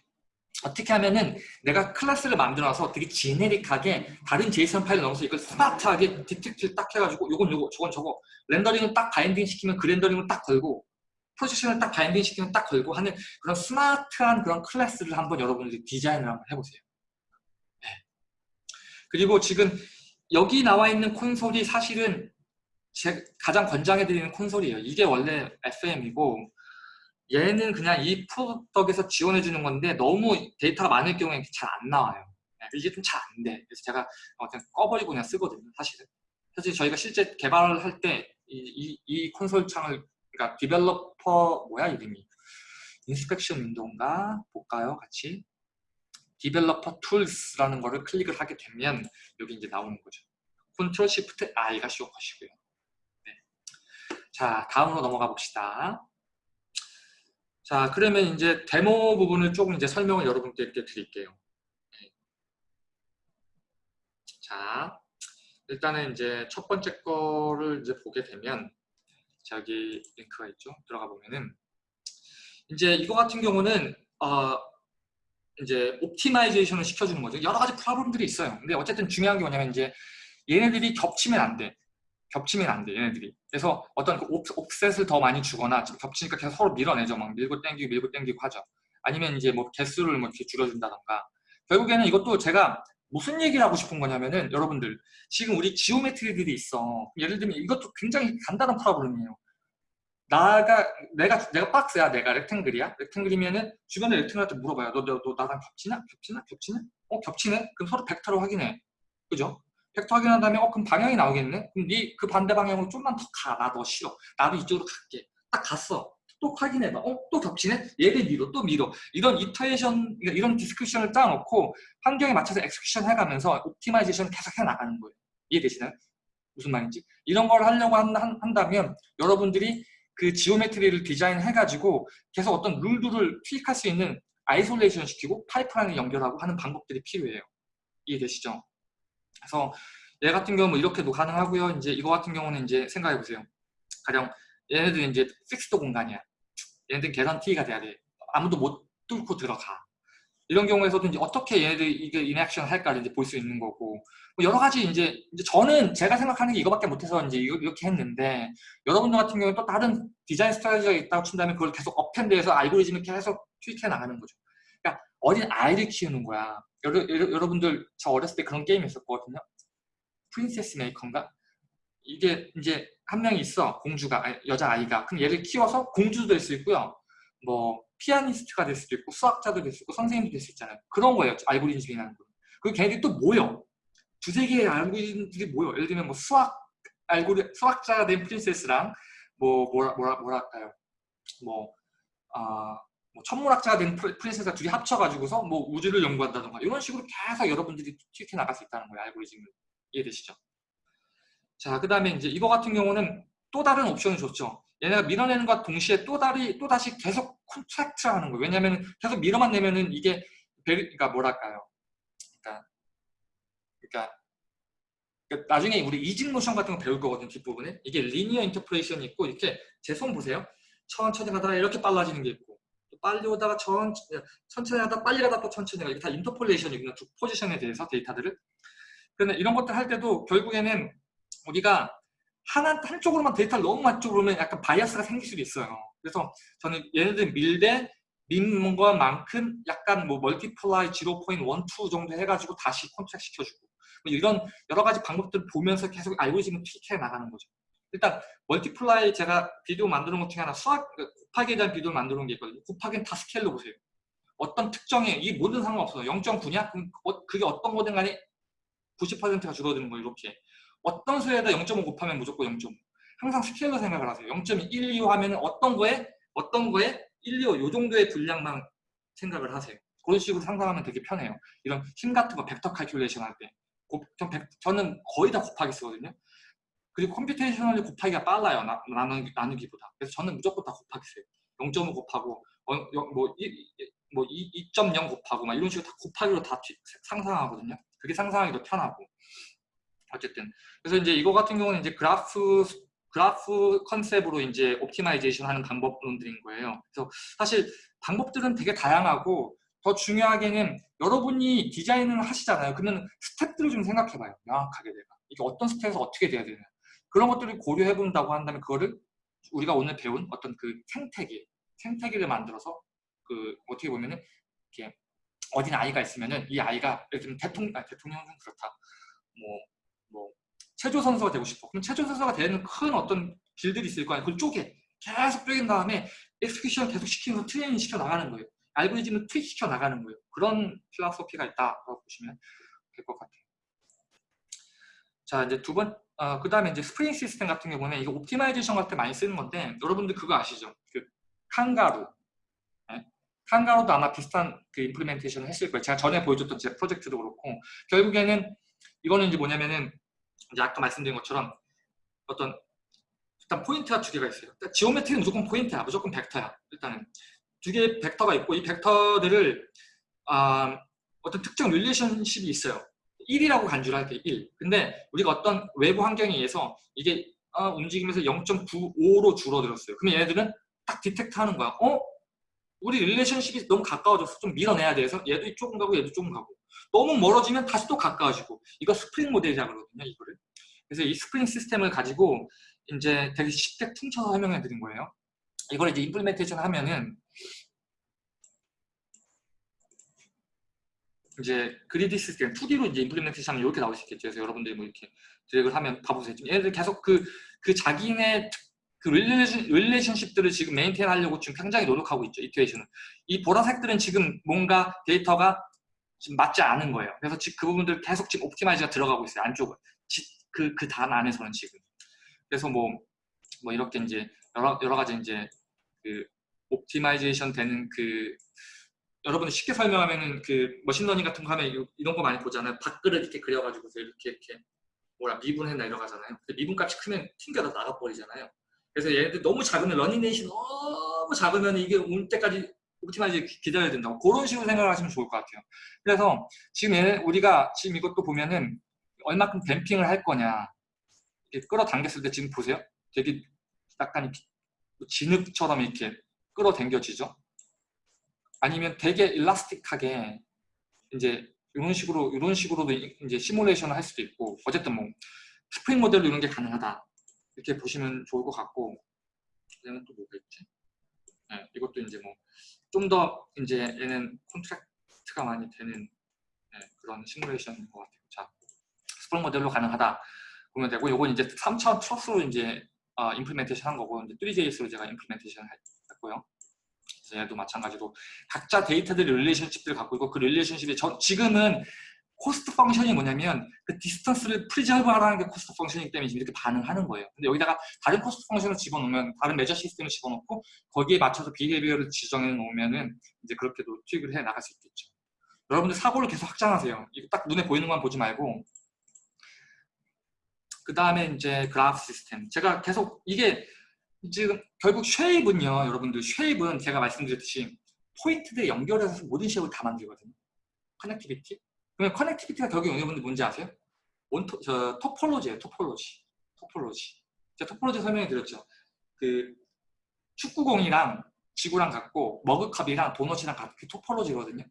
어떻게 하면은 내가 클래스를 만들어서 되게 generic하게 다른 JSON 파일을 넣어서 이걸 smart하게 detect를 딱 해가지고 요건 요거 저건 저거 rendering을 딱 binding 시키면 그 rendering을 딱 걸고 projection을 딱 binding 시키면 딱 걸고 하는 그런 smart한 그런 클래스를 한번 여러분들이 디자인을 한번 해보세요. 네. 그리고 지금 여기 나와 있는 콘솔이 사실은 제 가장 권장해드리는 콘솔이에요. 이게 원래 FM이고 얘는 그냥 이 product에서 지원해 주는 건데 너무 데이터가 많을 경우에 잘 안 나와요. 네, 이게 좀 잘 안 돼. 그래서 제가 그냥 꺼버리고 그냥 쓰거든요. 사실은. 사실 저희가 실제 개발을 할때이 이, 이 콘솔 창을 그러니까 developer 뭐야 이름이 inspection window인가 볼까요 같이 developer tools라는 거를 클릭을 하게 되면 여기 이제 나오는 거죠 Control Shift I가 쉬워 것이고요 네. 자 다음으로 넘어가 봅시다 자 그러면 이제 데모 부분을 조금 이제 설명을 여러분께 드릴게요 네. 자 일단은 이제 첫 번째 거를 이제 보게 되면 저기 링크가 있죠. 들어가 보면은 이제 이거 같은 경우는 어 이제 optimization을 시켜주는 거죠. 여러 가지 problem들이 있어요. 근데 어쨌든 중요한 게 뭐냐면 이제 얘네들이 겹치면 안 돼. 겹치면 안 돼, 얘네들이. 그래서 어떤 그 offset을 더 많이 주거나 겹치니까 계속 서로 밀어내죠. 막 밀고 땡기고 밀고 땡기고 하죠. 아니면 이제 뭐 개수를 뭐 이렇게 줄여준다던가. 결국에는 이것도 제가 무슨 얘기를 하고 싶은 거냐면은 여러분들 지금 우리 geometry들이 있어. 예를 들면 이것도 굉장히 간단한 problem이에요. 나가 내가 내가 박스야 내가 rectangle이야. rectangle이면은 주변에 rectangle한테 물어봐요. 너, 너, 너 나랑 겹치나 겹치나 겹치나 어 겹치네? 그럼 서로 벡터로 확인해. 그죠 벡터 확인한 다음에 어 그럼 방향이 나오겠네 그럼 네 그 반대 방향으로 좀만 더 가 나 너 싫어 나도 이쪽으로 갈게 딱 갔어 또 확인해봐. 어? 또 겹치네? 얘를 밀어, 또 밀어. 이런 iteration, 이런 description을 짜놓고 환경에 맞춰서 execution 해가면서 optimization 계속 해나가는 거예요. 이해되시나요? 무슨 말인지? 이런 걸 하려고 한, 한, 한다면 여러분들이 그 geometry를 디자인해가지고 계속 어떤 rule들을 투입할 수 있는 isolation 시키고 파이프라인을 연결하고 하는 방법들이 필요해요. 이해되시죠? 그래서 얘 같은 경우는 이렇게도 가능하고요. 이제 이거 같은 경우는 이제 생각해 보세요. 가령 얘네들은 이제 fixed 공간이야. 얘네들 계산 T가 돼야 돼. 아무도 못 뚫고 들어가. 이런 경우에서도 이제 어떻게 얘네들이 이게 interaction 할까를 이제 볼 수 있는 거고 뭐 여러 가지 이제, 이제 저는 제가 생각하는 게 이거밖에 못해서 이제 이렇게 했는데 여러분들 같은 경우는 또 다른 디자인 strategy가 있다고 친다면 그걸 계속 append해서 알고리즘을 계속 트윗해 나가는 거죠. 어린 아이를 키우는 거야. 여러, 여러, 여러 분들 저 어렸을 때 그런 게임이 있었거든요. 프린세스 메이커인가? 이게 이제 한 명이 있어. 공주가 아니, 여자 아이가. 그럼 얘를 키워서 공주도 될 수 있고요. 뭐 피아니스트가 될 수도 있고 수학자도 될 수 있고 선생님도 될 수 있잖아요. 그런 거예요 알고리즘이라는 거 그리고 걔네들이 또 모여. 두세 개의 알고리즘들이 모여. 예를 들면 뭐 수학 알고리 수학자가 된 프린세스랑 뭐 뭐라 뭐라 뭐랄까요? 뭐 아, 뭐 천문학자가 된 프린세스가 둘이 합쳐가지고서 뭐 우주를 연구한다던가 이런 식으로 계속 여러분들이 튀게 나갈 수 있다는 거예요 알고리즘을 이해되시죠? 자, 그 다음에 이제 이거 같은 경우는 또 다른 옵션을 줬죠. 얘네가 밀어내는 것 동시에 또 다리 또 다시 계속 contract 하는 거예요. 왜냐하면 계속 밀어만 내면은 이게 very, 그러니까 뭐랄까요? 그러니까, 그러니까, 그러니까 나중에 우리 easing motion 같은 거 배울 거거든 뒷부분에 이게 리니어 인터프레이션이 있고 이렇게 제 손 보세요. 천천히 가다가 이렇게 빨라지는 게 있고 또 빨리 오다가 천, 천천히 하다가 빨리 가다가 또 천천히 가다 이게 다 interpolation이구나 두 포지션에 대해서 데이터들을 그런데 이런 것들 할 때도 결국에는 우리가 하나 한쪽으로만 데이터를 너무 맞추고 그러면 약간 bias가 생길 수도 있어요. 그래서 저는 얘네들 밀대 민 것만큼 약간 뭐 multiply 0.12 정도 해가지고 다시 contract 시켜주고 뭐 이런 여러 가지 방법들을 보면서 계속 알고리즘을 tweak해 나가는 거죠. 일단 multiply 제가 비디오 만드는 것 중에 하나 수학 곱하기에 대한 비디오를 만드는 게 있거든요. 곱하기는 다 스케일로 보세요. 어떤 특정의 이 모든 상관없어요. 0.9냐? 그럼 어- 그게 어떤 거든 간에 90%가 줄어드는 거예요. 이렇게. 어떤 수에다 0.5 곱하면 무조건 0.5. 항상 스케일로 생각을 하세요. 0.125 하면 어떤 거에 어떤 거에 125, 요 정도의 분량만 생각을 하세요. 그런 식으로 상상하면 되게 편해요. 이런 힘 같은 거 벡터 calculation 할 때. 곱- 저는 거의 다 곱하기 쓰거든요. 그리고 computationally 곱하기가 빨라요. 나, 나누, 나누기보다. 그래서 저는 무조건 다 곱하기 써요. 0.5 곱하고 어, 영- 뭐, 이, 이- 뭐 이- 2.0 곱하고 막 이런 식으로 다 곱하기로 다 뒤- 상상하거든요. 그게 상상하기 더 편하고. 어쨌든 그래서 이제 이거 같은 경우는 이제 그래프 그래프 컨셉으로 이제 optimization 하는 방법론들인 거예요. 그래서 사실 방법들은 되게 다양하고 더 중요하게는 여러분이 디자인을 하시잖아요. 그러면 step들을 좀 생각해봐요. 명확하게 내가 이게 어떤 스텝에서 어떻게 돼야 되나 그런 것들을 고려해 본다고 한다면 그거를 우리가 오늘 배운 어떤 그 생태계 생태계를 만들어서 그 어떻게 보면은 이렇게 어린 아이가 있으면은 이 아이가 예를 들면 대통령 아, 대통령은 그렇다. 뭐뭐 체조 선수가 되고 싶어. 그럼 체조 선수가 되는 큰 어떤 길들이 있을 거 아니에요. 그걸 쪼개. 계속 쪼갠 다음에 execution 계속 시키면서 트레이닝 시켜 나가는 거예요. 알고리즘을 tweak 시켜 나가는 거예요. 그런 philosophy가 있다라고 보시면 될 것 같아요. 자 이제 두 번, 어, 그 다음에 이제 스프링 시스템 같은 경우는 이거 optimization 같은 때 많이 쓰는 건데 여러분들 그거 아시죠? 그 Kangaroo. 네? Kangaroo도 아마 비슷한 그 implementation을 했을 거예요. 제가 전에 보여줬던 제 프로젝트도 그렇고 결국에는 이거는 이제 뭐냐면은 이제 아까 말씀드린 것처럼 어떤 일단 포인트가 두 개가 있어요. geometry는 무조건 포인트야, 무조건 벡터야. 일단은 두 개의 벡터가 있고 이 벡터들을 아, 어떤 특정 relationship이 있어요. 1이라고 간주를 할게요. 1. 근데 우리가 어떤 외부 환경에 의해서 이게 아, 움직이면서 0.95로 줄어들었어요. 그러면 얘네들은 딱 detect 하는 거야. 어? 우리 relationship이 너무 가까워져서 좀 밀어내야 돼서 얘도 이쪽은 가고 얘도 조금 가고 너무 멀어지면 다시 또 가까워지고 이거 스프링 모델이라고 그러거든요 이거를 그래서 이 스프링 시스템을 가지고 이제 되게 쉽게 퉁쳐서 설명해 드린 거예요 이걸 이제 implementation 하면은 이제 grid 시스템 2D로 이제 implementation 하면 이렇게 나올 수 있겠죠 그래서 여러분들이 뭐 이렇게 드래그를 하면 봐보세요 얘네들 계속 그, 그 자기네 그 relation, relationship들을 지금 maintain 하려고 지금 굉장히 노력하고 있죠 iteration은 이 보라색들은 지금 뭔가 데이터가 지금 맞지 않은 거예요. 그래서 지금 그 부분들 계속 지금 optimize가 들어가고 있어요. 안쪽은. 그, 그 단 안에서는 지금. 그래서 뭐, 뭐 이렇게 이제 여러, 여러 가지 이제 그 optimization 되는 그 여러분이 쉽게 설명하면은 그 machine learning 같은 거 하면 이- 이런 거 많이 보잖아요. 밥그릇 이렇게 그려가지고서 이렇게 이렇게 뭐라 미분해 내려가잖아요. 미분 값이 크면 튕겨서 나가버리잖아요. 그래서 얘네들 너무 작으면 learning rate 너무 작으면 이게 올 때까지 optimize 기다려야 된다고 그런 식으로 생각하시면 좋을 것 같아요. 그래서 지금 얘 우리가 지금 이것도 보면은 얼마큼 댐핑을 할 거냐 이렇게 끌어당겼을 때 지금 보세요. 되게 약간 진흙처럼 이렇게 끌어당겨지죠. 아니면 되게 일라스틱하게 이제 이런 식으로 이런 식으로도 이제 시뮬레이션을 할 수도 있고 어쨌든 뭐 스프링 모델로 이런 게 가능하다 이렇게 보시면 좋을 것 같고 그다음에 또 뭐가 있지? 네, 이것도 이제 뭐 좀 더 이제 얘는 콘트랙트가 많이 되는 네, 그런 시뮬레이션인 것 같아요. 자, 스프링 모델로 가능하다 보면 되고 이건 이제 3차원 트러스로 이제 어, implementation 한 거고 이제 Three.js로 제가 implementation 했고요. 얘도 마찬가지로 각자 데이터들이 relationship들을 갖고 있고 그 relationship이 저, 지금은 cost function이 뭐냐면 그 distance를 preserve 하라는 게 cost function이기 때문에 지금 이렇게 반응하는 거예요. 근데 여기다가 다른 cost function을 집어넣으면 다른 measure 시스템을 집어넣고 거기에 맞춰서 behavior를 지정해 놓으면은 이제 그렇게도 투입을 해 나갈 수 있겠죠. 여러분들 사고를 계속 확장하세요. 이거 딱 눈에 보이는 것만 보지 말고 그 다음에 이제 그래프 시스템. 제가 계속 이게 지금 결국 shape은요, 여러분들 shape은 제가 말씀드렸듯이 포인트들 연결해서 모든 shape을 다 만들거든요. connectivity. 그러면 connectivity가 결국 여러분들 뭔지 아세요? onto, 저, topology예요, topology. topology. 제가 topology 설명해 드렸죠. 그 축구공이랑 지구랑 같고 머그컵이랑 도넛이랑 같은 그 topology거든요.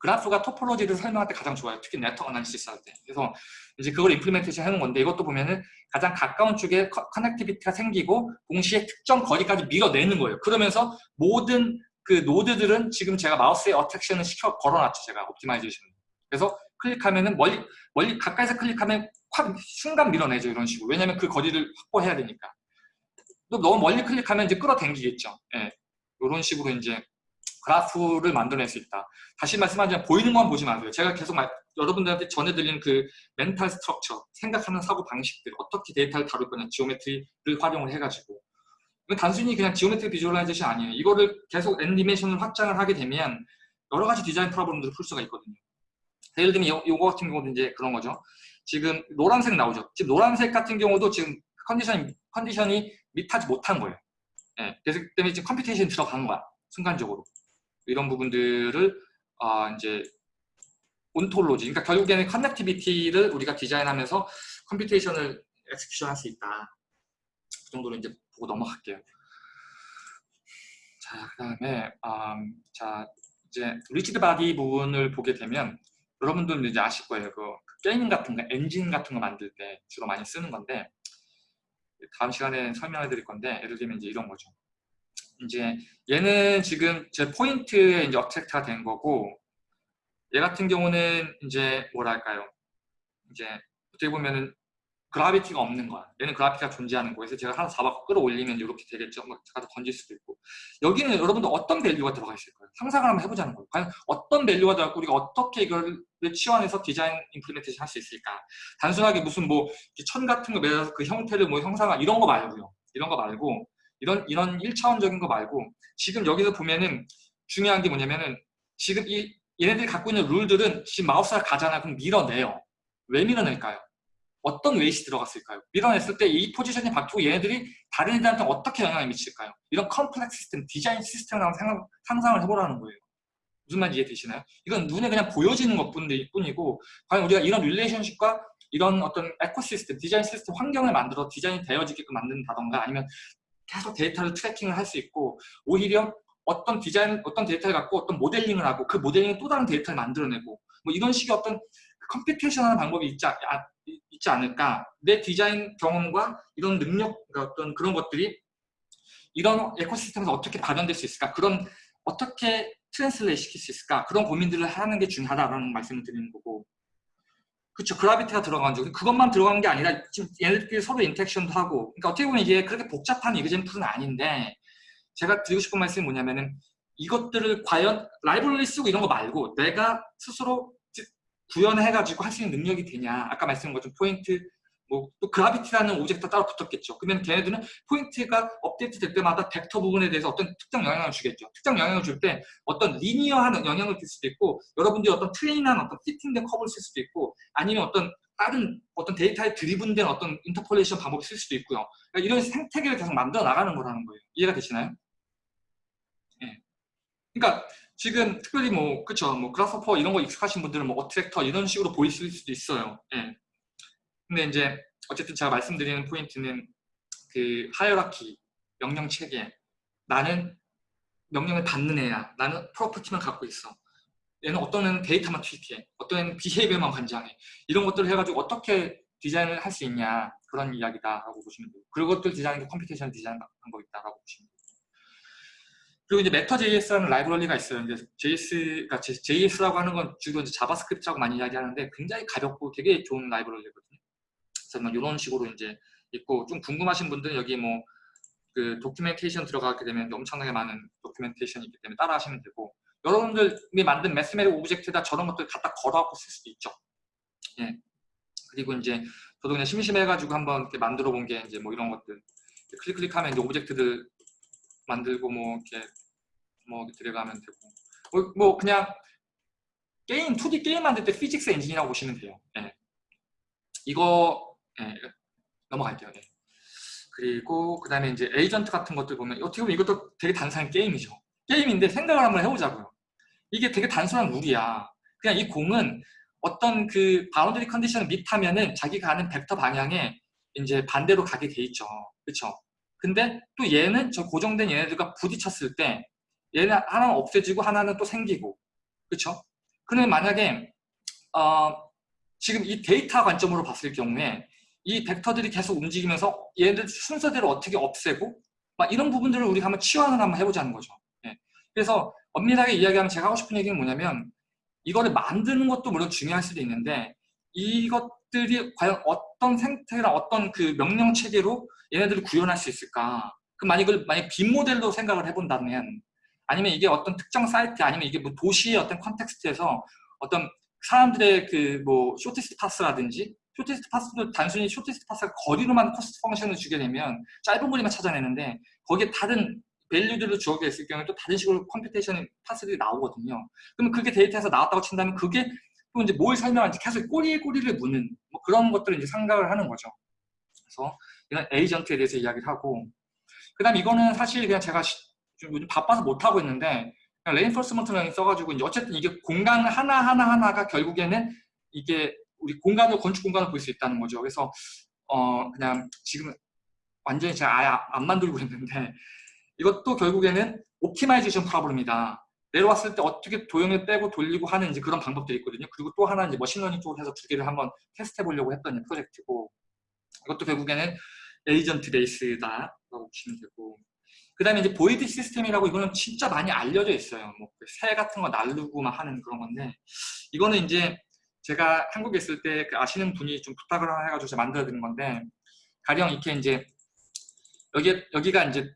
그래프가 topology를 설명할 때 가장 좋아요. 특히 네트워크 analysis 할 때. 그래서 이제 그걸 implementation 하는 건데 이것도 보면은 가장 가까운 쪽에 커- connectivity가 생기고 동시에 특정 거리까지 밀어내는 거예요. 그러면서 모든 그 노드들은 지금 제가 마우스에 attraction을 시켜 걸어놨죠. 제가 optimization. 그래서 클릭하면은 멀리 멀리 가까이서 클릭하면 확 순간 밀어내죠. 이런 식으로. 왜냐면 그 거리를 확보해야 되니까. 또 너무 멀리 클릭하면 이제 끌어당기겠죠. 예. 이런 식으로 이제 그래프를 만들어낼 수 있다. 다시 말씀하자면 보이는 것만 보지 마세요. 제가 계속 말- 여러분들한테 전해드리는 그 mental structure, 생각하는 사고 방식들, 어떻게 데이터를 다룰 거냐, geometry를 활용을 해가지고 단순히 그냥 geometry visualization 아니에요. 이거를 계속 애니메이션을 확장을 하게 되면 여러 가지 디자인 problem들을 풀 수가 있거든요. 예를 들면 요, 요거 같은 경우도 이제 그런 거죠. 지금 노란색 나오죠. 지금 노란색 같은 경우도 지금 컨디션이, 컨디션이 meet하지 못한 거예요. 예, 그래서 그 때문에 지금 computation이 들어간 거야. 순간적으로. 이런 부분들을 아, 이제 ontology, 그러니까 결국에는 connectivity를 우리가 디자인하면서 computation을 execution 할 수 있다. 그 정도로 이제 보고 넘어갈게요. 자, 그 다음에 음, 자 이제 rigid body 부분을 보게 되면 여러분들은 이제 아실 거예요. 그 게임 같은 거, 엔진 같은 거 만들 때 주로 많이 쓰는 건데 다음 시간에 설명해 드릴 건데 예를 들면 이제 이런 거죠. 이제 얘는 지금 제 포인트에 이제 attract가 된 거고 얘 같은 경우는 이제 뭐랄까요? 이제 어떻게 보면은 gravity가 없는 거야. 얘는 gravity가 존재하는. 그래서 제가 하나 잡아 끌어올리면 이렇게 되겠죠. 막 갖다 던질 수도 있고. 여기는 여러분들 어떤 value가 들어가 있을 거예요. 상상을 한번 해보자는 거예요. 과연 어떤 value가 들어가고 우리가 어떻게 이걸 치환해서 디자인 implementation 할 수 있을까? 단순하게 무슨 뭐 천 같은 거 매서 그 형태를 뭐 형상화 이런 거 말고요. 이런 거 말고 이런 이런 1차원적인 거 말고 지금 여기서 보면은 중요한 게 뭐냐면은 지금 이 얘네들이 갖고 있는 룰들은 지금 마우스가 가잖아 그럼 밀어내요. 왜 밀어낼까요? 어떤 웨이시 들어갔을까요? 밀어냈을 때 이 포지션이 바뀌고 얘네들이 다른 애들한테 어떻게 영향을 미칠까요? 이런 컴플렉스 시스템, 디자인 시스템을 한번 생각, 상상을 해보라는 거예요. 무슨 말인지 이해되시나요? 이건 눈에 그냥 보여지는 것 뿐이고 과연 우리가 이런 relationship과 이런 어떤 ecosystem, 디자인 시스템 환경을 만들어 디자인이 되어지게끔 만든다던가 아니면 계속 데이터를 tracking을 할 수 있고 오히려 어떤 디자인, 어떤 데이터를 갖고 어떤 모델링을 하고 그 모델링을 또 다른 데이터를 만들어내고 뭐 이런 식의 어떤 computation 하는 방법이 있지, 아, 있지 않을까. 내 디자인 경험과 이런 능력 그러니까 어떤 그런 것들이 이런 ecosystem에서 어떻게 발현될 수 있을까? 그런 어떻게 translate 시킬 수 있을까? 그런 고민들을 하는 게 중요하다라는 말씀을 드리는 거고 그렇죠 gravity가 들어간 적 그것만 들어간 게 아니라 지금 얘네들끼리 서로 interaction도 하고 그러니까 어떻게 보면 이게 그렇게 복잡한 example은 아닌데 제가 드리고 싶은 말씀이 뭐냐면은 이것들을 과연 라이브러리 쓰고 이런 거 말고 내가 스스로 구현해가지고 할 수 있는 능력이 되냐. 아까 말씀한 것처럼 포인트 뭐 또 gravity라는 object가 따로 붙었겠죠 그러면 걔네들은 포인트가 업데이트 될 때마다 벡터 부분에 대해서 어떤 특정 영향을 주겠죠 특정 영향을 줄 때 어떤 리니어한 영향을 줄 수도 있고 여러분들이 어떤 train한 어떤 fitting된 커브를 쓸 수도 있고 아니면 어떤 다른 어떤 데이터에 driven된 어떤 interpolation 방법을 쓸 수도 있고요 그러니까 이런 생태계를 계속 만들어 나가는 거라는 거예요 이해가 되시나요? 예. 그러니까 지금 특별히 뭐 그쵸 뭐 Grasshopper 이런 거 익숙하신 분들은 뭐 attractor 이런 식으로 보이실 수도 있어요. 예. 근데 이제 어쨌든 제가 말씀드리는 포인트는 그 hierarchy 명령 체계 나는 명령을 받는 애야. 나는 property만 갖고 있어. 얘는 어떤 애는 데이터만 트위트해. 어떤 애는 behavior만 관장해. 이런 것들을 해가지고 어떻게 디자인을 할 수 있냐 그런 이야기다라고 보시면. 그런 것들 디자인도 computation 디자인 한거 있다라고 보시면 돼요. 그리고 이제 Matter.js라는 라이브러리가 있어요. 이제 JS가 JS라고 하는 건 주로 이제 JavaScript라고 많이 이야기하는데 굉장히 가볍고 되게 좋은 라이브러리거든요. 그래서 뭐 이런 식으로 이제 있고 좀 궁금하신 분들은 여기 뭐 그 documentation 들어가게 되면 엄청나게 많은 documentation이 있기 때문에 따라 하시면 되고 여러분들이 만든 mathematic object에다 저런 것들 갖다 걸어갖고 쓸 수도 있죠. 예. 그리고 이제 저도 그냥 심심해가지고 한번 이렇게 만들어 본 게 이제 뭐 이런 것들 클릭 클릭하면 이제 object들 만들고 뭐 이렇게 뭐 들어가면 되고 뭐, 뭐 그냥 게임 2D 게임 만들 때 physics 엔진이라고 보시면 돼요. 예. 이거 예, 넘어갈게요. 예. 그리고 그 다음에 이제 에이전트 같은 것들 보면 어떻게 보면 이것도 되게 단순한 게임이죠. 게임인데 생각을 한번 해보자고요. 이게 되게 단순한 룰이야. 그냥 이 공은 어떤 그 boundary 컨디션을 meet하면은 자기가 가는 벡터 방향에 이제 반대로 가게 돼 있죠. 그렇죠? 근데 또 얘는 저 고정된 얘네들과 부딪혔을 때 얘는 하나는 없애지고 하나는 또 생기고 그렇죠? 그러면 만약에 어, 지금 이 데이터 관점으로 봤을 경우에 이 벡터들이 계속 움직이면서 얘네들 순서대로 어떻게 없애고 막 이런 부분들을 우리가 한번 치환을 한번 해보자는 거죠. 예. 그래서 엄밀하게 이야기하면 제가 하고 싶은 얘기는 뭐냐면 이거를 만드는 것도 물론 중요할 수도 있는데 이것들이 과연 어떤 생태나 어떤 그 명령 체계로 얘네들을 구현할 수 있을까? 그 만약 이걸 만약 빈 모델로 생각을 해본다면 아니면 이게 어떤 특정 사이트 아니면 이게 뭐 도시의 어떤 context에서 어떤 사람들의 그 뭐 shortest path라든지 shortest path도 단순히 shortest path가 거리로만 cost function을 주게 되면 짧은 거리만 찾아내는데 거기에 다른 value들을 주어져 있을 경우에 또 다른 식으로 computation path들이 나오거든요. 그러면 그게 데이터에서 나왔다고 친다면 그게 또 이제 뭘 설명하는지 계속 꼬리에 꼬리를 무는 뭐 그런 것들을 이제 생각을 하는 거죠. 그래서 이런 에이전트에 대해서 이야기를 하고 그 다음 이거는 사실 그냥 제가 좀 바빠서 못하고 있는데 reinforcement learning 써가지고 어쨌든 이게 공간 하나 하나 하나가 결국에는 이게 우리 공간을 건축 공간을 볼 수 있다는 거죠. 그래서 어 그냥 지금 완전히 제가 아예 안 만들고 있는데 이것도 결국에는 optimization problem이다. 내려왔을 때 어떻게 도형을 빼고 돌리고 하는 이제 그런 방법들이 있거든요. 그리고 또 하나 이제 machine learning 쪽으로 해서 두 개를 한번 테스트해 보려고 했던 프로젝트고 이것도 결국에는 agent base다라고 보시면 되고 그 다음에 이제 boid system이라고 이거는 진짜 많이 알려져 있어요. 뭐 새 같은 거 날르고 막 하는 그런 건데 이거는 이제 제가 한국에 있을 때 그 아시는 분이 좀 부탁을 해가지고 제가 만들어 드린 건데 가령 이렇게 이제 여기 여기가 이제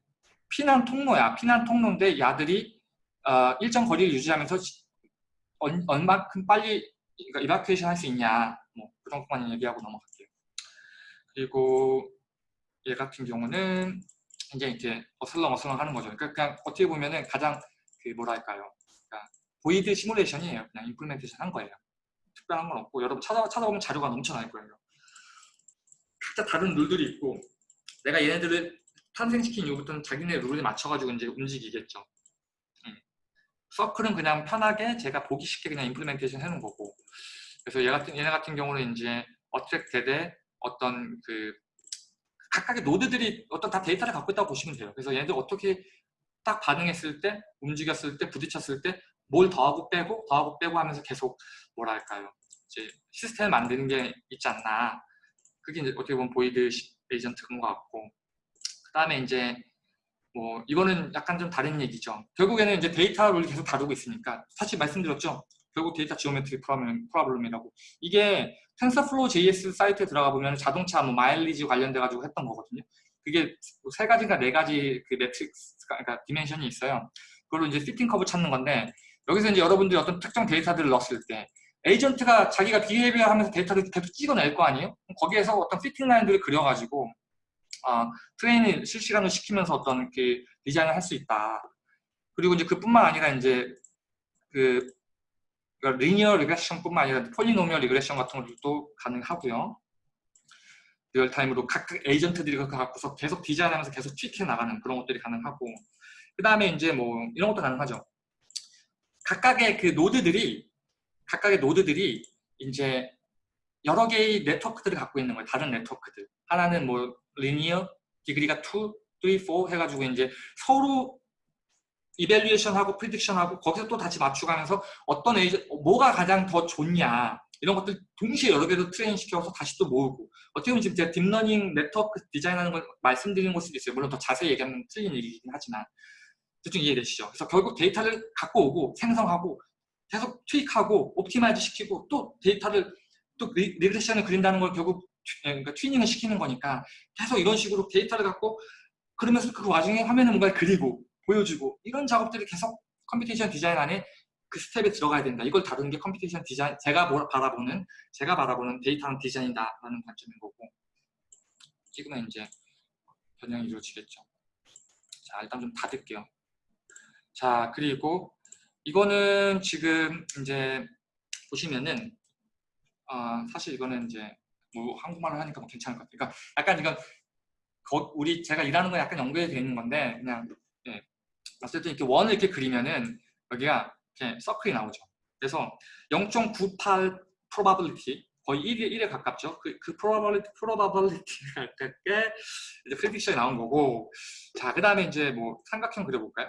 피난 통로야. 피난 통로인데 야들이 어, 일정 거리를 유지하면서 얼, 얼마큼 빨리 evacuation 할 수 있냐 뭐 그 정도만 얘기하고 넘어갈게요. 그리고 얘 같은 경우는 이제 이렇게 어슬렁 어슬렁 하는 거죠. 그러니까 그냥 어떻게 보면은 가장 그 뭐랄까요. 그러니까 boid simulation이에요. 그냥 implementation 한 거예요. 특별한 건 없고 여러분 찾아, 찾아보면 자료가 넘쳐날 거예요. 각자 다른 룰들이 있고 내가 얘네들을 탄생시킨 이후부터는 자기네 룰에 맞춰가지고 이제 움직이겠죠. 음. 서클은 그냥 편하게 제가 보기 쉽게 그냥 implementation 해놓은 거고 그래서 얘 같은, 얘네 같은 경우는 이제 attract 어떤 그 각각의 노드들이 어떤 다 데이터를 갖고 있다고 보시면 돼요. 그래서 얘네들 어떻게 딱 반응했을 때, 움직였을 때, 부딪혔을 때 뭘 더하고 빼고, 더하고 빼고 하면서 계속 뭐랄까요. 이제 시스템을 만드는 게 있지 않나. 그게 이제 어떻게 보면 boid agent 그런 것 같고. 그 다음에 이제 뭐 이거는 약간 좀 다른 얘기죠. 결국에는 이제 데이터를 계속 다루고 있으니까 사실 말씀드렸죠. 결국 data geometry problem이라고. 이게 TensorFlow JS 사이트에 들어가 보면 자동차 뭐 마일리지 관련돼 가지고 했던 거거든요. 그게 세 가지가 네 가지 그 매트릭스가 그러니까 dimension이 있어요. 그걸로 이제 fitting curve 찾는 건데 여기서 이제 여러분들이 어떤 특정 데이터들을 넣었을 때 에이전트가 자기가 behavior 하면서 데이터를 계속 찍어낼 거 아니에요? 거기에서 어떤 fitting line들을 그려가지고 어, train을 실시간으로 시키면서 어떤 그 디자인을 할 수 있다. 그리고 이제 그뿐만 아니라 이제 그 그러니까 linear regression뿐만 아니라 polynomial regression 같은 것도 가능하고요. real-time으로 각 에이전트들이 그거 갖고서 계속 디자인하면서 계속 tweak해 나가는 그런 것들이 가능하고 그 다음에 이제 뭐 이런 것도 가능하죠. 각각의 그 노드들이 각각의 노드들이 이제 여러 개의 네트워크들을 갖고 있는 거예요. 다른 네트워크들. 하나는 뭐 linear, degree가 2, 3, 4 해가지고 이제 서로 evaluation하고 prediction하고 거기서 또 다시 맞춰가면서 어떤 에이전 뭐가 가장 더 좋냐 이런 것들 동시에 여러 개로 train 시켜서 다시 또 모으고 어떻게 보면 지금 제가 deep learning network 디자인하는 걸 말씀드리는 걸 수도 있어요. 물론 더 자세히 얘기하면 틀린 얘기긴 하지만 대충 이해되시죠? 그래서 결국 데이터를 갖고 오고 생성하고 계속 tweak하고 optimize 시키고 또 데이터를 또 리, regression을 그린다는 걸 결국 튜- 그러니까 튜닝을 시키는 거니까 계속 이런 식으로 데이터를 갖고 그러면서 그 와중에 화면에 뭔가를 그리고 보여주고 이런 작업들이 계속 computation design 안에 그 스텝에 들어가야 된다. 이걸 다루는 게 computation design, 제가 뭘 바라보는, 제가 바라보는 데이터는 디자인이다라는 관점인 거고 지금은 이제 변형이 이루어지겠죠. 자, 일단 좀 닫을게요. 자, 그리고 이거는 지금 이제 보시면은 어, 사실 이거는 이제 뭐 한국말로 하니까 뭐 괜찮을 것 같아요. 그러니까 약간 이건 거- 우리 제가 일하는 거 약간 연결이 되어 있는 건데 그냥 예. 어쨌든 이렇게 원을 이렇게 그리면은 여기가 이렇게 서클이 나오죠. 그래서 0.98 probability 거의 1에, 1에 가깝죠. 그, 그 probability, probability가 가깝게 이제 prediction이 나온 거고 자, 그 다음에 이제 뭐 삼각형 그려볼까요?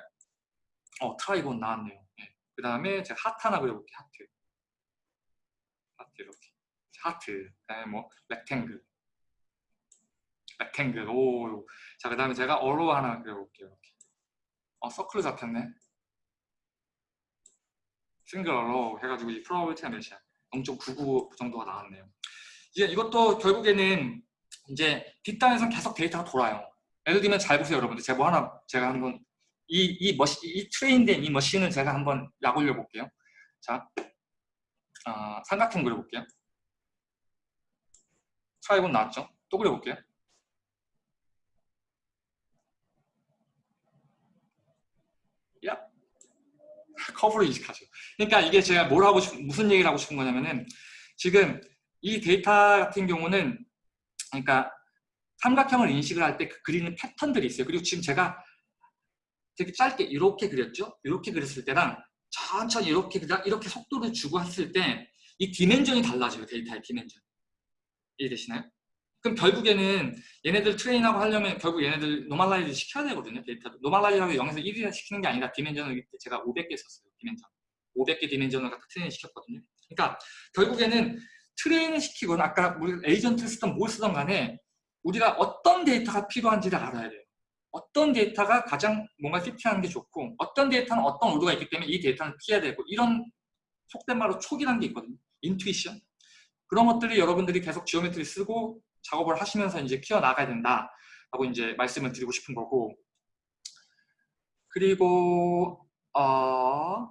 어, trigon 나왔네요. 그 다음에 제가 하트 하나 그려볼게요. 하트. 하트 이렇게. 하트. 그 다음에 뭐 rectangle. Rectangle. 오. 자, 그 다음에 제가 arrow 하나 그려볼게요. 이렇게. 어, 서클로 잡혔네. single arrow 해가지고 이 probability가 몇이야? 0.99 정도가 나왔네요. 이제 이것도 결국에는 이제 뒷단에서 계속 데이터가 돌아요. 예를 들면 잘 보세요, 여러분들. 제가 뭐 하나 제가 한번 이, 이 machine, 이 train된 이 machine을 제가 한번 약 올려 볼게요. 자, 아, 삼각형 그려볼게요. trigon 나왔죠? 또 그려볼게요. 야, 커브로 인식하죠. 그러니까 이게 제가 뭘 하고 싶, 무슨 얘기를 하고 싶은 거냐면은 지금 이 데이터 같은 경우는 그러니까 삼각형을 인식을 할 때 그 그리는 패턴들이 있어요. 그리고 지금 제가 되게 짧게 이렇게 그렸죠? 이렇게 그렸을 때랑 천천히 이렇게 그냥 이렇게 속도를 주고 했을 때 이 dimension이 달라져요. 데이터의 dimension. 이해되시나요? 그럼 결국에는 얘네들 train하고 하려면 결국 얘네들 normalize 시켜야 되거든요. 데이터도. normalize하고 0에서 1이 시키는 게 아니라 dimension을 제가 500개 썼어요. dimension. 500개 dimension을 갖다 train 시켰거든요. 그러니까 결국에는 train을 시키건 아까 우리 에이전트를 쓰던 뭘 쓰던 간에 우리가 어떤 데이터가 필요한지를 알아야 돼요. 어떤 데이터가 가장 뭔가 fit하는 게 좋고 어떤 데이터는 어떤 오류가 있기 때문에 이 데이터는 피해야 되고 이런 속된 말로 촉이라는 게 있거든요. intuition. 그런 것들이 여러분들이 계속 geometry 쓰고 작업을 하시면서 이제 키워나가야 된다 라고 이제 말씀을 드리고 싶은 거고 그리고 어,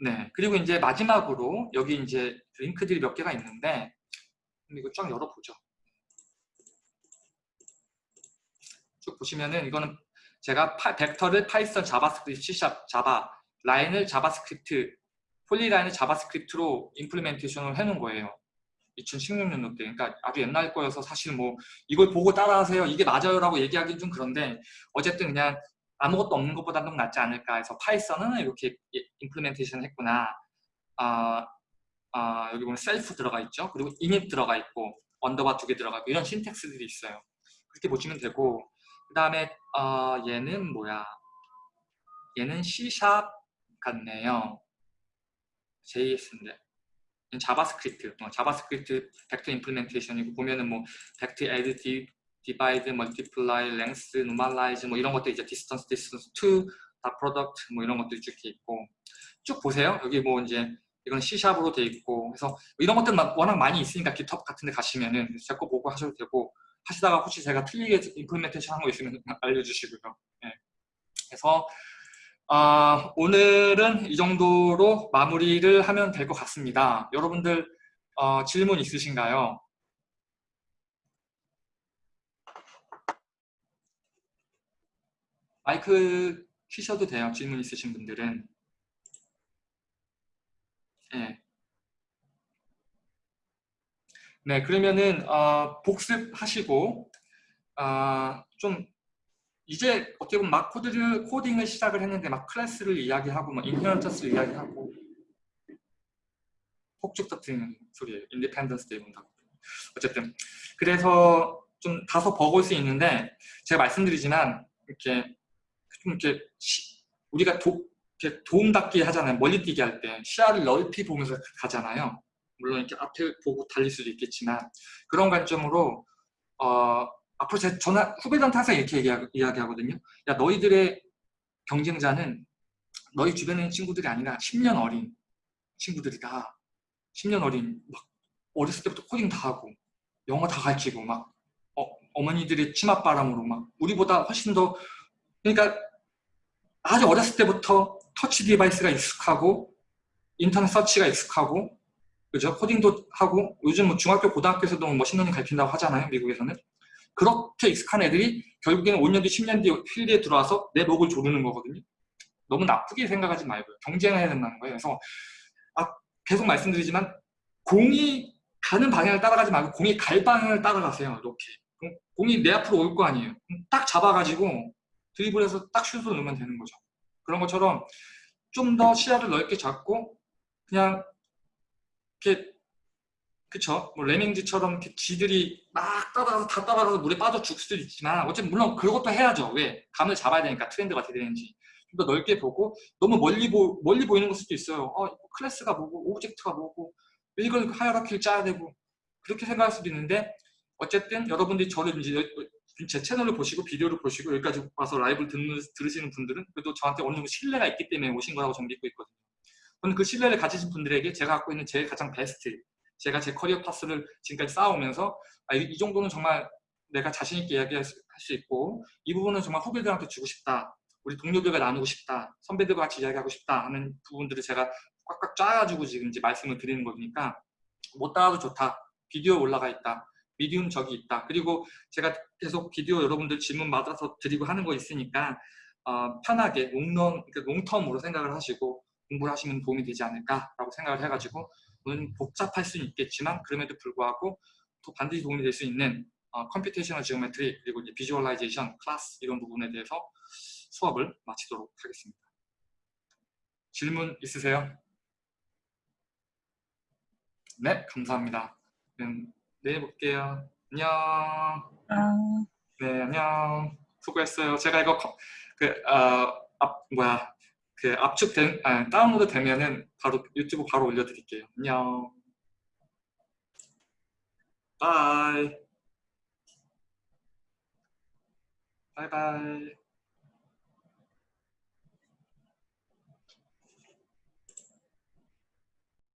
네 그리고 이제 마지막으로 여기 이제 링크들이 몇 개가 있는데 이거 쫙 열어보죠. 쭉 보시면은 이거는 제가 파, 벡터를 파이썬, 자바스크립트, C샵, 자바, 라인을 자바스크립트, polyline을 자바스크립트로 implementation을 해놓은 거예요. 2016년도 때. 그러니까 아주 옛날 거여서 사실 뭐 이걸 보고 따라하세요. 이게 맞아요 라고 얘기하기는 좀 그런데 어쨌든 그냥 아무것도 없는 것보다는 낫지 않을까 해서 파이썬은 이렇게 implementation 했구나. 아, 아, 여기 보면 셀프 들어가 있죠. 그리고 init 들어가 있고 언더바 두 개 들어가 있고 이런 syntax들이 있어요. 그렇게 보시면 되고 그 다음에 어, 얘는 뭐야? 얘는 C# 같네요. JS인데 자바스크립트, 어, 자바스크립트 벡터 implementation이고 보면은 뭐 벡터 add, di- divide, multiply, length, normalize 뭐 이런 것들 이제 distance, distance to, dot product 뭐 이런 것들이 쭉 있고 쭉 보세요. 여기 뭐 이제 이건 C#으로 돼 있고 그래서 이런 것들 막 워낙 많이 있으니까 GitHub 같은 데 가시면은 제 거 보고 하셔도 되고 하시다가 혹시 제가 틀리게 임플리멘테이션 한 거 있으면 알려주시고요. 네. 그래서 아, 오늘은 이 정도로 마무리를 하면 될 것 같습니다. 여러분들 어, 질문 있으신가요? 마이크 키셔도 돼요. 질문 있으신 분들은. 네. 네, 그러면은 어, 복습하시고 아, 좀 이제 어떻게 보면 막 코드를 코딩을 시작을 했는데 막 클래스를 이야기하고 막 inheritance를 이야기하고 폭죽 터트리는 소리예요. Independence Day 본다고. 어쨌든 그래서 좀 다소 버거울 수 있는데 제가 말씀드리지만 이렇게 좀 이렇게 시- 우리가 도, 이렇게 도움닫기 하잖아요. 멀리 뛰기 할 때 시야를 넓히 보면서 가잖아요. 물론 이렇게 앞에 보고 달릴 수도 있겠지만 그런 관점으로 어, 앞으로 제 전화 후배들한테 항상 이렇게 얘기하, 이야기 하거든요. 야 너희들의 경쟁자는 너희 주변에 있는 친구들이 아니라 10년 어린 친구들이다. 10년 어린 막 어렸을 때부터 코딩 다 하고 영어 다 가르치고 막 어머니들의 치맛바람으로 막 우리보다 훨씬 더 그러니까 아주 어렸을 때부터 touch device가 익숙하고 인터넷 서치가 익숙하고 그죠? 코딩도 하고 요즘 뭐 중학교 고등학교에서도 머신러닝 가르친다고 하잖아요 미국에서는. 그렇게 익숙한 애들이 결국에는 5년 뒤 10년 뒤 필드에 들어와서 내 목을 조르는 거거든요. 너무 나쁘게 생각하지 말고요. 경쟁해야 된다는 거예요. 그래서 아, 계속 말씀드리지만 공이 가는 방향을 따라가지 말고 공이 갈 방향을 따라가세요 이렇게. 공이 내 앞으로 올 거 아니에요. 딱 잡아가지고 드리블해서 딱 슛을 넣으면 되는 거죠. 그런 것처럼 좀 더 시야를 넓게 잡고 그냥 이렇게 그쵸? 뭐 레밍즈처럼 이렇게 쥐들이 막 따라가서 다 따라가서 물에 빠져 죽을 수도 있지만 어쨌든 물론 그것도 해야죠. 왜? 감을 잡아야 되니까 트렌드가 어떻게 되는지 좀 더 넓게 보고 너무 멀리 보 멀리 보이는 걸 수도 있어요. 어 클래스가 뭐고 object가 뭐고 이걸 hierarchy를 짜야 되고 그렇게 생각할 수도 있는데 어쨌든 여러분들이 저를 이제 제 채널을 보시고 비디오를 보시고 여기까지 와서 라이브를 듣는, 들으시는 분들은 그래도 저한테 어느 정도 신뢰가 있기 때문에 오신 거라고 저는 믿고 있거든요. 저는 그 신뢰를 가지신 분들에게 제가 갖고 있는 제 가장 베스트, 제가 제 career path를 지금까지 쌓아오면서 아, 이, 이 정도는 정말 내가 자신 있게 이야기할 수, 있고 이 부분은 정말 후배들한테 주고 싶다. 우리 동료들과 나누고 싶다. 선배들과 같이 이야기하고 싶다 하는 부분들을 제가 꽉꽉 짜가지고 지금 이제 말씀을 드리는 거니까 못 따라도 좋다. 비디오 올라가 있다. 미디움 적이 있다. 그리고 제가 계속 비디오 여러분들 질문 받아서 드리고 하는 거 있으니까 어, 편하게 롱런, 그러니까 롱텀으로 생각을 하시고 공부를 하시면 도움이 되지 않을까라고 생각을 해가지고 물론 복잡할 수는 있겠지만 그럼에도 불구하고 또 반드시 도움이 될 수 있는 어, computational geometry 그리고 이제 visualization, 클래스 이런 부분에 대해서 수업을 마치도록 하겠습니다. 질문 있으세요? 네, 감사합니다. 내일 볼게요. 안녕. 아, 네, 안녕. 수고했어요. 제가 이거 컴- 그 어, 앞, 뭐야 그 압축된 아, 다운로드 되면은 바로 유튜브 바로 올려드릴게요. 안녕. 바이. 바이바이.